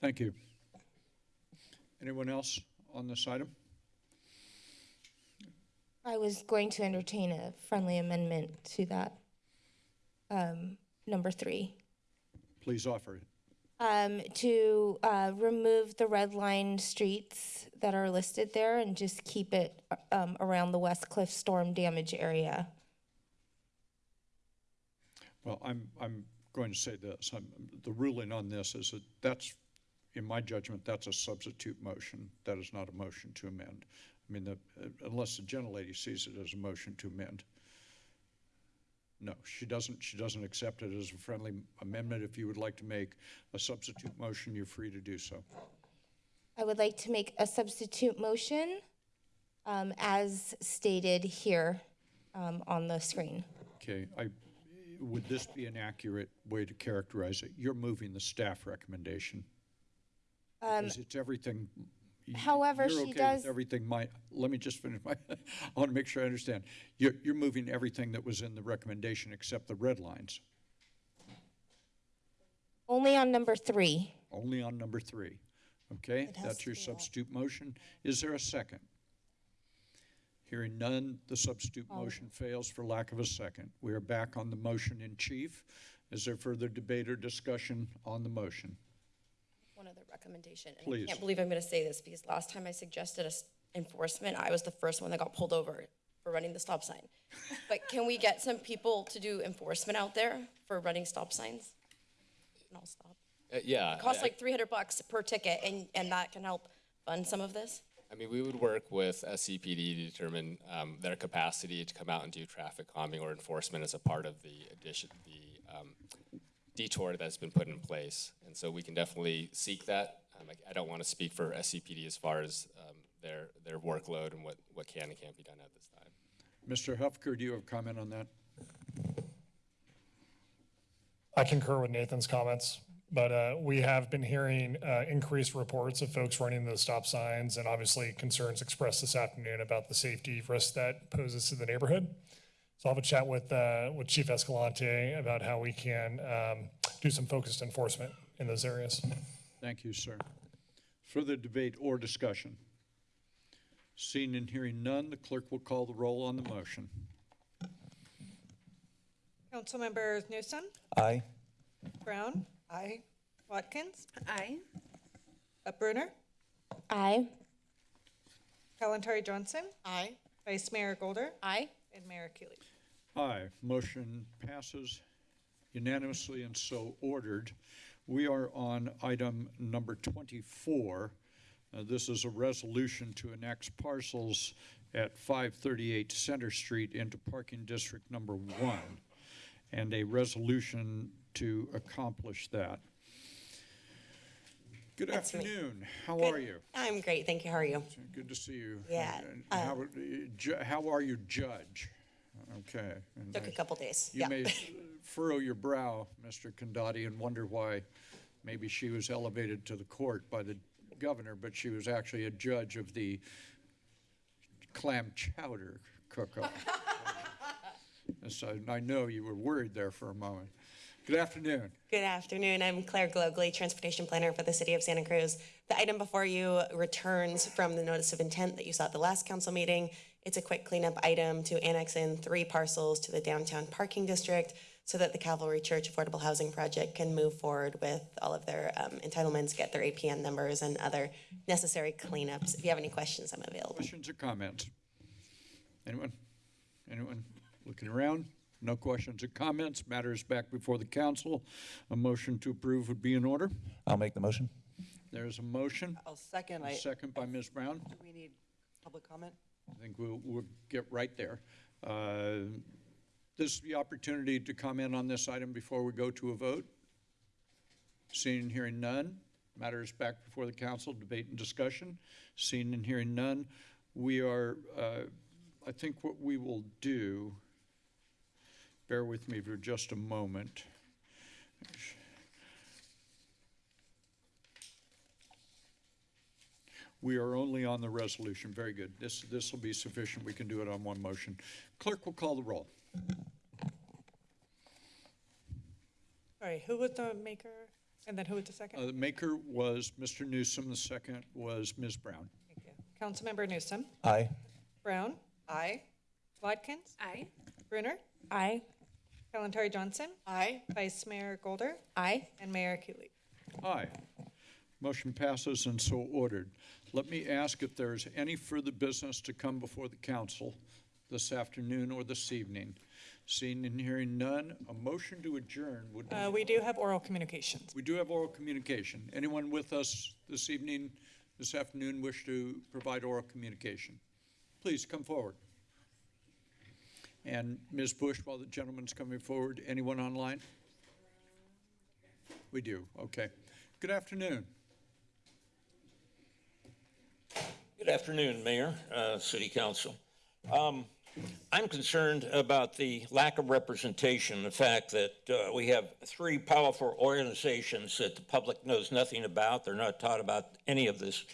Thank you. Anyone else on this item? I was going to entertain a friendly amendment to that, um, number three. Please offer it. Um, to, uh, remove the red line streets that are listed there and just keep it, um, around the West Cliff storm damage area. Well, I'm, I'm going to say this. I'm, the ruling on this is that that's, in my judgment, that's a substitute motion. That is not a motion to amend. I mean, the, unless the gentlelady sees it as a motion to amend. No, she doesn't, she doesn't accept it as a friendly amendment. If you would like to make a substitute motion, you're free to do so. I would like to make a substitute motion, um, as stated here, um, on the screen. Okay, I, would this be an accurate way to characterize it? You're moving the staff recommendation. Um, Because it's everything. However, you're she okay with does- Everything my, let me just finish my, I want to make sure I understand. You're, you're moving everything that was in the recommendation except the red lines, Only on number three. only on number three. Okay, It has that's to your be substitute motion. Is there a second? Hearing none, the substitute motion fails for lack of a second. We are back on the motion in chief. Is there further debate or discussion on the motion? One other recommendation, and Please. I can't believe I'm gonna say this, because last time I suggested a s- enforcement, I was the first one that got pulled over for running the stop sign. But can we get some people to do enforcement out there for running stop signs? And I'll stop. Uh, yeah. It costs I- like three hundred bucks per ticket, and, and that can help fund some of this? I mean, we would work with SCPD to determine um, their capacity to come out and do traffic calming or enforcement as a part of the addition, the um, detour that's been put in place. And so we can definitely seek that. Um, I, I don't want to speak for SCPD as far as um, their, their workload and what, what can and can't be done at this time. Mr. Huffaker, do you have a comment on that? I concur with Nathan's comments, but uh, we have been hearing uh, increased reports of folks running those stop signs and obviously concerns expressed this afternoon about the safety risk that poses to the neighborhood. So I'll have a chat with, uh, with Chief Escalante about how we can um, do some focused enforcement in those areas. Thank you, sir. Further debate or discussion? Seeing and hearing none, the clerk will call the roll on the motion. Councilmembers Newsome, Aye. Brown. Aye. Watkins. Aye. Uh, Brunner, Aye. Kalantari Johnson, Aye. Vice Mayor Golder, Aye. and Mayor Keeley. Aye, motion passes unanimously and so ordered. We are on item number 24. Uh, This is a resolution to annex parcels at 538 Center Street into Parking District Number One. and a resolution to accomplish that. Good That's me. afternoon. How Good. are you? I'm great, thank you. How are you? Good to see you. Yeah, uh, How, how are you, Judge? Okay. and Took a I- couple days, You yeah. may furrow your brow, Mr. Condotti, and wonder why maybe she was elevated to the court by the governor, but she was actually a judge of the clam chowder cook-off. And So I know you were worried there for a moment. Good afternoon. Good afternoon. I'm Claire Gallogly, Transportation Planner for the City of Santa Cruz. The item before you returns from the notice of intent that you saw at the last council meeting. It's a quick cleanup item to annex in three parcels to the downtown parking district so that the Calvary Church Affordable Housing Project can move forward with all of their um, entitlements, get their APN numbers and other necessary cleanups. If you have any questions, I'm available. Questions or comments? Anyone? Anyone looking around? No questions or comments? Matters back before the council. A motion to approve would be in order. I'll make the motion. There's a motion. I'll second. A I, second by Ms. Brown. do we need public comment? I think we'll, we'll get right there. Uh, This is the opportunity to comment on this item before we go to a vote. Seeing and hearing none, matters back before the council, debate and discussion. Seeing and hearing none, we are, uh, I think what we will do, bear with me for just a moment. We are only on the resolution. Very good. This, this will be sufficient. We can do it on one motion. Clerk will call the roll. All right, who was the maker and then who was the second? Uh, The maker was Mr. Newsome, the second was Ms. Brown. Thank you. Councilmember Newsome, Aye. Brown, Aye. Watkins, Aye. Brunner, Aye. Kalantari Johnson, Aye. Vice Mayor Golder, Aye. and Mayor Keeley. Aye. Motion passes and so ordered. Let me ask if there's any further business to come before the council this afternoon or this evening. Seeing and hearing none, a motion to adjourn would be. Uh, we do have oral communications. We do have oral communication. Anyone with us this evening, this afternoon, wish to provide oral communication? Please come forward. And Ms. Bush, while the gentleman's coming forward, anyone online? We do, okay. Good afternoon. Good afternoon, Mayor, uh, City Council. Um, I'm concerned about the lack of representation, the fact that uh, we have three powerful organizations that the public knows nothing about. They're not taught about any of this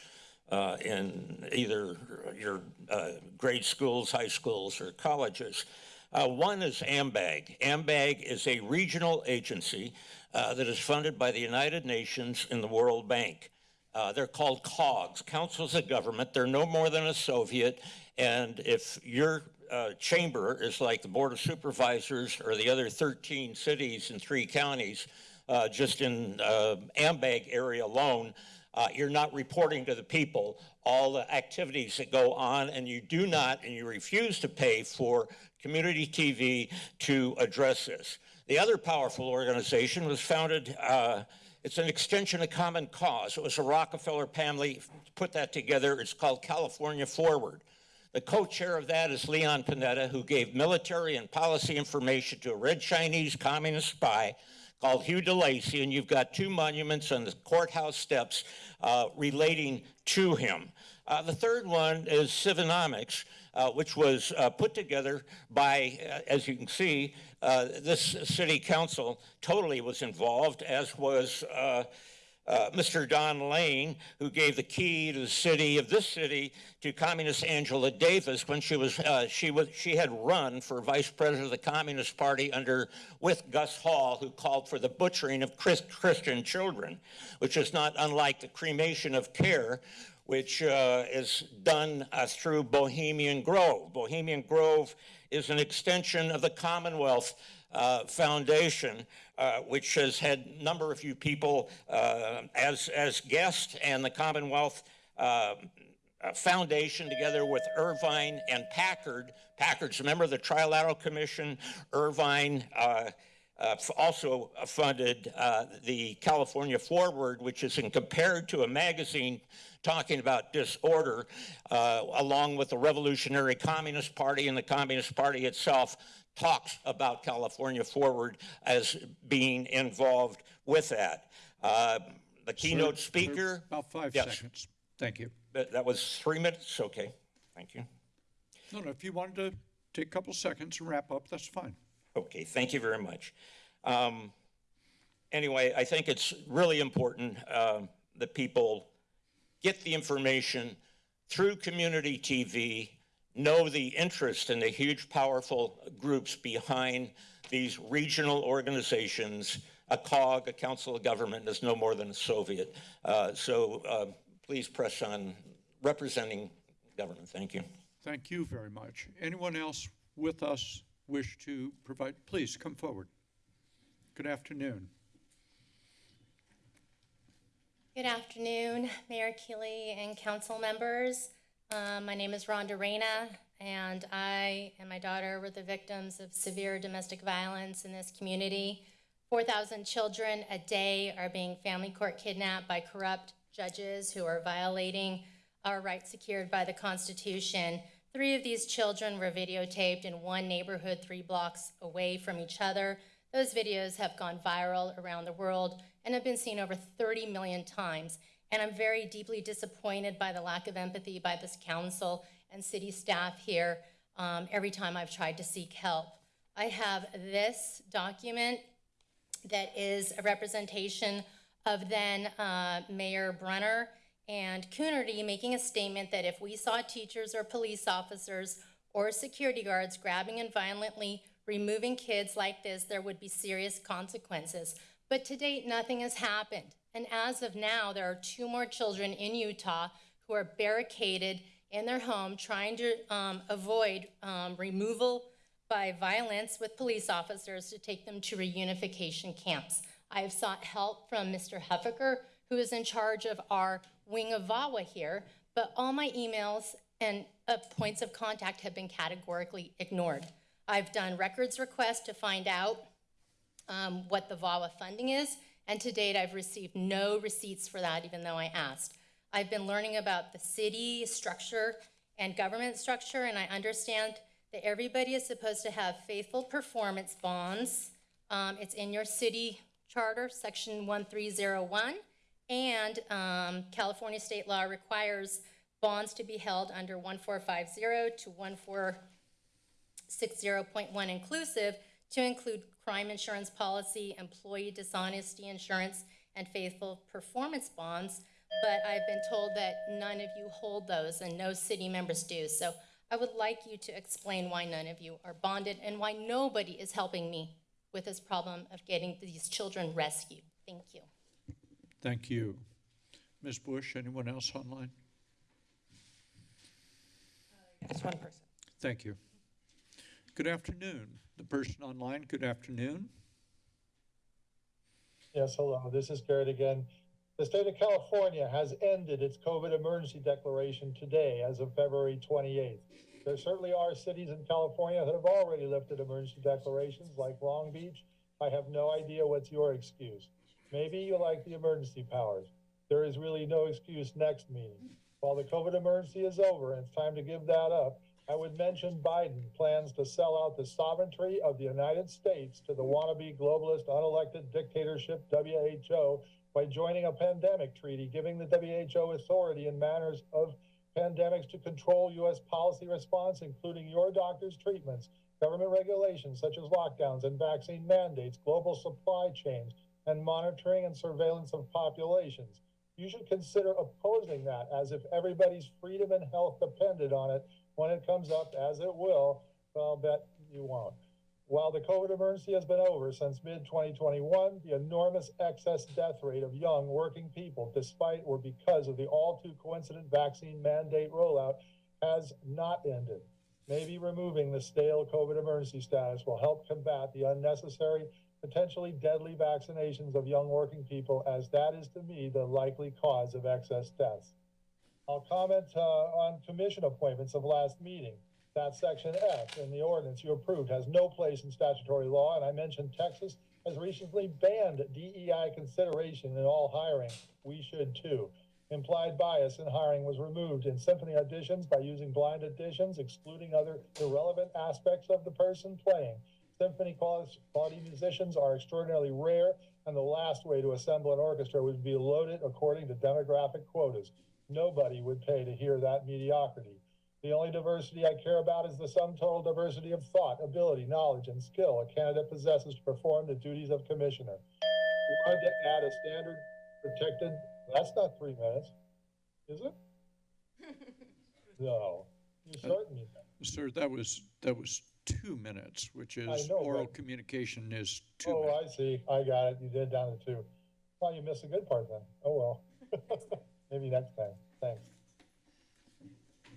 uh, in either your uh, grade schools, high schools, or colleges. Uh, one is AMBAG. AMBAG is a regional agency uh, that is funded by the United Nations and the World Bank. Uh, they're called COGS, Councils of Government. They're no more than a Soviet. And if your uh, chamber is like the Board of Supervisors or the other 13 cities and three counties, uh, just in uh, AMBAG area alone, uh, you're not reporting to the people all the activities that go on, and you do not, and you refuse to pay for community TV to address this. The other powerful organization was founded uh, it's an extension of Common Cause. It was a Rockefeller family put that together. It's called California Forward. The co-chair of that is Leon Panetta, who gave military and policy information to a red Chinese communist spy called Hugh DeLacy, and you've got two monuments on the courthouse steps uh, relating to him. Uh, the third one is Civinomics, uh, which was uh, put together by, uh, as you can see, uh, this city council totally was involved, as was uh, Mr. Don Lane, who gave the key to the city of this city to Communist Angela Davis when she was she was she had run for vice president of the Communist Party under with Gus Hall, who called for the butchering of Chris, Christian children, which is not unlike the cremation of care, which uh, is done uh, through Bohemian Grove. Bohemian Grove is an extension of the Commonwealth uh, Foundation, uh, which has had a number of you people uh, as, as guests, and the Commonwealth uh, Foundation, together with Irvine and Packard. Packard's a member of the Trilateral Commission. Irvine uh, uh, also funded uh, the California Forward, which is in compared to a magazine talking about disorder, uh, along with the Revolutionary Communist Party and the Communist Party itself, talks about California Forward as being involved with that. Uh, the keynote speaker. About five Yes. seconds. Thank you. That, that was three minutes? Okay, thank you. No, no, if you wanted to take a couple seconds and wrap up, that's fine. Okay, thank you very much. Um, anyway, I think it's really important uh, that people get the information through community TV, know the interest and the huge, powerful groups behind these regional organizations. A COG, a Council of Government, is no more than a Soviet. Uh, so uh, please press on representing government. Thank you. Thank you very much. Anyone else with us wish to provide, please come forward. Good afternoon. Good afternoon, Mayor Keeley and council members. Um, my name is Rhonda Reyna, and I and my daughter were the victims of severe domestic violence in this community. 4,000 children a day are being family court kidnapped by corrupt judges who are violating our rights secured by the Constitution. Three of these children were videotaped in one neighborhood three blocks away from each other. Those videos have gone viral around the world and have been seen over 30 million times. And I'm very deeply disappointed by the lack of empathy by this council and city staff here um, every time I've tried to seek help. I have this document that is a representation of then uh, Mayor Brunner and Coonerty making a statement that if we saw teachers or police officers or security guards grabbing and violently removing kids like this, there would be serious consequences. But to date, nothing has happened. And as of now, there are two more children in Utah who are barricaded in their home trying to um, avoid um, removal by violence with police officers to take them to reunification camps. I have sought help from Mr. Huffaker, who is in charge of our wing of VAWA here, but all my emails and uh, points of contact have been categorically ignored. I've done records requests to find out um, what the VAWA funding is, and to date I've received no receipts for that, even though I asked. I've been learning about the city structure and government structure, and I understand that everybody is supposed to have faithful performance bonds. Um, it's in your city charter, section 1301, and um, California state law requires bonds to be held under 1450 to 1460.1 inclusive to include crime insurance policy, employee dishonesty insurance, and faithful performance bonds. But I've been told that none of you hold those and no city members do. So I would like you to explain why none of you are bonded and why nobody is helping me with this problem of getting these children rescued. Thank you. Thank you. Ms. Bush, anyone else online? Uh, just one person. Thank you. Good afternoon. The person online, good afternoon. Yes, hello, this is Garrett again. The state of California has ended its COVID emergency declaration today as of February 28th. There certainly are cities in California that have already lifted emergency declarations, like Long Beach. I have no idea what's your excuse. Maybe you like the emergency powers. There is really no excuse next meeting. While the COVID emergency is over and it's time to give that up, I would mention Biden plans to sell out the sovereignty of the United States to the wannabe globalist unelected dictatorship WHO by joining a pandemic treaty, giving the WHO authority in matters of pandemics to control U.S. policy response, including your doctor's treatments, government regulations such as lockdowns and vaccine mandates, global supply chains, and monitoring and surveillance of populations. You should consider opposing that as if everybody's freedom and health depended on it when it comes up, as it will, I'll bet you won't. While the COVID emergency has been over since mid 2021, the enormous excess death rate of young working people, despite or because of the all too coincident vaccine mandate rollout, has not ended. Maybe removing the stale COVID emergency status will help combat the unnecessary, potentially deadly vaccinations of young working people, as that is to me the likely cause of excess deaths. I'll comment uh, on commission appointments of last meeting. That section F in the ordinance you approved has no place in statutory law, and I mentioned Texas has recently banned DEI consideration in all hiring. We should too. Implied bias in hiring was removed in symphony auditions by using blind auditions, excluding other irrelevant aspects of the person playing. Symphony quality, musicians are extraordinarily rare, and the last way to assemble an orchestra would be loaded according to demographic quotas. Nobody would pay to hear that mediocrity. The only diversity I care about is the sum total diversity of thought, ability, knowledge, and skill a candidate possesses to perform the duties of commissioner. We wanted to add a standard protected, that's not three minutes, is it? No, you uh, shortened me. Sir, that was, that was two minutes, which is know, oral communication is two Oh, minutes. I see, I got it, you did down to two. Well, you missed a good part then, oh well. Maybe next time, thanks.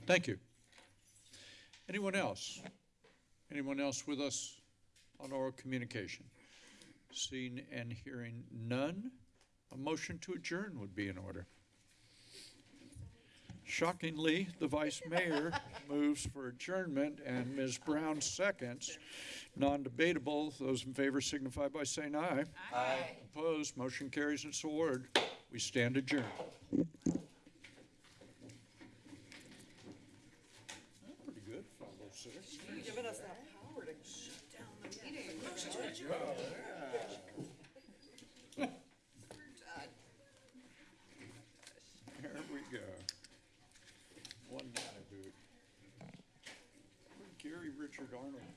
Thank you. Anyone else? Anyone else with us on oral communication? Seeing and hearing none, a motion to adjourn would be in order. Shockingly, the vice mayor moves for adjournment and Ms. Brown seconds. Non-debatable, those in favor signify by saying aye. Aye. Opposed, motion carries its award. We stand adjourned. Pretty good, five oh six. Giving us that power to shut down the meeting. There we go. One